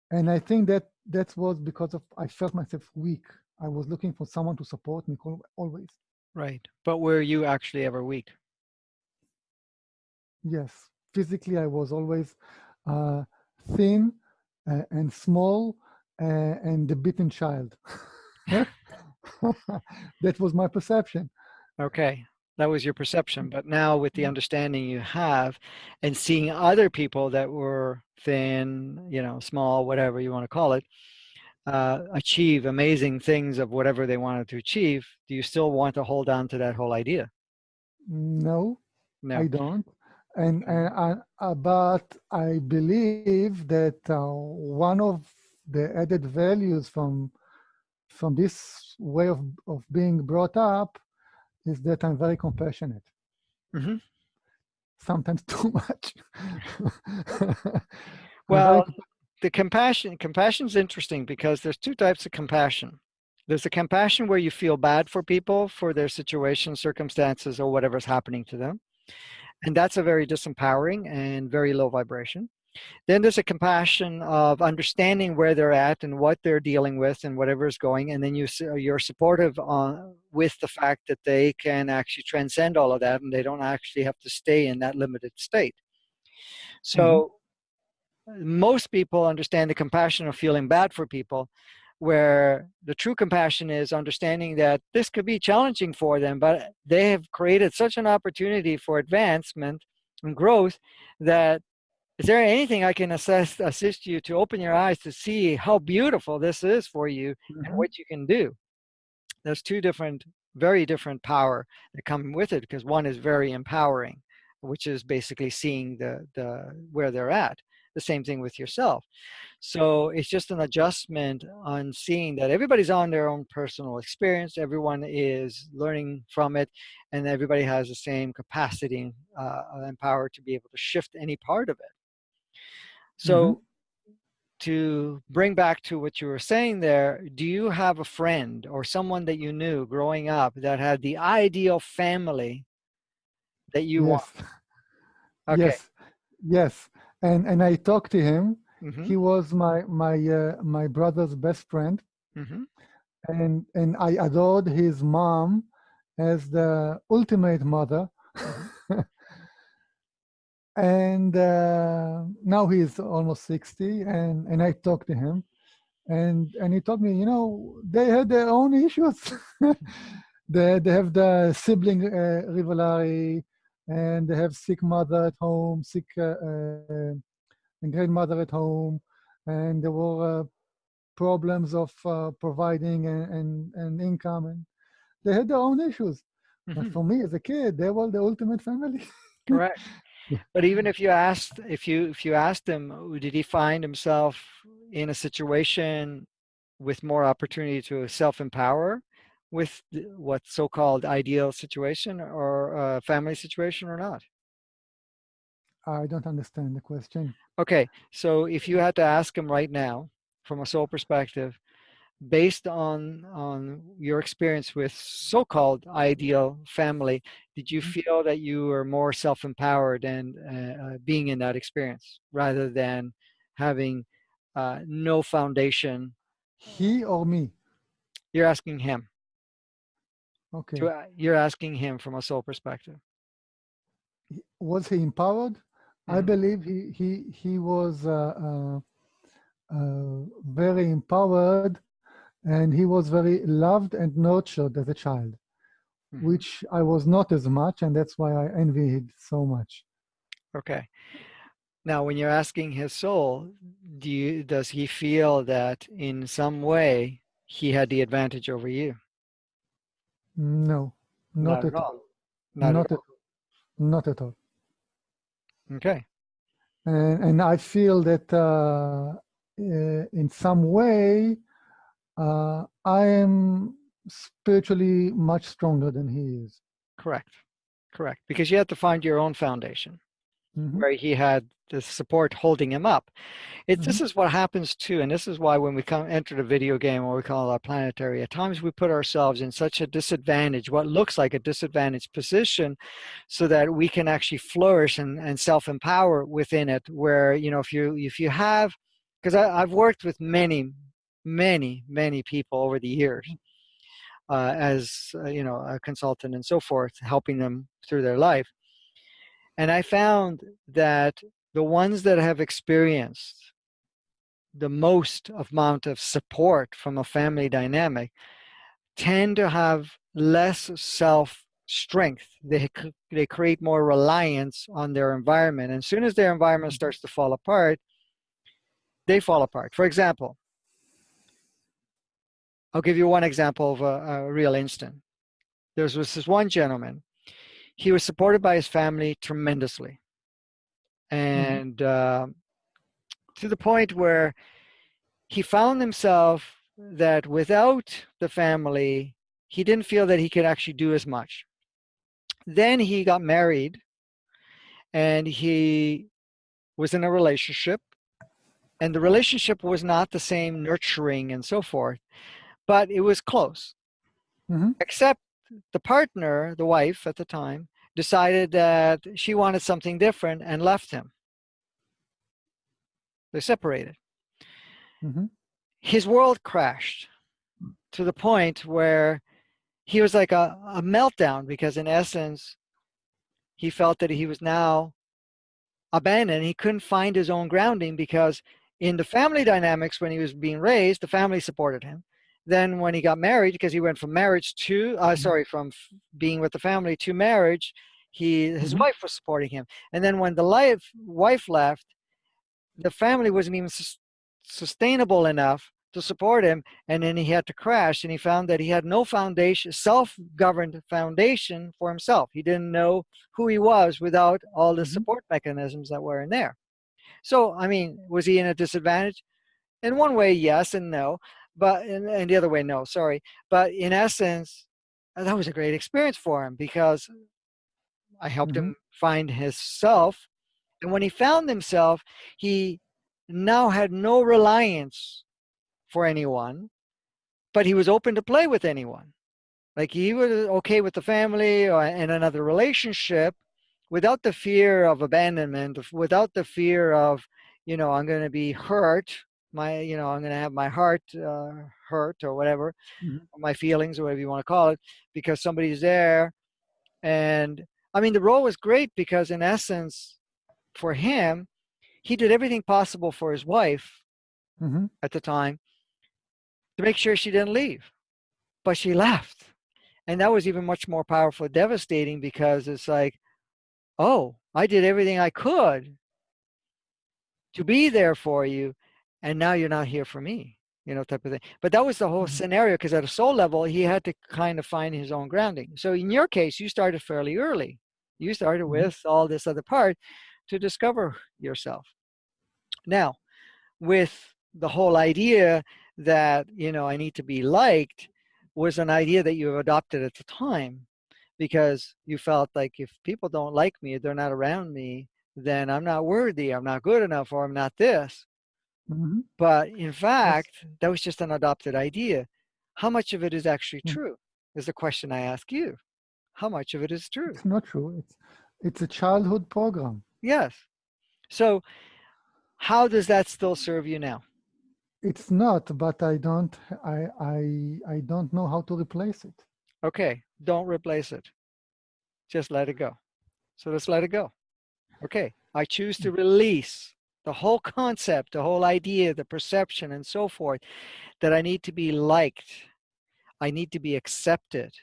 And i think that that was because of i felt myself weak. I was looking for someone to support me always. Right. But were you actually ever weak? Yes. Physically i was always uh, thin uh, and small uh, and the beaten child. [laughs] [laughs] that was my perception. Okay, that was your perception. But now with the understanding you have and seeing other people that were thin, you know, small, whatever you want to call it, uh, achieve amazing things of whatever they wanted to achieve, do you still want to hold on to that whole idea? No, no. I don't and, and uh, but I believe that uh, one of the added values from from this way of, of being brought up is that I'm very compassionate. Mm -hmm. Sometimes [laughs] too much. [laughs] well, the compassion compassion is interesting because there's two types of compassion. There's a compassion where you feel bad for people for their situation, circumstances, or whatever's happening to them. And that's a very disempowering and very low vibration. Then there's a compassion of understanding where they're at and what they're dealing with and whatever is going. And then you, you're supportive on, with the fact that they can actually transcend all of that and they don't actually have to stay in that limited state. So mm -hmm. most people understand the compassion of feeling bad for people, where the true compassion is understanding that this could be challenging for them, but they have created such an opportunity for advancement and growth that is there anything I can assist, assist you to open your eyes to see how beautiful this is for you mm -hmm. and Mm-hmm. what you can do? There's two different, very different power that come with it because one is very empowering, which is basically seeing the, the where they're at. The same thing with yourself. So it's just an adjustment on seeing that everybody's on their own personal experience, everyone is learning from it, and everybody has the same capacity uh, and power to be able to shift any part of it. So mm -hmm. to bring back to what you were saying there, do you have a friend or someone that you knew growing up that had the ideal family that you yes. want? [laughs] Okay. Yes, yes. And and I talked to him. Mm -hmm. He was my my uh, my brother's best friend, Mm -hmm. and and I adored his mom as the ultimate mother. And uh, now he's almost 60 and and i talked to him and and he told me you know they had their own issues [laughs] they, they have the sibling uh, rivalry and they have sick mother at home sick uh, uh, grandmother at home and there were uh, problems of uh, providing and, and, and income and they had their own issues Mm but -hmm. for me as a kid they were the ultimate family [laughs] Correct. But even if you asked, if you if you asked him, did he find himself in a situation with more opportunity to self-empower with what so-called ideal situation or uh, family situation or not? i don't understand the question Okay, so if you had to ask him right now, from a soul perspective, based on on your experience with so-called ideal family, did you Mhm. feel that you were more self-empowered and uh, uh, being in that experience rather than having uh, no foundation? he or me You're asking him. okay To, uh, you're asking him from a soul perspective. was he empowered i Mhm. believe he he he was uh, uh, uh, very empowered and he was very loved and nurtured as a child Mhm. which i was not as much and that's why i envied so much Okay. Now, when you're asking his soul, do you, does he feel that in some way he had the advantage over you? no not, at all Not, not at all. at, not at all Okay. and and i feel that uh, uh, in some way uh, i am spiritually much stronger than he is Correct. Correct. Because you have to find your own foundation Mhm. where he had the support holding him up. It, This is what happens too, and this is why when we come enter the video game, or we call it our planetary, at times we put ourselves in such a disadvantage, what looks like a disadvantaged position, so that we can actually flourish and, and self-empower within it. Where you know, if you if you have, because I've worked with many, many, many people over the years uh, as uh, you know a consultant and so forth, helping them through their life. And I found that the ones that have experienced the most amount of support from a family dynamic tend to have less self strength. They, they create more reliance on their environment. And as soon as their environment starts to fall apart, they fall apart. For example, I'll give you one example of a, a real instant. There was this one gentleman. He was supported by his family tremendously. And uh, to the point where he found himself that without the family, he didn't feel that he could actually do as much. Then he got married and he was in a relationship and the relationship was not the same nurturing and so forth, but it was close. Mhm. Except the partner, the wife at the time, decided that she wanted something different and left him. They separated. Mhm. His world crashed to the point where he was like a, a meltdown because in essence, he felt that he was now abandoned. He couldn't find his own grounding because in the family dynamics when he was being raised, the family supported him. Then when he got married, because he went from marriage to, uh, Mhm. sorry, from f- being with the family to marriage, he his Mhm. wife was supporting him. And then when the life, wife left, the family wasn't even sus- sustainable enough to support him. And then he had to crash and he found that he had no foundation, self-governed foundation for himself. He didn't know who he was without all the Mhm. support mechanisms that were in there. So, I mean, was he in a disadvantage? In one way, yes and no, but and, in the other way, no, sorry. But in essence, uh, that was a great experience for him because I helped Mhm. him find himself. And when he found himself, he now had no reliance for anyone, but he was open to play with anyone. Like he was okay with the family or in another relationship without the fear of abandonment, without the fear of, you know, I'm going to be hurt. My, you know, I'm going to have my heart uh, hurt or whatever, Mhm. my feelings or whatever you want to call it, because somebody's there. And I mean, the role was great because, in essence, for him, he did everything possible for his wife Mhm. at the time to make sure she didn't leave. But she left. And that was even much more powerful, devastating because it's like, oh, I did everything I could to be there for you. And now you're not here for me, you know, type of thing. But that was the whole Mhm. scenario because at a soul level, he had to kind of find his own grounding. So in your case, you started fairly early. You started Mhm. with all this other part to discover yourself. Now, with the whole idea that you know i need to be liked was an idea that you adopted at the time because you felt like if people don't like me they're not around me then i'm not worthy i'm not good enough or i'm not this Mhm. but in fact that was just an adopted idea how much of it is actually Mm. true is the question i ask you how much of it is true It's not true. It's it's a childhood program. yes so how does that still serve you now It's not, but I don't I I I don't know how to replace it. Okay, don't replace it. Just let it go. So let's let it go. Okay, I choose to release the whole concept, the whole idea, the perception, and so forth that I need to be liked, I need to be accepted,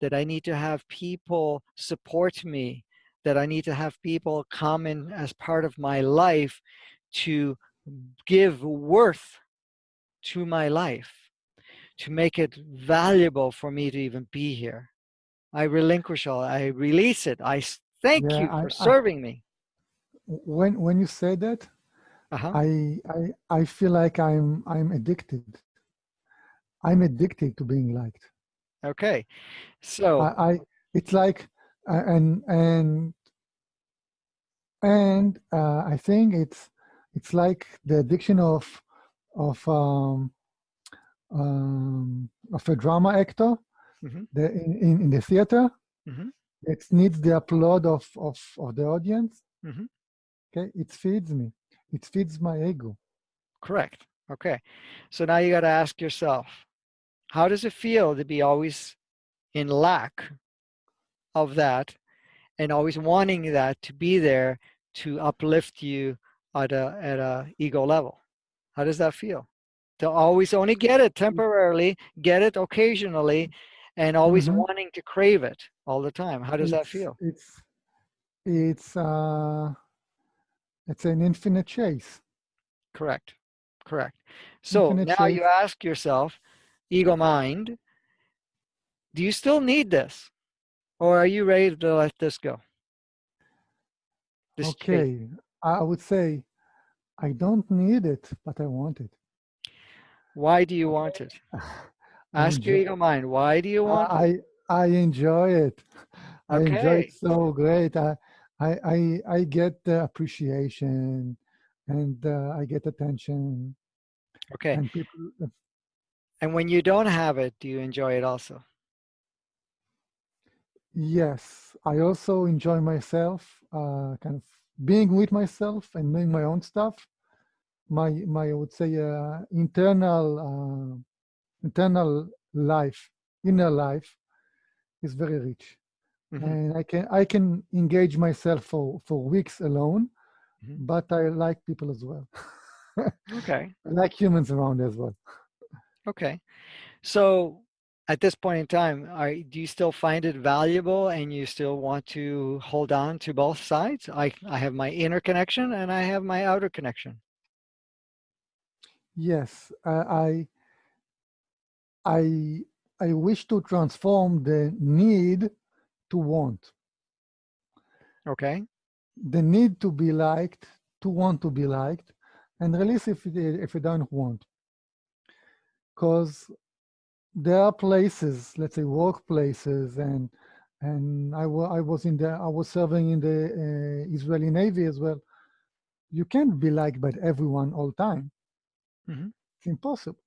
that I need to have people support me, that I need to have people come in as part of my life to give worth to my life, to make it valuable for me to even be here. I relinquish all, I release it. I thank Yeah, you for I- serving me. When when you say that, Uh-huh. I I I feel like I'm I'm addicted. I'm addicted to being liked. Okay. So, I, I it's like uh, and and and uh, I think it's it's like the addiction of of um, um, of a drama actor Mhm. the, in, in in the theater. Mhm. It needs the applaud of of of the audience. Mhm. Okay, it feeds me. It feeds my ego. correct. Okay. So now you got to ask yourself, how does it feel to be always in lack of that and always wanting that to be there to uplift you at a at a ego level? How does that feel? To always only get it temporarily, get it occasionally, and always Mhm. wanting to crave it all the time. How does that feel? It's it's uh it's an infinite chase. Correct. Correct. So Infinite now you ask yourself, ego mind, do you still need this? Or are you ready to let this go? This chase. Okay, I would say I don't need it, but I want it. Why do you want it? [laughs] I Ask your ego mind, why do you want it? I I enjoy it. [laughs] I enjoy it so great. I I I, I get the appreciation, and uh, I get attention, Okay. and people. And when you don't have it, do you enjoy it also? Yes, I also enjoy myself, uh, kind of being with myself and doing my own stuff. My my I would say uh, internal uh, internal life, inner life, is very rich, Mhm. and I can I can engage myself for for weeks alone, Mhm. but I like people as well. [laughs] Okay. I like humans around as well. Okay. So at this point in time, are, do you still find it valuable and you still want to hold on to both sides? I, I have my inner connection and I have my outer connection. Yes, uh, I, I, I wish to transform the need to want. Okay. The need to be liked, to want to be liked, and release if you, if you don't want. Because there are places, let's say workplaces, and and I, I was in the I was serving in the uh, Israeli Navy as well. You can't be liked by everyone all time. Mm -hmm. It's impossible.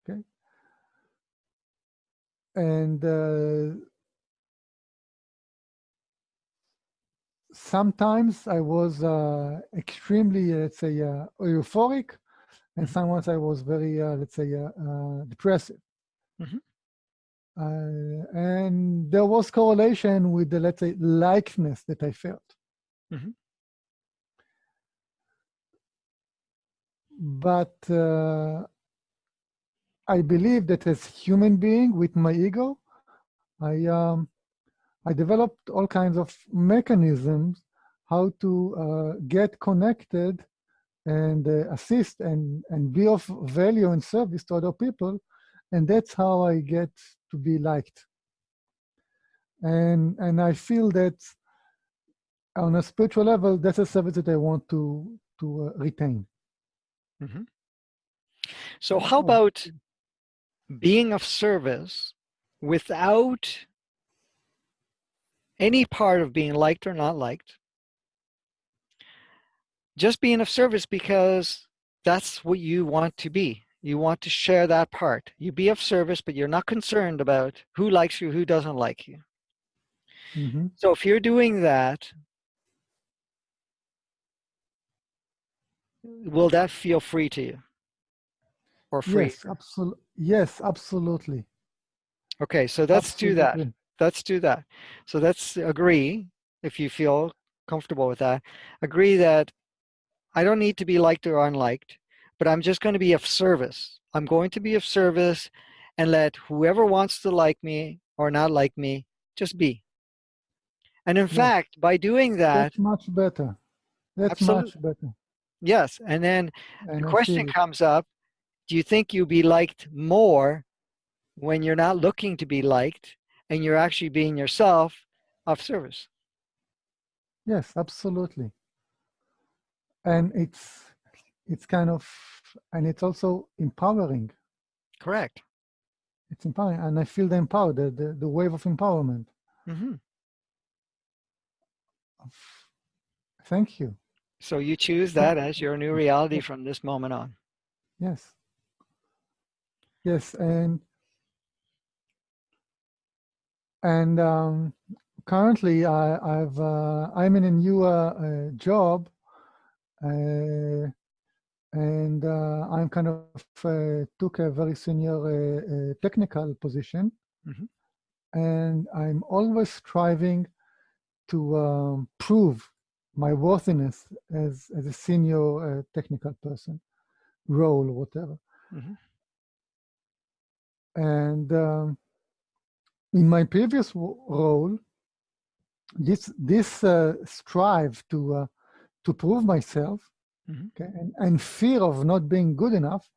Okay. And uh, sometimes I was uh, extremely, let's say, uh, euphoric, and Mhm. sometimes I was very, uh, let's say, uh, uh, depressive. Mhm. Uh, and there was correlation with the, let's say, likeness that I felt. Mhm. But uh, I believe that as human being with my ego, I um, I developed all kinds of mechanisms how to uh, get connected and uh, assist and, and be of value and service to other people. And that's how I get to be liked. And, and I feel that on a spiritual level, that's a service that I want to, to uh, retain. Mhm. So how about being of service without any part of being liked or not liked? Just being of service because that's what you want to be. You want to share that part. You be of service, but you're not concerned about who likes you, who doesn't like you. Mhm. So if you're doing that, will that feel free to you? Or free? Yes, absolutely. Yes, absolutely. Okay, so let's do that. Let's do that. So let's agree, if you feel comfortable with that, agree that I don't need to be liked or unliked, but I'm just going to be of service. I'm going to be of service and let whoever wants to like me or not like me just be. And in Yeah. fact, by doing that, That's much better. That's much better. yes, and then And the question comes up, do you think you'll be liked more when you're not looking to be liked and you're actually being yourself of service? Yes, absolutely. And it's it's kind of and it's also empowering. Correct. It's empowering, and I feel the empowered, the, the, the wave of empowerment. hmm Thank you. So you choose that as your new reality from this moment on. Yes. Yes, and and um, currently I, I've uh, I'm in a new uh, uh, job, uh, and uh, I'm kind of uh, took a very senior uh, uh, technical position, Mhm. and I'm always striving to um, prove my worthiness as as a senior uh, technical person, role whatever. Mhm. And um, in my previous role, this this uh, strive to uh, to prove myself, Mhm. okay, and, and fear of not being good enough,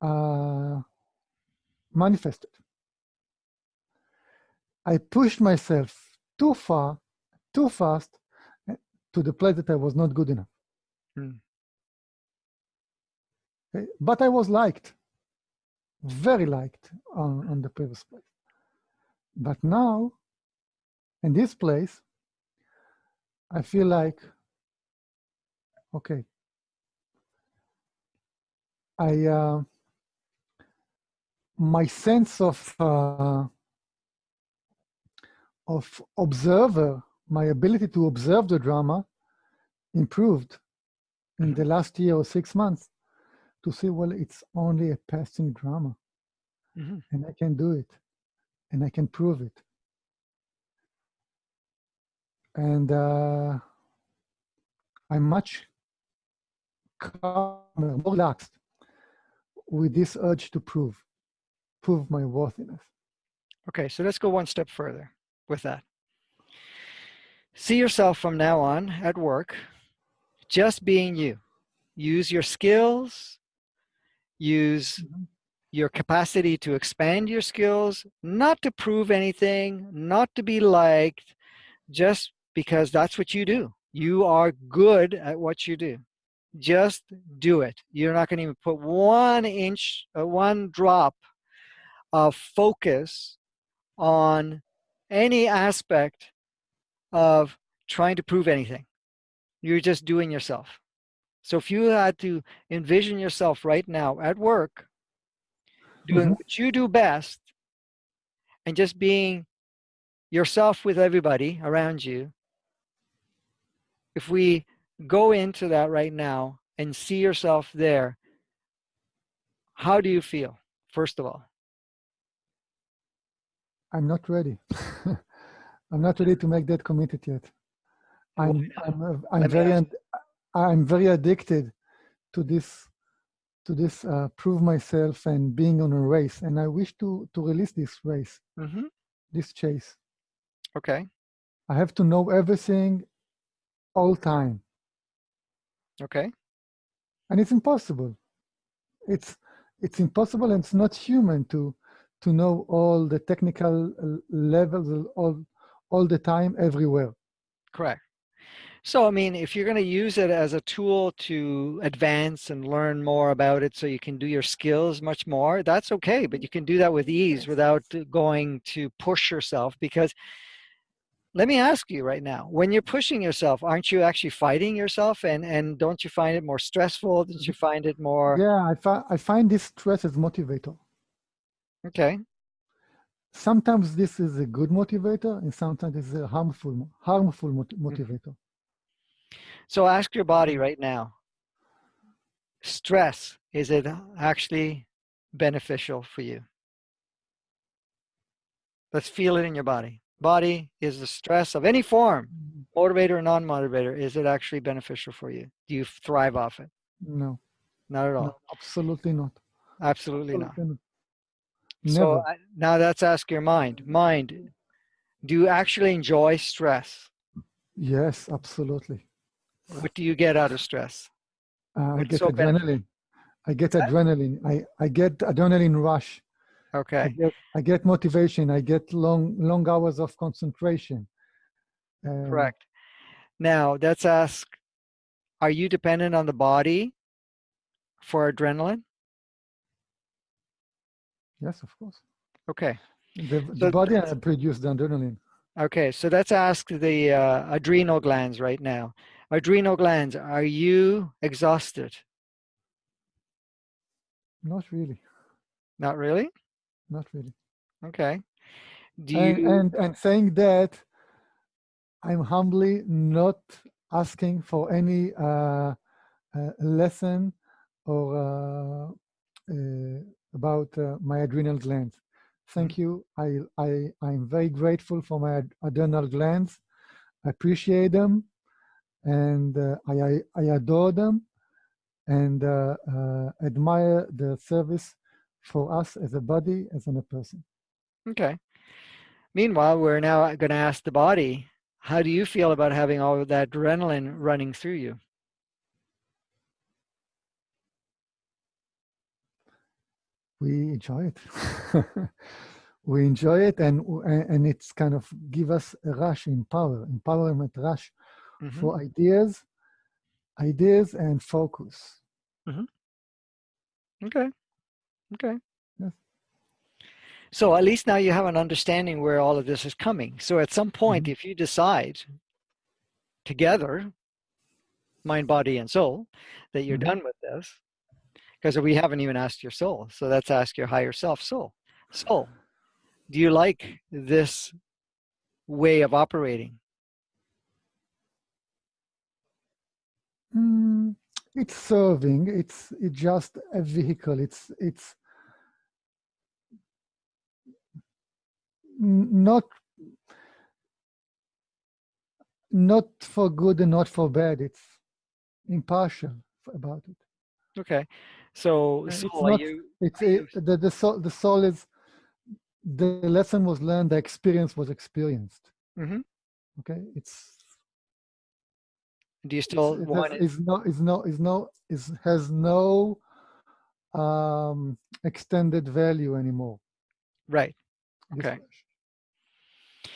uh, manifested. I pushed myself too far, too fast, uh, to the place that I was not good enough. Mm. Okay, But I was liked, very liked on, on the previous place. But now, in this place, I feel like, okay, I, uh, my sense of, uh, of observer, my ability to observe the drama improved in the last year or six months to say, well, it's only a passing drama Mhm. and I can do it and I can prove it. And uh, I'm much calmer, more relaxed with this urge to prove, prove my worthiness. Okay, so let's go one step further with that. See yourself from now on at work, just being you. Use your skills, use Mhm. your capacity to expand your skills, not to prove anything, not to be liked, just because that's what you do. You are good at what you do. Just do it. You're not going to even put one inch, uh, one drop of focus on any aspect of trying to prove anything. You're just doing yourself. So if you had to envision yourself right now at work, doing Mhm. what you do best, and just being yourself with everybody around you, if we go into that right now and see yourself there, how do you feel, first of all? I'm not ready. [laughs] I'm not ready to make that committed yet. I'm? I'm uh, I'm me very I'm very addicted to this to this uh, prove myself and being on a race, and I wish to to release this race, hmm this chase. Okay, I have to know everything all time, okay, and it's impossible. It's it's impossible, and it's not human to to know all the technical uh, levels all all the time everywhere. correct. So, I mean, if you're going to use it as a tool to advance and learn more about it so you can do your skills much more, that's okay. But you can do that with ease without uh, going to push yourself. Because let me ask you right now when you're pushing yourself, aren't you actually fighting yourself? And, and don't you find it more stressful? Don't you find it more? Yeah, I, fi- I find this stress as motivator. Okay. Sometimes this is a good motivator, and sometimes it's a harmful harmful mot- mm. motivator. So ask your body right now stress, is it actually beneficial for you? Let's feel it in your body. Body is the stress of any form, motivator or non motivator, is it actually beneficial for you? Do you thrive off it? No, Not at all. no, absolutely not. Absolutely not. Absolutely not. So Never. I- now let's ask your mind. Mind, do you actually enjoy stress? Yes, absolutely. What do you get out of stress? Uh, I get so adrenaline. I get adrenaline. I, I get adrenaline rush. I Okay. get I get motivation. I get long long hours of concentration. Um, Correct. Now let's ask Are you dependent on the body for adrenaline? Yes, of course. Okay. The, So body produces the adrenaline. Okay. So let's ask the uh, adrenal glands right now. Adrenal glands, are you exhausted? Not really. Not really? Not really. Okay. Do and, you? and and saying that i'm humbly not asking for any uh, uh, lesson or uh, uh, about uh, my adrenal glands thank you i i i'm very grateful for my ad- adrenal glands i appreciate them and uh, I, I adore them and uh, uh, admire the service for us as a body as in a person Okay. Meanwhile, we're now going to ask the body, how do you feel about having all of that adrenaline running through you? we enjoy it. [laughs] we enjoy it, and and it's kind of give us a rush in power, empowerment rush Mhm. for ideas, ideas and focus. Okay. Okay. Yes. So at least now you have an understanding where all of this is coming. So at some point, if you decide together, mind, body, and soul, that you're Mhm. done with this, because we haven't even asked your soul. So let's ask your higher self, soul. Soul, do you like this way of operating? Mm, it's serving. It's it's just a vehicle. It's it's not not for good and not for bad. It's impartial. about it. Okay. So, Uh, it's not- you, It's you- it, the the soul the soul is the lesson was learned, the experience was experienced. Mhm. Okay, it's do you still it want has, it? is no it's no is no is has no um extended value anymore. Right. Okay.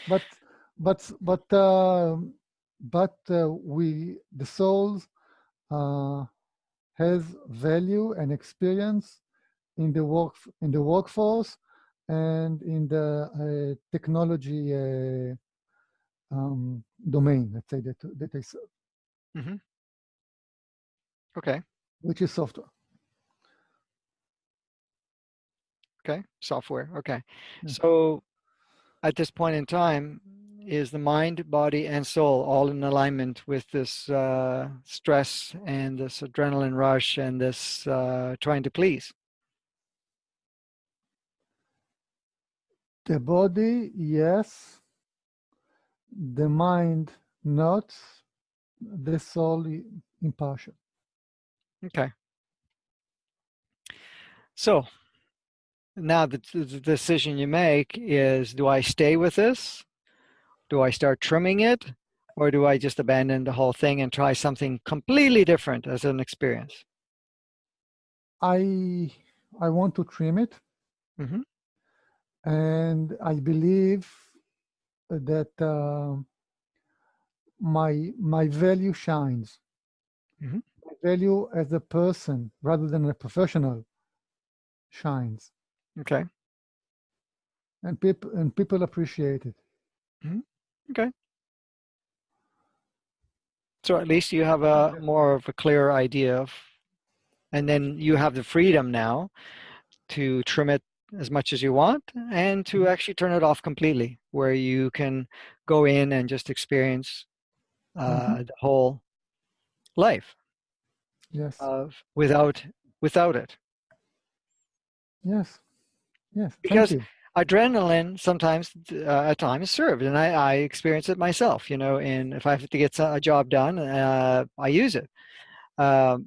But but but um but uh, we the souls uh, has value and experience in the work in the workforce and in the uh, technology uh, um, domain. Let's say that that they serve, Okay. which is software. Okay. Software. Okay. Yeah. So at this point in time, is the mind, body, and soul all in alignment with this uh, stress and this adrenaline rush and this uh, trying to please? The body, yes. The mind, not. Soul, i- impartial. Okay. So now the, the decision you make is do I stay with this? Do I start trimming it? Or do I just abandon the whole thing and try something completely different as an experience? I I want to trim it, Mhm. and I believe that uh, my my value shines. Mhm. My value as a person rather than a professional shines, Okay. and people and people appreciate it. Okay. So at least you have a more of a clear idea of, and then you have the freedom now to trim it as much as you want and to actually turn it off completely, where you can go in and just experience uh, the whole life Yes, of without without it. yes, yes. because- adrenaline sometimes uh, at times served and I, I experience it myself you know and if i have to get a job done uh, i use it. Um,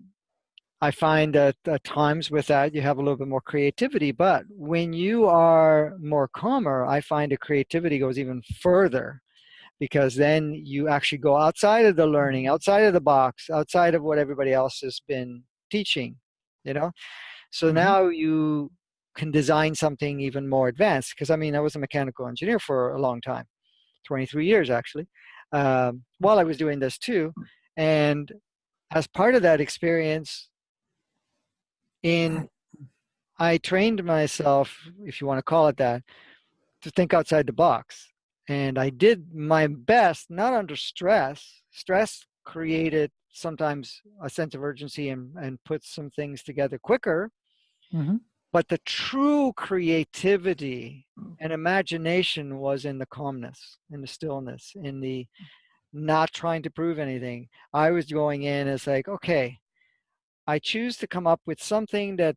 i find that at times with that you have a little bit more creativity but when you are more calmer i find the creativity goes even further because then you actually go outside of the learning outside of the box outside of what everybody else has been teaching you know? So Mhm. now you can design something even more advanced because i mean i was a mechanical engineer for a long time 23 years actually um, while i was doing this too and as part of that experience in i trained myself if you want to call it that to think outside the box and i did my best not under stress. Stress created sometimes a sense of urgency and, and put some things together quicker. Mhm. but the true creativity and imagination was in the calmness in the stillness in the not trying to prove anything. I was going in as like okay i choose to come up with something that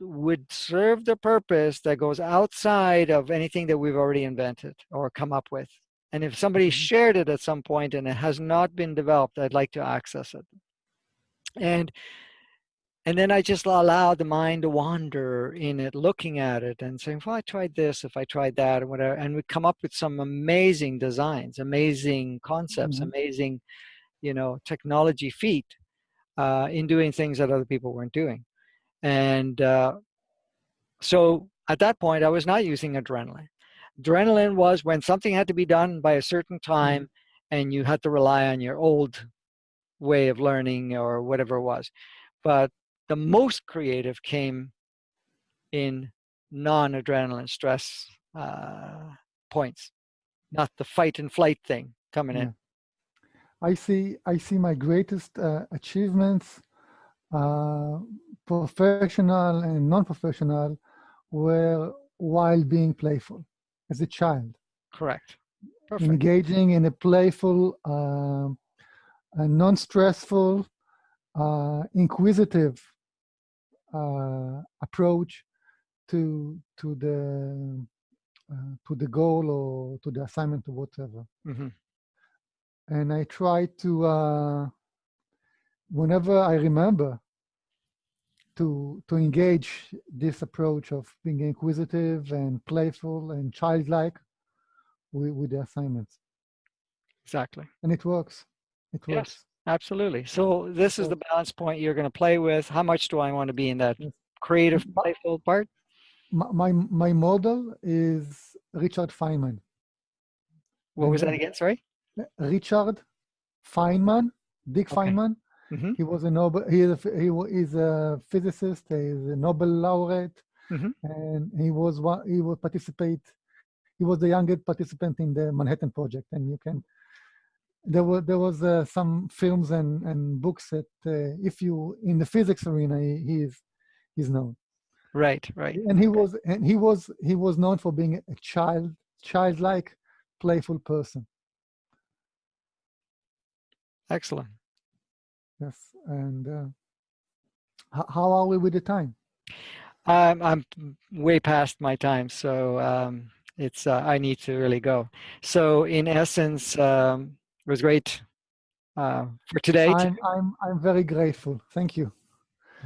would serve the purpose that goes outside of anything that we've already invented or come up with and if somebody Mhm. shared it at some point and it has not been developed i'd like to access it and and then I just allow the mind to wander in it, looking at it and saying, well, I tried this, if I tried that, or whatever. And we come up with some amazing designs, amazing concepts, Mhm. amazing, you know, technology feat uh, in doing things that other people weren't doing. And uh, so at that point, I was not using adrenaline. Adrenaline was when something had to be done by a certain time and you had to rely on your old way of learning or whatever it was. But the most creative came in non-adrenaline stress uh, points, not the fight and flight thing coming in. I see. I see my greatest uh, achievements, uh, professional and non-professional, were while being playful as a child, Correct. Perfect. engaging in a playful, um a non-stressful, uh, inquisitive uh, approach to to the uh, to the goal or to the assignment or whatever. hmm and I try to uh, whenever I remember to to engage this approach of being inquisitive and playful and childlike with, with the assignments, Exactly. and it works. It works. Yes. Absolutely. So this is the balance point you're going to play with. How much do I want to be in that creative, playful part? My my, my model is Richard Feynman. What was that again? Sorry. Richard Feynman, Dick Okay. Feynman. Hmm He was a Nobel. He is a, he is a physicist. He's a Nobel laureate, Mhm. and he was one. He would participate. He was the youngest participant in the Manhattan Project, and you can. There were there was uh, some films and and books that uh, if you in the physics arena he, he is he's known, Right. Right. and he was and he was he was known for being a child childlike, playful person. Excellent. Yes, and uh, how are we with the time? I'm I'm way past my time, so um, it's uh, I need to really go. So in essence, um, it was great uh, for today. I'm I'm I'm very grateful. Thank you.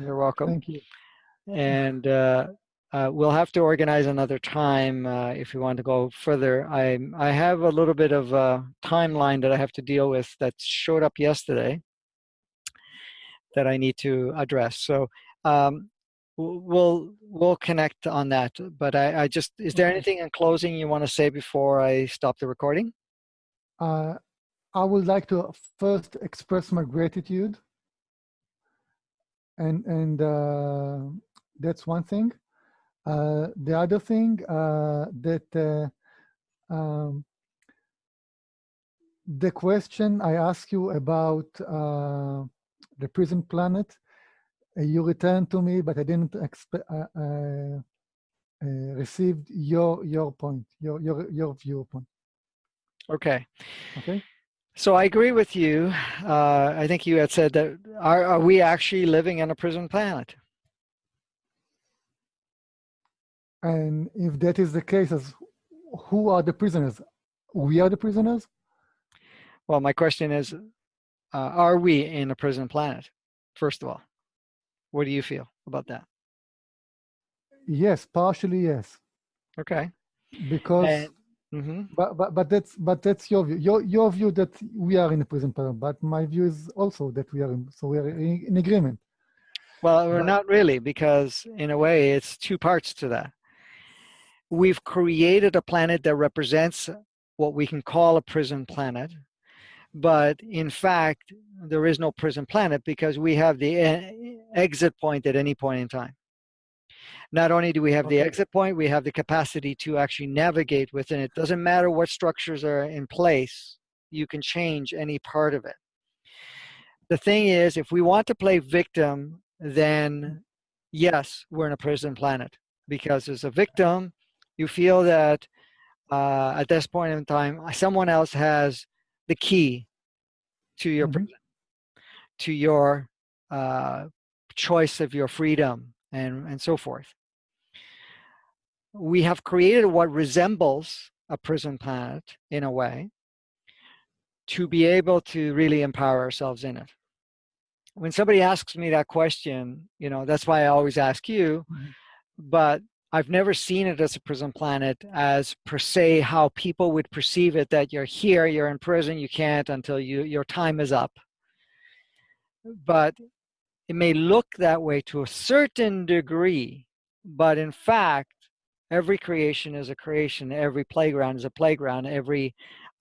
You're welcome. Thank you. and uh, uh, we'll have to organize another time uh, if we want to go further. I I have a little bit of a timeline that I have to deal with that showed up yesterday that I need to address. So um, we'll we'll connect on that. But I, I just is there anything in closing you want to say before I stop the recording? Uh, I would like to first express my gratitude, and and uh, that's one thing. Uh, the other thing uh, that uh, um, the question I asked you about uh, the prison planet, uh, you returned to me, but I didn't expect. Uh, uh, uh, received your your point, your your your viewpoint. Okay. Okay. So I agree with you. Uh, I think you had said that are, are we actually living on a prison planet? And if that is the case, as who are the prisoners? We are the prisoners. Well, my question is, uh, are we in a prison planet? First of all, what do you feel about that? Yes, partially yes, Okay. because And, hmm but, but but that's but that's your view. Your your view that we are in a prison planet, but my view is also that we are in, so we are in, in agreement. Well, we're But- not really, because in a way, it's two parts to that. We've created a planet that represents what we can call a prison planet, but in fact, there is no prison planet because we have the e- exit point at any point in time. Not only do we have the exit point, we have the capacity to actually navigate within it. Doesn't matter what structures are in place, you can change any part of it. The thing is, if we want to play victim, then yes, we're in a prison planet because as a victim, you feel that uh, at this point in time, someone else has the key to your Mhm. prison, to your uh, choice of your freedom, and, and so forth. We have created what resembles a prison planet in a way to be able to really empower ourselves in it. When somebody asks me that question, you know, that's why I always ask you, Mhm. but I've never seen it as a prison planet as per se how people would perceive it that you're here, you're in prison, you can't until you your time is up. But it may look that way to a certain degree, but in fact, every creation is a creation, every playground is a playground, every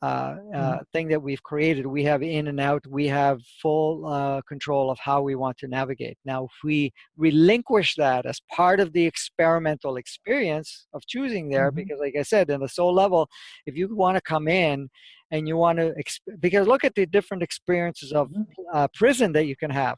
uh, uh, thing that we've created, we have in and out, we have full uh, control of how we want to navigate. Now, if we relinquish that as part of the experimental experience of choosing there, Mhm. because like I said, in the soul level, if you want to come in and you want to, exp- because look at the different experiences of Mhm. uh, prison that you can have.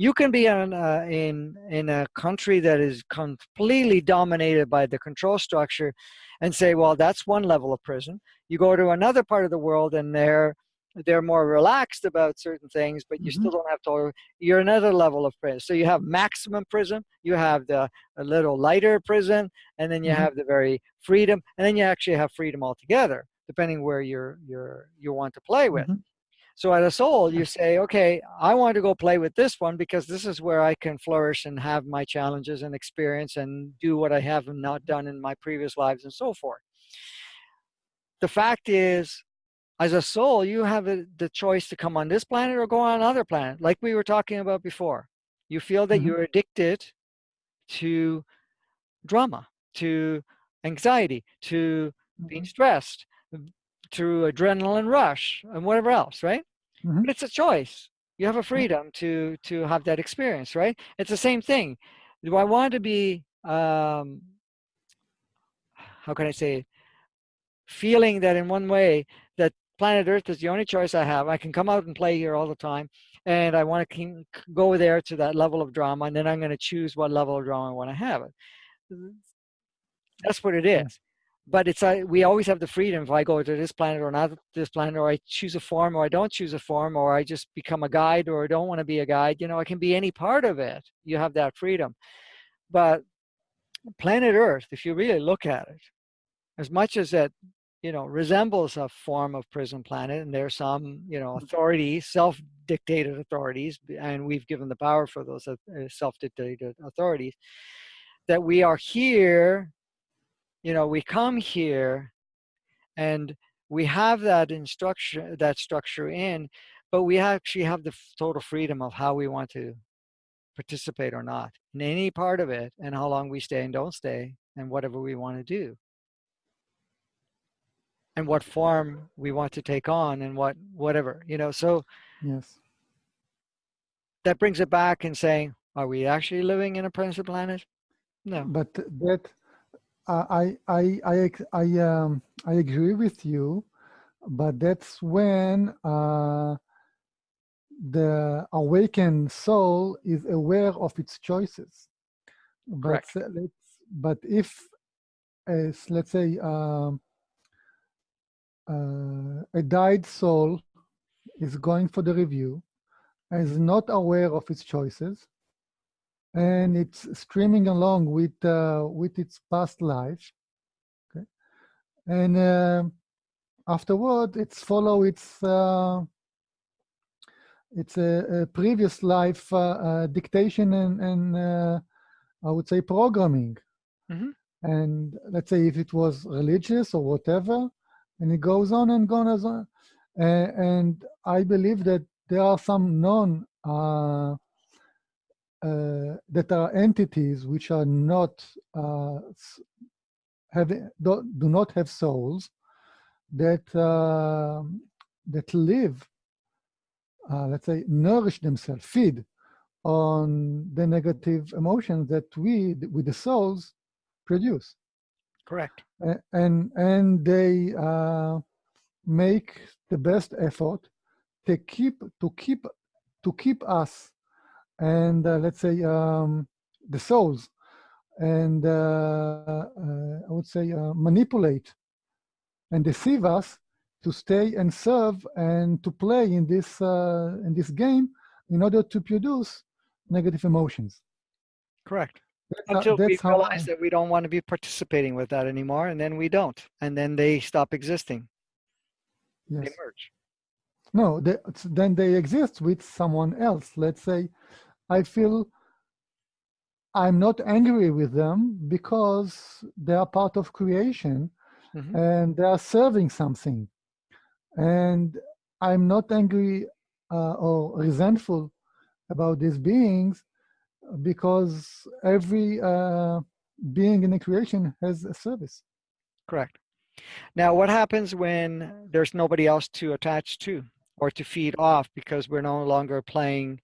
You can be in, uh, in in a country that is completely dominated by the control structure, and say, well, that's one level of prison. You go to another part of the world, and they're they're more relaxed about certain things, but you Mhm. still don't have to. You're another level of prison. So you have maximum prison, you have the a little lighter prison, and then you Mhm. have the very freedom, and then you actually have freedom altogether, depending where you're you're you want to play with. Mhm. So as a soul, you say, okay, I want to go play with this one because this is where I can flourish and have my challenges and experience and do what I have not done in my previous lives and so forth. The fact is, as a soul, you have the choice to come on this planet or go on another planet, like we were talking about before. You feel that mm -hmm. you're addicted to drama, to anxiety, to being mm-hmm. stressed, to adrenaline rush, and whatever else, right? Mm -hmm. But it's a choice. You have a freedom to to have that experience, right? It's the same thing. Do I want to be um, how can I say feeling that in one way that planet Earth is the only choice I have. I can come out and play here all the time, and I want to go there to that level of drama, and then I'm going to choose what level of drama I want to have. That's what it is. But it's uh, we always have the freedom if I go to this planet or not this planet, or I choose a form or I don't choose a form, or I just become a guide or I don't want to be a guide. You know, I can be any part of it. You have that freedom. But planet Earth, if you really look at it, as much as that you know, resembles a form of prison planet. And there's some, you know, mm. authorities, self-dictated authorities, and we've given the power for those uh, self-dictated authorities, that we are here, you know, we come here and we have that instruction, that structure in, but we actually have the total freedom of how we want to participate or not in any part of it and how long we stay and don't stay and whatever we want to do. And what form we want to take on and what whatever you know so yes. That brings it back and saying are we actually living in a primitive planet? No. But that i i i i um i agree with you but that's when uh the awakened soul is aware of its choices but Correct. let's but if as let's say um uh, a died soul is going for the review, is not aware of its choices, and it's streaming along with uh, with its past life. Okay, and uh, afterward, it's follow its uh, it's a, a, previous life uh, uh, dictation and, and I would say programming. Mm -hmm. And let's say if it was religious or whatever, and it goes on and goes on. Uh, and I believe that there are some known uh, that are entities which are not uh, have do, do, not have souls that uh, that live, uh, let's say, nourish themselves, feed on the negative emotions that we, with the souls, produce. Correct. And and they uh, make the best effort to keep to keep to keep us and uh, let's say um, the souls and uh, uh I would say uh, manipulate and deceive us to stay and serve and to play in this uh, in this game in order to produce negative emotions. Correct. That's Until how, we realize that we don't want to be participating with that anymore, and then we don't, and then they stop existing. Yes. They merge. No, they, then they exist with someone else. Let's say, I feel I'm not angry with them because they are part of creation mm -hmm. and they are serving something. And I'm not angry uh, or resentful about these beings because every uh, being in the creation has a service. Correct. Now, what happens when there's nobody else to attach to or to feed off because we're no longer playing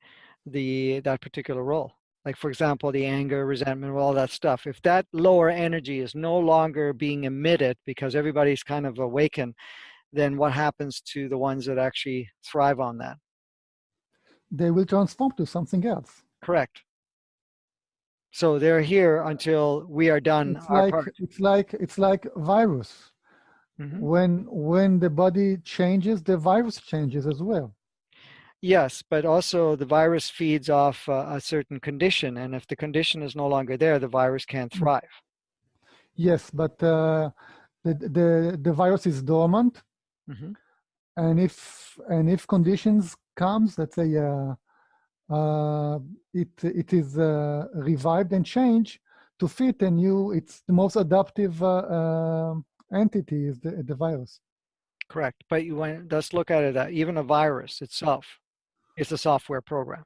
the that particular role? Like, for example, the anger, resentment, all that stuff. If that lower energy is no longer being emitted because everybody's kind of awakened, then what happens to the ones that actually thrive on that? They will transform to something else. Correct. So they're here until we are done it's like, part. It's like it's like virus. Mm -hmm. When when the body changes, the virus changes as well. Yes, but also the virus feeds off uh, a certain condition, and if the condition is no longer there, the virus can't mm. thrive. Yes, but uh, the, the the virus is dormant, mm -hmm. and if and if conditions comes, let's say uh, uh, it it is uh, revived and changed to fit a new. It's the most adaptive uh, uh, entity is the the virus. Correct, but you want let's look at it. Uh, even a virus itself is a software program.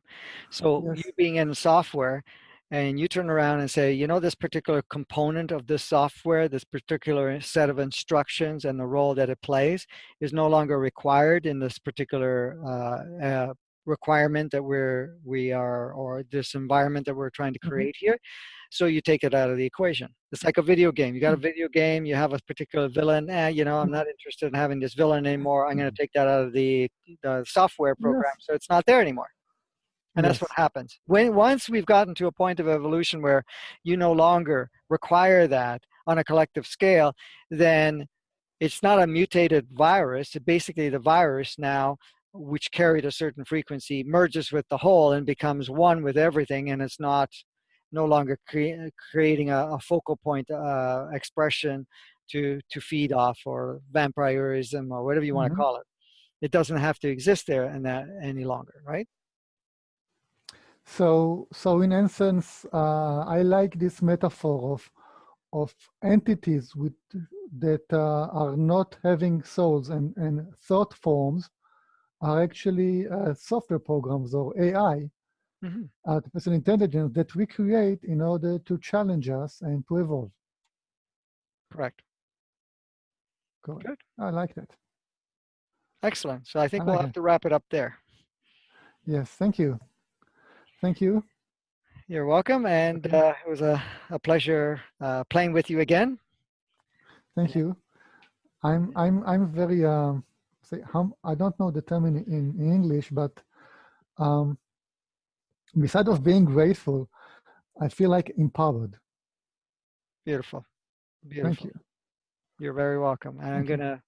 So Yes. you being in software, and you turn around and say, you know, this particular component of this software, this particular set of instructions and the role that it plays is no longer required in this particular uh, uh, requirement that we're, we are, or this environment that we're trying to Mhm. create here. So you take it out of the equation. It's like a video game. You got a Mm. video game, you have a particular villain, eh, you know, I'm Mm. not interested in having this villain anymore. I'm gonna take that out of the, the software program, so it's not there anymore. And that's what happens. When once we've gotten to a point of evolution where you no longer require that on a collective scale, then it's not a mutated virus. It basically the virus now, which carried a certain frequency, merges with the whole and becomes one with everything, and it's not no longer crea- creating a, a focal point uh, expression to to feed off or vampirism or whatever you want to Mhm. call it. It doesn't have to exist there and that any longer, right? So, so in essence, uh, I like this metaphor of of entities with that uh, are not having souls and and thought forms are actually uh, software programs or AI, hmm artificial intelligence that we create in order to challenge us and to evolve. Correct. Correct. Good. I like that. Excellent. So I think I we'll have it. to wrap it up there. Yes. Thank you. Thank you. You're welcome, and uh, it was a, a pleasure uh, playing with you again. Thank you. I'm I'm I'm very um say hum I don't know the term in in, in English, but um beside of being grateful, I feel like empowered. Beautiful. Beautiful. Thank you. You're very welcome. And I'm going to